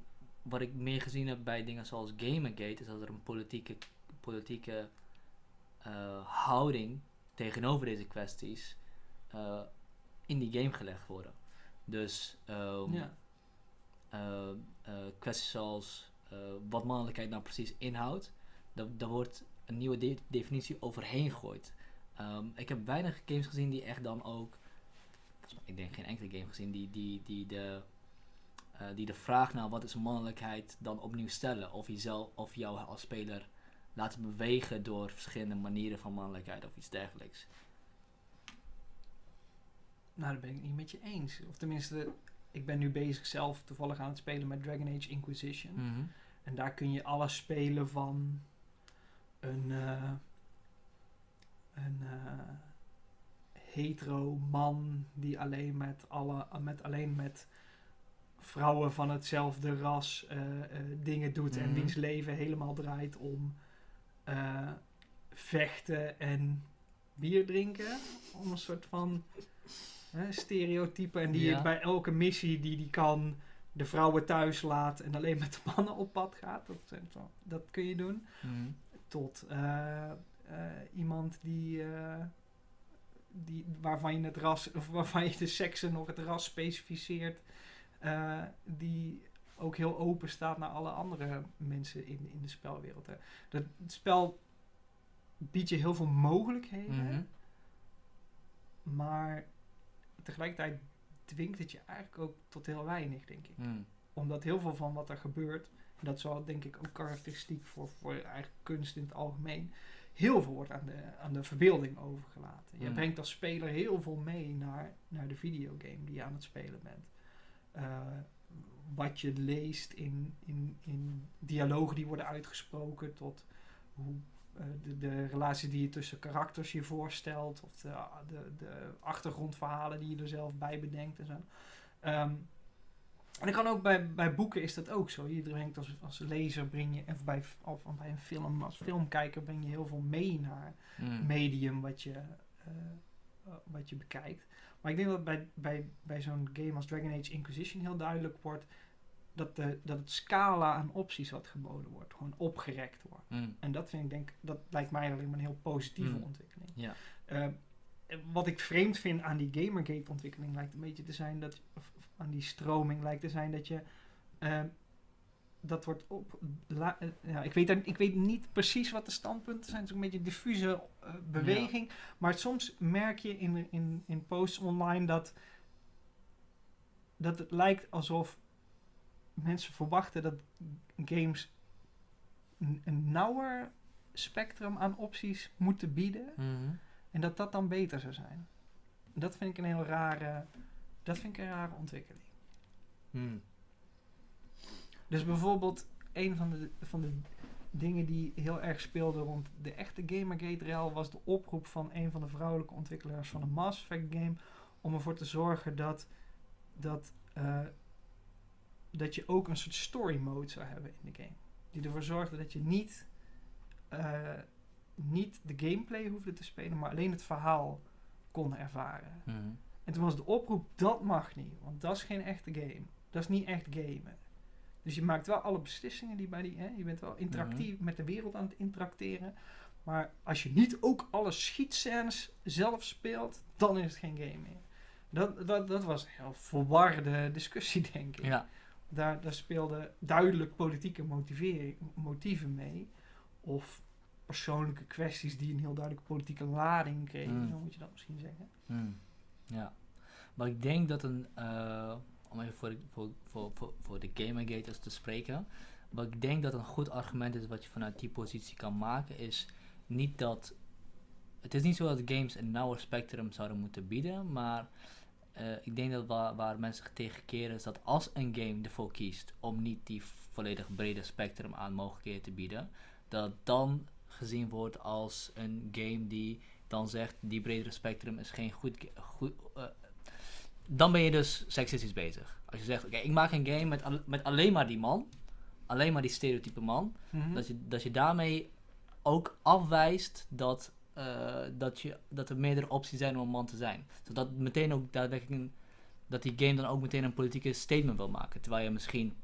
wat ik meer gezien heb bij dingen zoals Gamergate is dat er een politieke, politieke eh, houding tegenover deze kwesties eh, in die game gelegd worden. Dus ehm, ja. kwesties zoals wat mannelijkheid nou precies inhoudt, daar, daar wordt een nieuwe de- definitie overheen gegooid. Ehm, ik heb weinig games gezien die echt dan ook, ik denk geen enkele game gezien, die, die, die, de, eh, die de vraag naar wat is mannelijkheid dan opnieuw stellen. Of, jezelf, of jou als speler laten bewegen door verschillende manieren van mannelijkheid of iets dergelijks. Nou, daar ben ik het niet met je eens. Of tenminste, ik ben nu bezig zelf toevallig aan het spelen met Dragon Age Inquisition. Mhm. En daar kun je alles spelen van een, eh, een eh, hetero man die alleen met, alle, met, alleen met vrouwen van hetzelfde ras eh, dingen doet en Mhm. wiens leven helemaal draait om vechten en bier drinken. Om een soort van stereotype. En die Ja. bij elke missie die die kan de vrouwen thuis laat en alleen met de mannen op pad gaat. Dat, dat kun je doen. Mhm. Tot eh, eh, iemand die, eh, die, waarvan je het ras, of waarvan je de seksen nog het ras specificeert. die ook heel open staat naar alle andere mensen in, in de spelwereld. Hè. Dat, het spel biedt je heel veel mogelijkheden. Mhm. Maar tegelijkertijd dwingt het je eigenlijk ook tot heel weinig, denk ik. Mhm. Omdat heel veel van wat er gebeurt, en dat is wel denk ik ook karakteristiek voor, voor eigen kunst in het algemeen, heel veel wordt aan de, aan de verbeelding overgelaten. Je Mm. brengt als speler heel veel mee naar, naar de videogame die je aan het spelen bent. Eh, wat je leest in, in, in dialogen die worden uitgesproken, tot hoe de, de relatie die je tussen karakters je voorstelt, of de, de, de achtergrondverhalen die je er zelf bij bedenkt en zo. Ehm, en dat kan ook bij, bij boeken is dat ook zo. Je brengt als, als lezer breng je, of bij, of bij een film, als filmkijker breng je heel veel mee naar Mhm. medium wat je, eh, eh, wat je bekijkt. Maar ik denk dat bij, bij, bij zo'n game als Dragon Age Inquisition heel duidelijk wordt dat, de, dat het scala aan opties wat geboden wordt, gewoon opgerekt wordt. Mhm. En dat vind ik denk, dat lijkt mij alleen maar een heel positieve Mm. ontwikkeling. Ja. Eh, wat ik vreemd vind aan die Gamergate ontwikkeling lijkt een beetje te zijn dat, of, of aan die stroming lijkt te zijn dat je, eh, dat wordt op, la- eh, ja, ik weet, daar- ik weet niet precies wat de standpunten zijn, het is een beetje een diffuse eh, beweging, maar soms merk je in, in, in posts online dat, dat het lijkt alsof mensen verwachten dat games een, een nauwer spectrum aan opties moeten bieden. Mhm. En dat dat dan beter zou zijn. Dat vind ik een heel rare, dat vind ik een rare ontwikkeling. Mhm. Dus bijvoorbeeld een van de, van de dingen die heel erg speelde rond de echte Gamergate-rel was de oproep van een van de vrouwelijke ontwikkelaars van een Mass Effect game om ervoor te zorgen dat, dat, eh, dat je ook een soort story mode zou hebben in de game. Die ervoor zorgde dat je niet, eh, niet de gameplay hoefde te spelen, maar alleen het verhaal kon ervaren. Mhm. En toen was de oproep, dat mag niet, want dat is geen echte game. Dat is niet echt gamen. Dus je maakt wel alle beslissingen die bij die, hè, je bent wel interactief met de wereld aan het interacteren. Maar als je niet ook alle schietscènes zelf speelt, dan is het geen game meer. Dat, dat, dat was een heel verwarde discussie, denk ik. Ja. Daar, daar speelden duidelijk politieke motieven mee. Of persoonlijke kwesties die een heel duidelijke politieke lading kregen, Mm. zo moet je dat misschien zeggen. Hmm, Ja. Maar ik denk dat een, eh, om even voor, de- voor, voor, voor, voor de Gamergaters te spreken, wat ik denk dat een goed argument is wat je vanuit die positie kan maken, is niet dat, het is niet zo dat games een nauwer spectrum zouden moeten bieden, maar eh, ik denk dat waar, waar mensen tegen keren is dat als een game ervoor kiest om niet die volledig brede spectrum aan mogelijkheden te bieden, dat dan gezien wordt als een game die dan zegt die bredere spectrum is geen goed, goed eh, dan ben je dus seksistisch bezig. Als je zegt, oké, ik maak een game met, al- met alleen maar die man, alleen maar die stereotype man, Mhm. dat, je, dat je daarmee ook afwijst dat, eh, dat, je, dat er meerdere opties zijn om een man te zijn. Zodat meteen ook daadwerkelijk een, dat die game dan ook meteen een politieke statement wil maken. Terwijl je misschien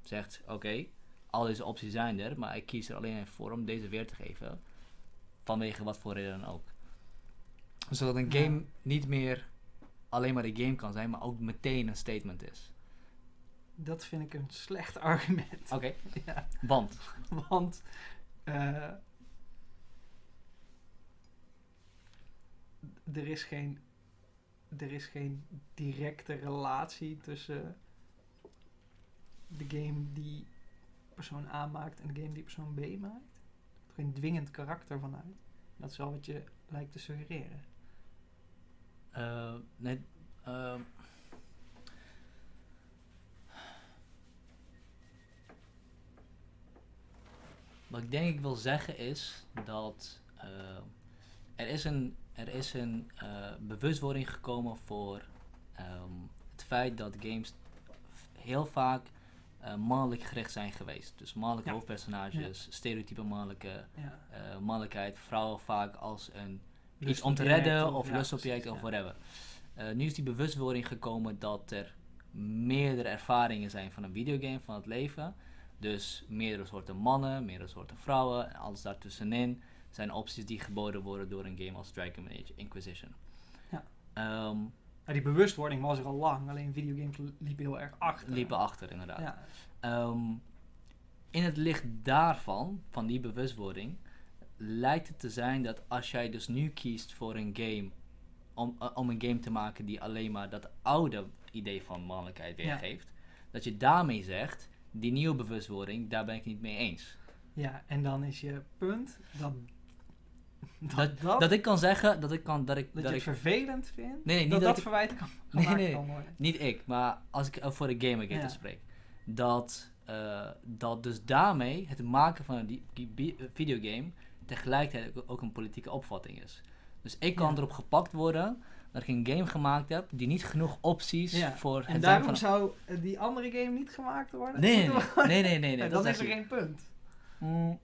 zegt, oké, al deze opties zijn er, maar ik kies er alleen even voor om deze weer te geven. vanwege wat voor reden dan ook. Zodat een Ja. game niet meer alleen maar een game kan zijn, maar ook meteen een statement is. Dat vind ik een slecht argument. Oké, Ja, want. want eh, er, is geen, er is geen directe relatie tussen de game die persoon A maakt en de game die persoon B maakt. Er geen dwingend karakter vanuit. Dat is wel wat je lijkt te suggereren. eh, nee, ehm, wat ik denk ik wil zeggen is dat eh, er is een, er is een eh, bewustwording gekomen voor ehm, het feit dat games heel vaak eh, mannelijk gericht zijn geweest. Dus mannelijke Ja. hoofdpersonages, stereotype mannelijke Ja. eh, mannelijkheid, vrouwen vaak als een iets om te redden of ja, lustobject of ja. whatever. Nu is die bewustwording gekomen dat er meerdere ervaringen zijn van een videogame, van het leven. Dus meerdere soorten mannen, meerdere soorten vrouwen en alles daartussenin zijn opties die geboden worden door een game als Dragon Age Inquisition. Ja. Ehm, Ja, die bewustwording was er al lang, alleen videogames liepen heel erg achter. liepen achter inderdaad. Ja, Ehm, in het licht daarvan, van die bewustwording, lijkt het te zijn dat als jij dus nu kiest voor een game, om, eh, om een game te maken die alleen maar dat oude idee van mannelijkheid Ja. weergeeft, dat je daarmee zegt, die nieuwe bewustwording, daar ben ik niet mee eens. ja, en dan is je punt dat, dat, Dat, dat, dat ik kan zeggen, dat ik kan, dat ik, dat dat je ik het vervelend vindt, Nee, nee, niet dat dat ik- verwijt kan, Nee, nee. kan worden. Niet ik, maar als ik over de gamergate Ja. spreek. Dat, eh, dat dus daarmee het maken van een eh, videogame tegelijkertijd ook- een politieke opvatting is. Dus ik kan Ja. erop gepakt worden dat ik een game gemaakt heb die niet genoeg opties Ja, voor het En daarom van... zou eh, die andere game niet gemaakt worden? Nee, nee, nee, nee, nee, nee, nee, Ja, dat is er geen punt. Mm,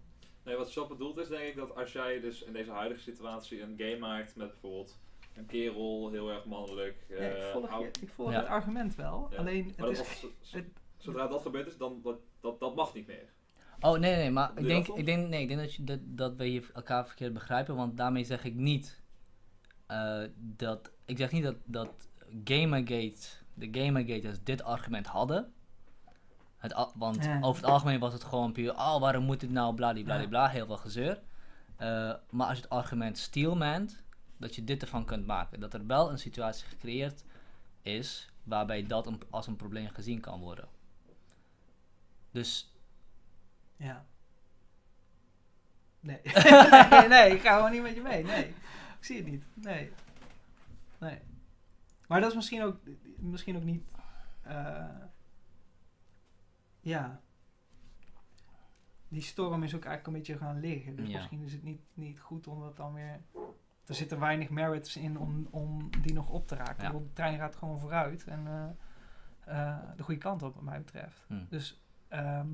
Nee, wat Shop bedoelt is denk ik dat als jij dus in deze huidige situatie een game maakt met bijvoorbeeld een kerel, heel erg mannelijk, Ja, eh, ik volg, oud- je, ik volg Ja. het argument wel, Ja. alleen het is... als- z- het- zodra dat gebeurd is, dan dat, dat, dat mag niet meer. Oh nee, nee, maar Doe ik denk, dat ik denk, nee, ik denk dat, je, dat, dat we hier elkaar verkeerd begrijpen, want daarmee zeg ik niet eh, dat, ik zeg niet dat, dat Gamergate, de Gamergaters dit argument hadden. Het, want Ja. over het algemeen was het gewoon puur, oh waarom moet dit nou, bladibladibla, Ja. heel veel gezeur. Eh, maar als je het argument steelmant, dat je dit ervan kunt maken, dat er wel een situatie gecreëerd is waarbij dat een, als een probleem gezien kan worden. Dus Ja. Nee. nee, nee, ik ga gewoon niet met je mee. Nee. Ik zie het niet. Nee. Nee. Maar dat is misschien ook, misschien ook niet. eh, ja. Die storm is ook eigenlijk een beetje gaan liggen. Dus Ja. misschien is het niet, niet goed om dat dan weer. Er zitten weinig merits in om, om die nog op te raken. Ja. De trein gaat gewoon vooruit en eh, eh, de goede kant op, wat mij betreft. hm, Dus ehm,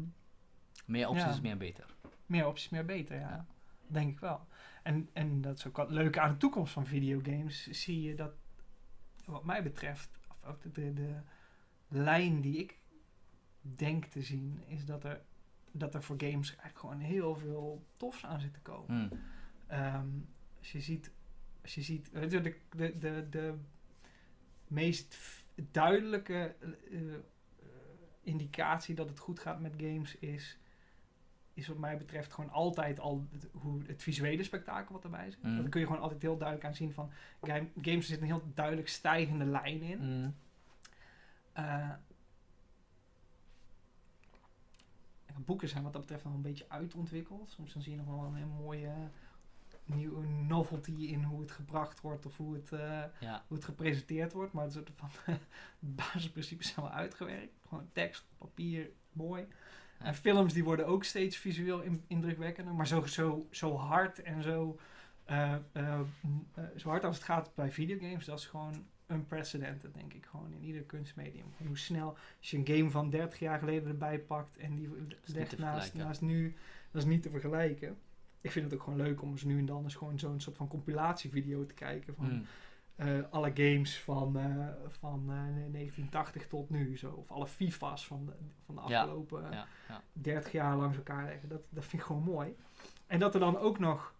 meer opties Ja. is meer beter. meer opties, meer beter, ja. Denk ik wel. En, en dat is ook wat leuk aan de toekomst van videogames. Zie je dat, wat mij betreft, of, de, de, de lijn die ik denk te zien, is dat er, dat er voor games eigenlijk gewoon heel veel tofs aan zit te komen. Hm. Ehm, als je ziet, als je ziet de, de, de, de meest duidelijke eh, eh, indicatie dat het goed gaat met games is, is wat mij betreft gewoon altijd al het, hoe het visuele spektakel wat erbij zit. Mhm. Dat kun je gewoon altijd heel duidelijk aan zien van game, games er zit een heel duidelijk stijgende lijn in. Hm. Eh, boeken zijn wat dat betreft nog een beetje uitontwikkeld. Soms dan zie je nog wel een, mooie nieuwe novelty in hoe het gebracht wordt of hoe het, eh, Ja. hoe het gepresenteerd wordt. Maar het soort van basisprincipes zijn wel uitgewerkt. Gewoon tekst, papier, mooi. Ja. En films die worden ook steeds visueel in- indrukwekkender. Maar zo, zo, zo hard en zo, eh, eh, eh, zo hard als het gaat bij videogames, dat is gewoon unprecedented, denk ik. Gewoon in ieder kunstmedium. En hoe snel, als je een game van 30 jaar geleden erbij pakt en die legt naast, naast nu, dat is niet te vergelijken. Ik vind het ook gewoon leuk om eens nu en dan eens gewoon zo'n soort van compilatievideo te kijken van Hm. eh, alle games van, eh, van eh, 1980 tot nu. Zo. Of alle FIFA's van de, van de afgelopen Ja, ja. 30 jaar langs elkaar leggen. Dat, dat vind ik gewoon mooi. En dat er dan ook nog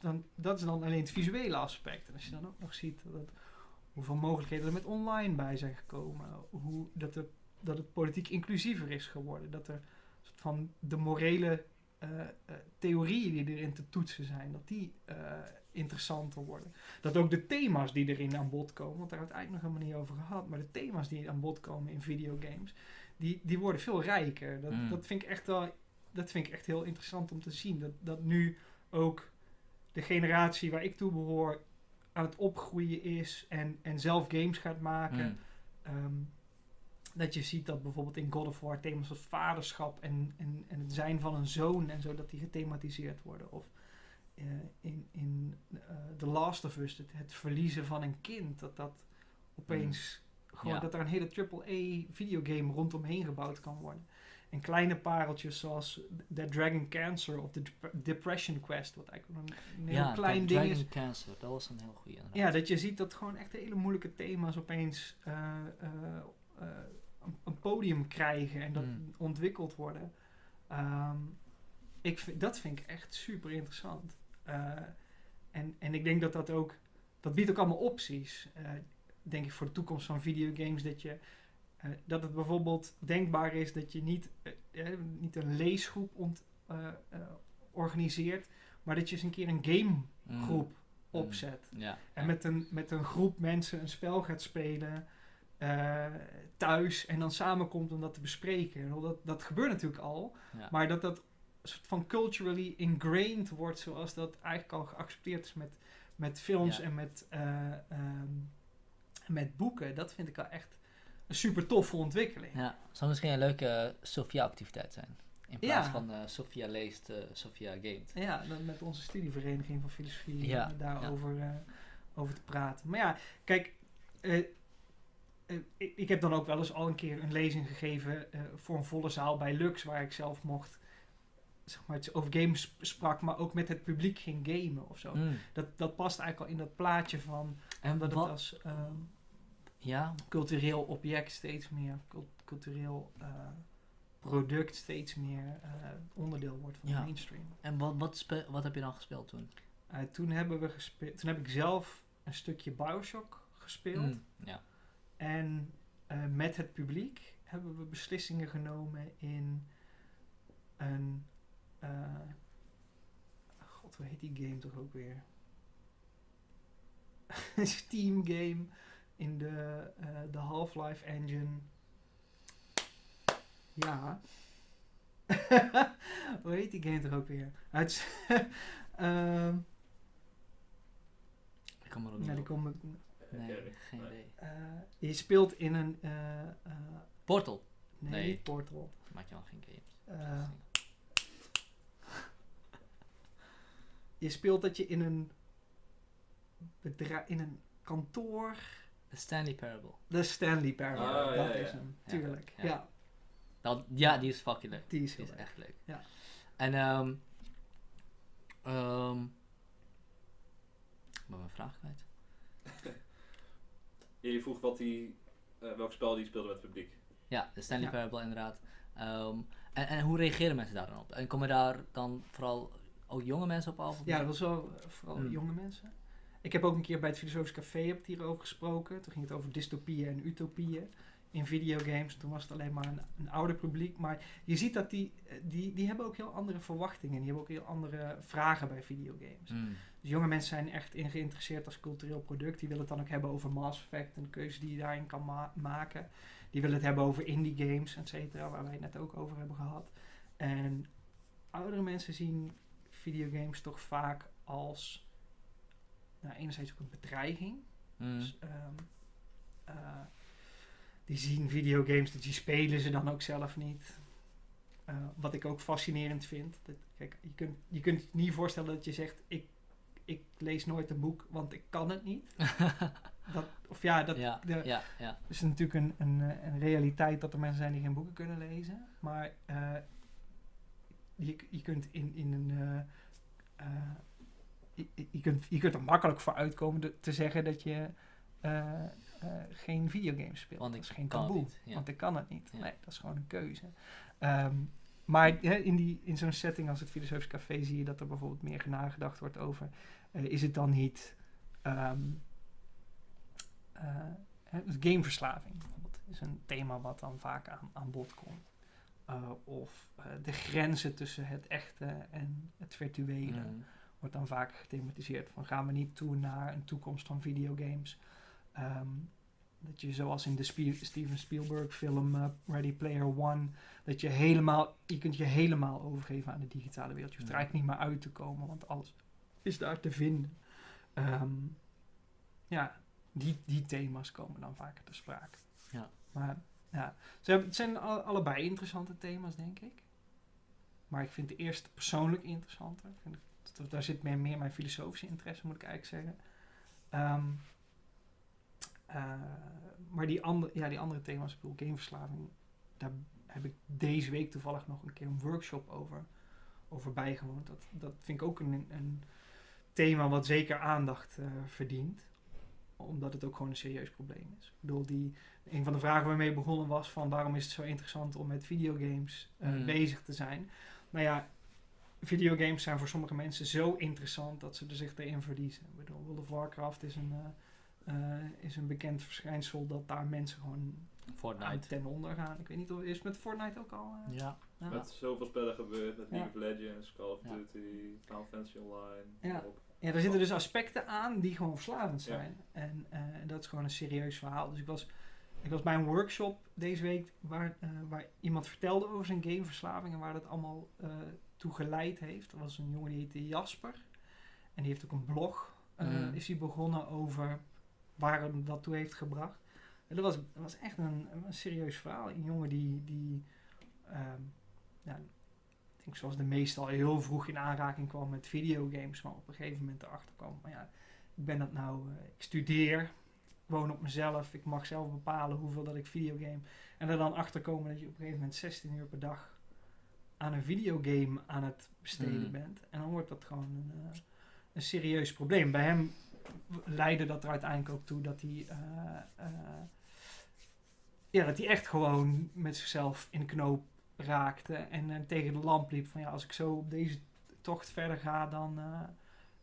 dan, dat is dan alleen het visuele aspect. En als je dan ook nog ziet dat hoeveel mogelijkheden er met online bij zijn gekomen, hoe dat, er, dat het politiek inclusiever is geworden, dat er soort van de morele eh, eh, theorieën die erin te toetsen zijn, dat die eh, interessanter worden. Dat ook de thema's die erin aan bod komen, want daar hebben we het eigenlijk nog helemaal niet over gehad, maar de thema's die aan bod komen in videogames, die, die worden veel rijker. Dat, Mm. dat, vind ik echt wel, dat vind ik echt heel interessant om te zien. Dat, dat nu ook de generatie waar ik toe behoor aan het opgroeien is en, en zelf games gaat maken. Mm. Ehm, dat je ziet dat bijvoorbeeld in God of War thema's als vaderschap en, en, en het zijn van een zoon en zo, dat die gethematiseerd worden. Of eh, in, in eh, The Last of Us, het, het verliezen van een kind, dat dat opeens gewoon, Ja. dat er een hele AAA videogame rondomheen gebouwd kan worden. En kleine pareltjes zoals The Dragon Cancer of The Dep- Depression Quest, wat eigenlijk een, heel ja, klein ding Dragon is. Cancer, dat was een heel goede. Ja, dat je ziet dat gewoon echt hele moeilijke thema's opeens eh, eh, eh, een, podium krijgen en dat Mm. ontwikkeld worden. Ehm, ik vind, dat vind ik echt super interessant. En, en ik denk dat dat ook, dat biedt ook allemaal opties. denk ik voor de toekomst van videogames, dat je eh, dat het bijvoorbeeld denkbaar is dat je niet, eh, eh, niet een leesgroep ont, organiseert, maar dat je eens een keer een gamegroep Mm. opzet. Ja. En met een, met een groep mensen een spel gaat spelen thuis en dan samenkomt om dat te bespreken. En Dat, dat gebeurt natuurlijk al, ja. maar dat dat soort van culturally ingrained wordt zoals dat eigenlijk al geaccepteerd is met, met films Ja. en met, eh, ehm, met boeken. Dat vind ik al echt een super toffe ontwikkeling. Ja, zou misschien een leuke Sophia-activiteit zijn. In plaats Ja. van eh Sophia leest, eh, Sophia gamet. Ja, dan met onze studievereniging van filosofie Ja, eh, daarover eh, over te praten. Maar ja, kijk, eh, eh, ik, ik heb dan ook wel eens al een keer een lezing gegeven eh, voor een volle zaal bij Lux, waar ik zelf mocht, zeg maar, het over games sprak, maar ook met het publiek ging gamen of zo. Mm. Dat, dat past eigenlijk al in dat plaatje van En dat het als ehm, ja, cultureel object steeds meer, cult- cultureel eh, product steeds meer eh, onderdeel wordt van Ja. de mainstream. en wat, wat, wat heb je dan gespeeld toen? Uh, toen, hebben we gespeeld, toen heb ik zelf een stukje Bioshock gespeeld. Mm, Ja. En eh, met het publiek hebben we beslissingen genomen in een. eh, God, hoe heet die game toch ook weer? Een Steam game in de, eh, de Half-Life engine. Ja. hoe heet die game toch ook weer? Het, ehm, Ik er ook nee, niet die kom ik, Nee, geen Nee. idee. eh, je speelt in een. eh, eh, Portal. nee, Nee. Portal. Maak je al geen games. Eh, je speelt dat je in een bedrijf, in een kantoor. The Stanley Parable. De Stanley Parable, ja, dat ja, is ja. hem, Ja, tuurlijk. ja. Ja, Dat, ja, die is fucking leuk. die is Die heel is leuk. echt leuk. Ja. En ehm ehm ik ben mijn vraag kwijt. Je vroeg wat die, eh, welk spel die speelde met het publiek. Ja, de Stanley Ja. Parable inderdaad. Ehm, en, en hoe reageren mensen daar dan op? En komen daar dan vooral ook jonge mensen op af? Ja, dat was wel vooral Hmm. jonge mensen. Ik heb ook een keer bij het Filosofisch Café heb het hierover gesproken. Toen ging het over dystopieën en utopieën in videogames. Toen was het alleen maar een, een ouder publiek. Maar je ziet dat die, eh, die, die hebben ook heel andere verwachtingen. Die hebben ook heel andere vragen bij videogames. Mm, Dus jonge mensen zijn echt in geïnteresseerd als cultureel product. Die willen het dan ook hebben over Mass Effect en de keuze die je daarin kan ma- maken. Die willen het hebben over indie games, et cetera, waar wij het net ook over hebben gehad. En oudere mensen zien videogames toch vaak als nou, enerzijds ook een bedreiging. mm, Dus, ehm, eh, die zien videogames, die spelen ze dan ook zelf niet. Eh, wat ik ook fascinerend vind. Dat, kijk, je kunt, je kunt je niet voorstellen dat je zegt: ik, ik lees nooit een boek, want ik kan het niet. Dat, of ja, dat ja, de- ja, ja. is natuurlijk een, een, eh, een realiteit dat er mensen zijn die geen boeken kunnen lezen. Maar je, je kunt in, in een. Je, kunt, je kunt er makkelijk voor uitkomen de- te zeggen dat je eh, eh, geen videogames speelt. Want dat is geen taboe. niet, ja. Want ik kan het niet. Ja. Nee, dat is gewoon een keuze. Ehm, maar in, die, in zo'n setting als het Filosofisch Café zie je dat er bijvoorbeeld meer nagedacht wordt over... eh, is het dan niet... ehm, eh, dus gameverslaving bijvoorbeeld is een thema wat dan vaak aan, aan bod komt. Of de grenzen tussen het echte en het virtuele Mm. Wordt dan vaak gethematiseerd. Van gaan we niet toe naar een toekomst van videogames. Ehm, dat je zoals in de Steven Spielberg film eh, Ready Player One, dat je helemaal, je kunt je helemaal overgeven aan de digitale wereld. Je hoeft er eigenlijk niet meer uit te komen, want alles is daar te vinden. Ehm, ja, die, die thema's komen dan vaker te sprake. Ja. Maar ja, ze hebben, het zijn al- allebei interessante thema's, denk ik. Maar ik vind de eerste persoonlijk interessanter. Ik dat- daar zit meer, meer mijn filosofische interesse, moet ik eigenlijk zeggen. Ehm, eh, maar die, andere ja, die andere thema's, ik bedoel gameverslaving, daar heb ik deze week toevallig nog een keer een workshop over, over bijgewoond. Dat, dat vind ik ook een, een thema wat zeker aandacht eh, verdient. Omdat het ook gewoon een serieus probleem is. Ik bedoel, die, een van de vragen waarmee ik begonnen was van waarom is het zo interessant om met videogames eh, Mm. bezig te zijn. Nou ja, videogames zijn voor sommige mensen zo interessant dat ze er zich erin verliezen. Ik bedoel, World of Warcraft is een, eh, eh, is een bekend verschijnsel dat daar mensen gewoon Fortnite. ten onder gaan. Ik weet niet of is met Fortnite ook al. eh, Ja. ja. Met zoveel spellen gebeurd, met League Ja. of Legends, Call of Ja. Duty, Final Fantasy Online. Ja. op. Ja, daar zitten dus aspecten aan die gewoon verslavend Ja. zijn. En eh, dat is gewoon een serieus verhaal. Dus ik was, ik was bij een workshop deze week waar, eh, waar iemand vertelde over zijn gameverslaving en waar dat allemaal eh toe geleid heeft. Er was een jongen die heette Jasper. En die heeft ook een blog, eh, is hij begonnen over waar hem dat toe heeft gebracht. En dat was, dat was echt een, een serieus verhaal. Een jongen die, die ehm, ja, ik denk zoals de meeste al heel vroeg in aanraking kwam met videogames, maar op een gegeven moment erachter kwam, maar ja, ik ben dat nou, eh, ik studeer, ik woon op mezelf, ik mag zelf bepalen hoeveel dat ik videogame. En er dan achter komen dat je op een gegeven moment 16 uur per dag aan een videogame aan het besteden Mm. bent. En dan wordt dat gewoon een, eh, een serieus probleem. Bij hem leidde dat er uiteindelijk ook toe dat hij, eh, eh, ja, dat hij echt gewoon met zichzelf in de knoop raakte en tegen de lamp liep van ja, als ik zo op deze tocht verder ga, dan,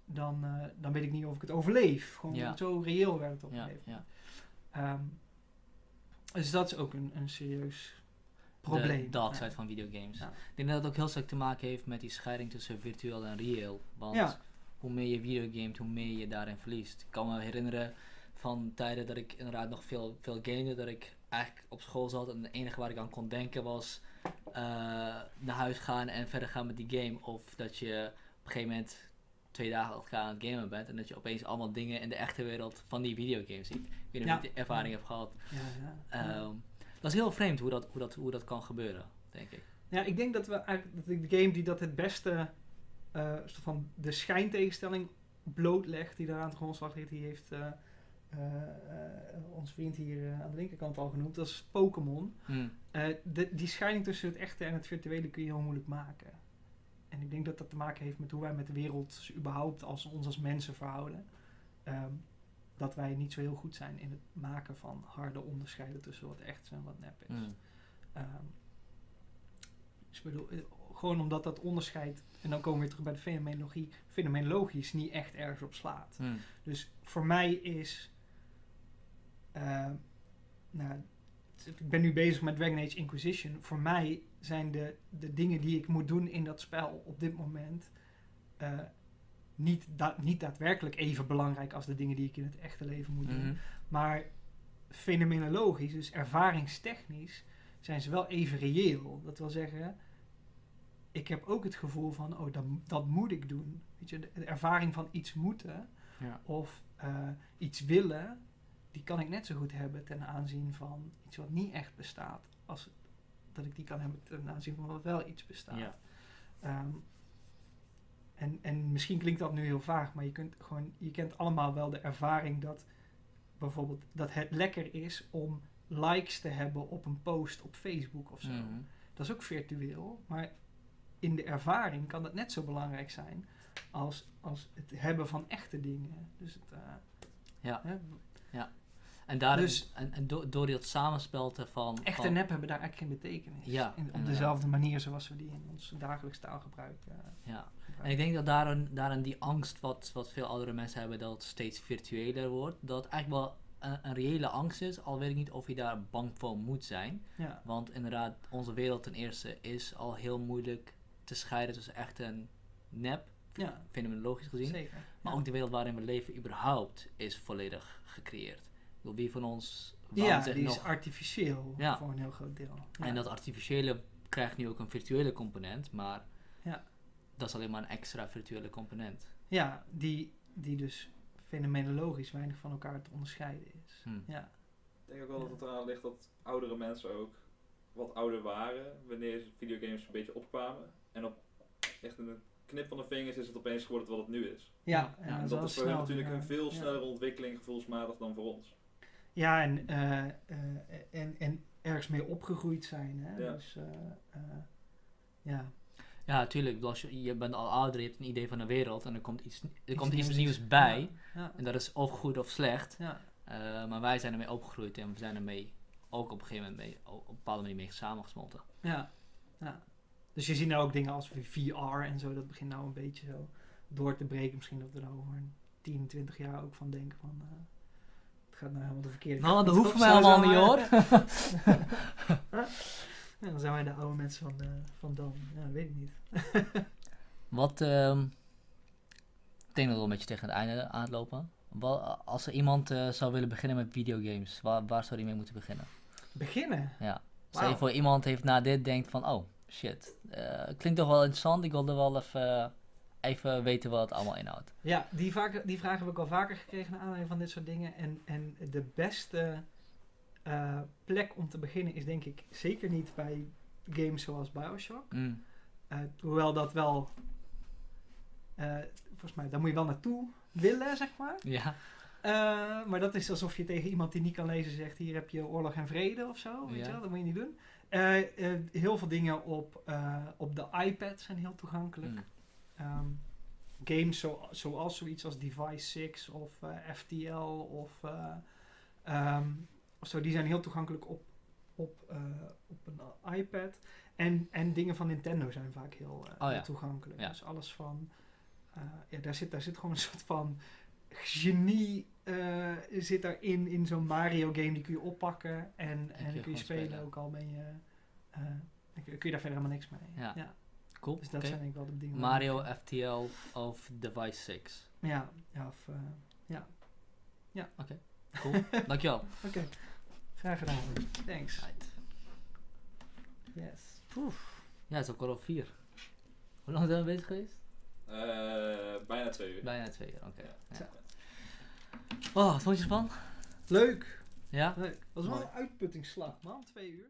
dan, dan weet ik niet of ik het overleef. Gewoon Ja. zo reëel werd het op een Ja, ja. Ehm, dus dat is ook een, een serieus probleem. De dark side van videogames. Ik denk dat het ook heel sterk te maken heeft met die scheiding tussen virtueel en reëel. Want hoe meer je videogamet, hoe meer je daarin verliest. Ik kan me herinneren van tijden dat ik inderdaad nog veel, veel gamede, dat ik eigenlijk op school zat en het enige waar ik aan kon denken was eh, naar huis gaan en verder gaan met die game. Of dat je op een gegeven moment twee dagen achter elkaar aan het gamen bent en dat je opeens allemaal dingen in de echte wereld van die videogames ziet. Ik weet niet Ja. of je die ervaring hebt gehad. Ja, ja, ja. Dat is heel vreemd hoe dat, hoe, dat, hoe dat kan gebeuren, denk ik. Ja, ik denk dat we eigenlijk dat de game die dat het beste eh, soort van de schijntegenstelling blootlegt, die daar aan de grondslag ligt, die heeft eh, eh, eh, ons vriend hier aan de linkerkant al genoemd, dat is Pokémon. Hm. Eh, de, die scheiding tussen het echte en het virtuele kun je heel moeilijk maken. En ik denk dat dat te maken heeft met hoe wij met de wereld überhaupt als ons als mensen verhouden. Ehm, dat wij niet zo heel goed zijn in het maken van harde onderscheiden tussen wat echt is en wat nep is. Hm. Ehm, dus ik bedoel, eh, gewoon omdat dat onderscheid, en dan komen we weer terug bij de fenomenologie, fenomenologisch niet echt ergens op slaat. Hm. Dus voor mij is, eh, nou, ik ben nu bezig met Dragon Age Inquisition. Voor mij zijn de, de dingen die ik moet doen in dat spel op dit moment eh, niet, da- niet daadwerkelijk even belangrijk als de dingen die ik in het echte leven moet doen. Mhm. Maar fenomenologisch, dus ervaringstechnisch, zijn ze wel even reëel. Dat wil zeggen, ik heb ook het gevoel van, oh, dat, dat moet ik doen. Weet je, de, de ervaring van iets moeten Ja. of eh, iets willen, die kan ik net zo goed hebben ten aanzien van iets wat niet echt bestaat, als dat ik die kan hebben ten aanzien van wat wel iets bestaat. Ja. Ehm, en, en misschien klinkt dat nu heel vaag, maar je, kunt gewoon, je kent allemaal wel de ervaring dat bijvoorbeeld dat het lekker is om likes te hebben op een post op Facebook of zo. Mhm. Dat is ook virtueel, maar in de ervaring kan dat net zo belangrijk zijn als, als het hebben van echte dingen. Dus het, eh, Ja. hè, En, daar, Dus- en, en do- door dat samenspel te van... Echt en nep hebben daar eigenlijk geen betekenis. Ja, In- op dezelfde manier zoals we die in ons dagelijks taalgebruik eh, Ja. En gebruiken. ik denk dat daarin, daarin die angst wat, wat veel oudere mensen hebben, dat het steeds virtueler wordt, dat eigenlijk wel een, een reële angst is, al weet ik niet of je daar bang voor moet zijn. Ja, Want inderdaad, onze wereld ten eerste is al heel moeilijk te scheiden tussen echt en nep, ja fenomenologisch gezien. zeker. Maar Ja. ook de wereld waarin we leven überhaupt is volledig gecreëerd. Wie van ons Ja, die is artificieel Ja. voor een heel groot deel. Ja. En dat artificiële krijgt nu ook een virtuele component, maar Ja. dat is alleen maar een extra virtuele component. Ja, die, die dus fenomenologisch weinig van elkaar te onderscheiden is. Hm. Ja, Ik denk ook wel dat het eraan ligt dat oudere mensen ook wat ouder waren wanneer videogames een beetje opkwamen. En op echt in een knip van de vingers is het opeens geworden wat het nu is. ja, Ja, en dat is voor hen snel natuurlijk een veel Ja. snellere ontwikkeling gevoelsmatig dan voor ons. Ja, en, eh, eh, en, en ergens mee opgegroeid zijn. Hè? Ja. Dus, eh, eh, ja. Ja, natuurlijk. Als je, je bent al ouder, je hebt een idee van de wereld en er komt iets, er komt iets nieuws bij. Ja, En dat is of goed of slecht. ja, Eh, maar wij zijn ermee opgegroeid en we zijn ermee ook op een gegeven moment mee, op een bepaalde manier mee samengesmolten. ja, ja. Dus je ziet nou ook dingen als VR en zo. Dat begint nou een beetje zo door te breken. Misschien dat we er over een 10, 20 jaar ook van denken van... eh, het gaat nou helemaal de verkeerde Nou, kant dat op. hoeven wij Zo allemaal niet hoor. Ja, dan zijn wij de oude mensen van, eh, van dan. Ja, dat weet ik niet. Wat, ehm, ik denk dat we een beetje tegen het einde aan het lopen. Wat, als er iemand eh, zou willen beginnen met videogames, waar, waar zou die mee moeten beginnen? Beginnen. Ja. Stel je voor iemand heeft na dit denkt van, oh shit, eh, klinkt toch wel interessant, ik wilde wel even, even weten wat het allemaal inhoudt. Ja, die, vaak, die vraag heb ik al vaker gekregen naar aanleiding van dit soort dingen. En, en de beste eh, plek om te beginnen is denk ik zeker niet bij games zoals Bioshock. Mm. Eh, hoewel dat wel, eh, volgens mij, daar moet je wel naartoe willen, zeg maar. Ja. Maar dat is alsof je tegen iemand die niet kan lezen zegt: hier heb je oorlog en vrede of zo. Weet Ja. je wel? Dat moet je niet doen. Heel veel dingen op, op de iPad zijn heel toegankelijk. Mm. Ehm, games zo, zoals zoiets als Device 6 of eh, FTL of, eh, ehm, of zo, die zijn heel toegankelijk op, op, eh, op een iPad. En, en dingen van Nintendo zijn vaak heel, Oh ja. toegankelijk. Ja. Dus alles van, ja, daar zit, daar zit gewoon een soort van genie zit daarin, in zo'n Mario game, die kun je oppakken en, en, kun je kun spelen, spelen. ook al ben je, dan kun je kun je daar verder helemaal niks mee. Ja. Cool. Dus dat oké. zijn denk ik wel de dingen. Mario FTL of Device 6. Ja, ja, of, eh, Cool. Dankjewel. Oké, graag gedaan. Thanks. Right. Yes. Ja, het is ook al op vier. Hoe lang zijn we bezig geweest? Eh, bijna twee uur. Bijna twee uur, oké. Ja. Ja. Oh, wat vond je ervan? Leuk. Ja? Leuk. Dat was wel een uitputtingsslag, man. Twee uur.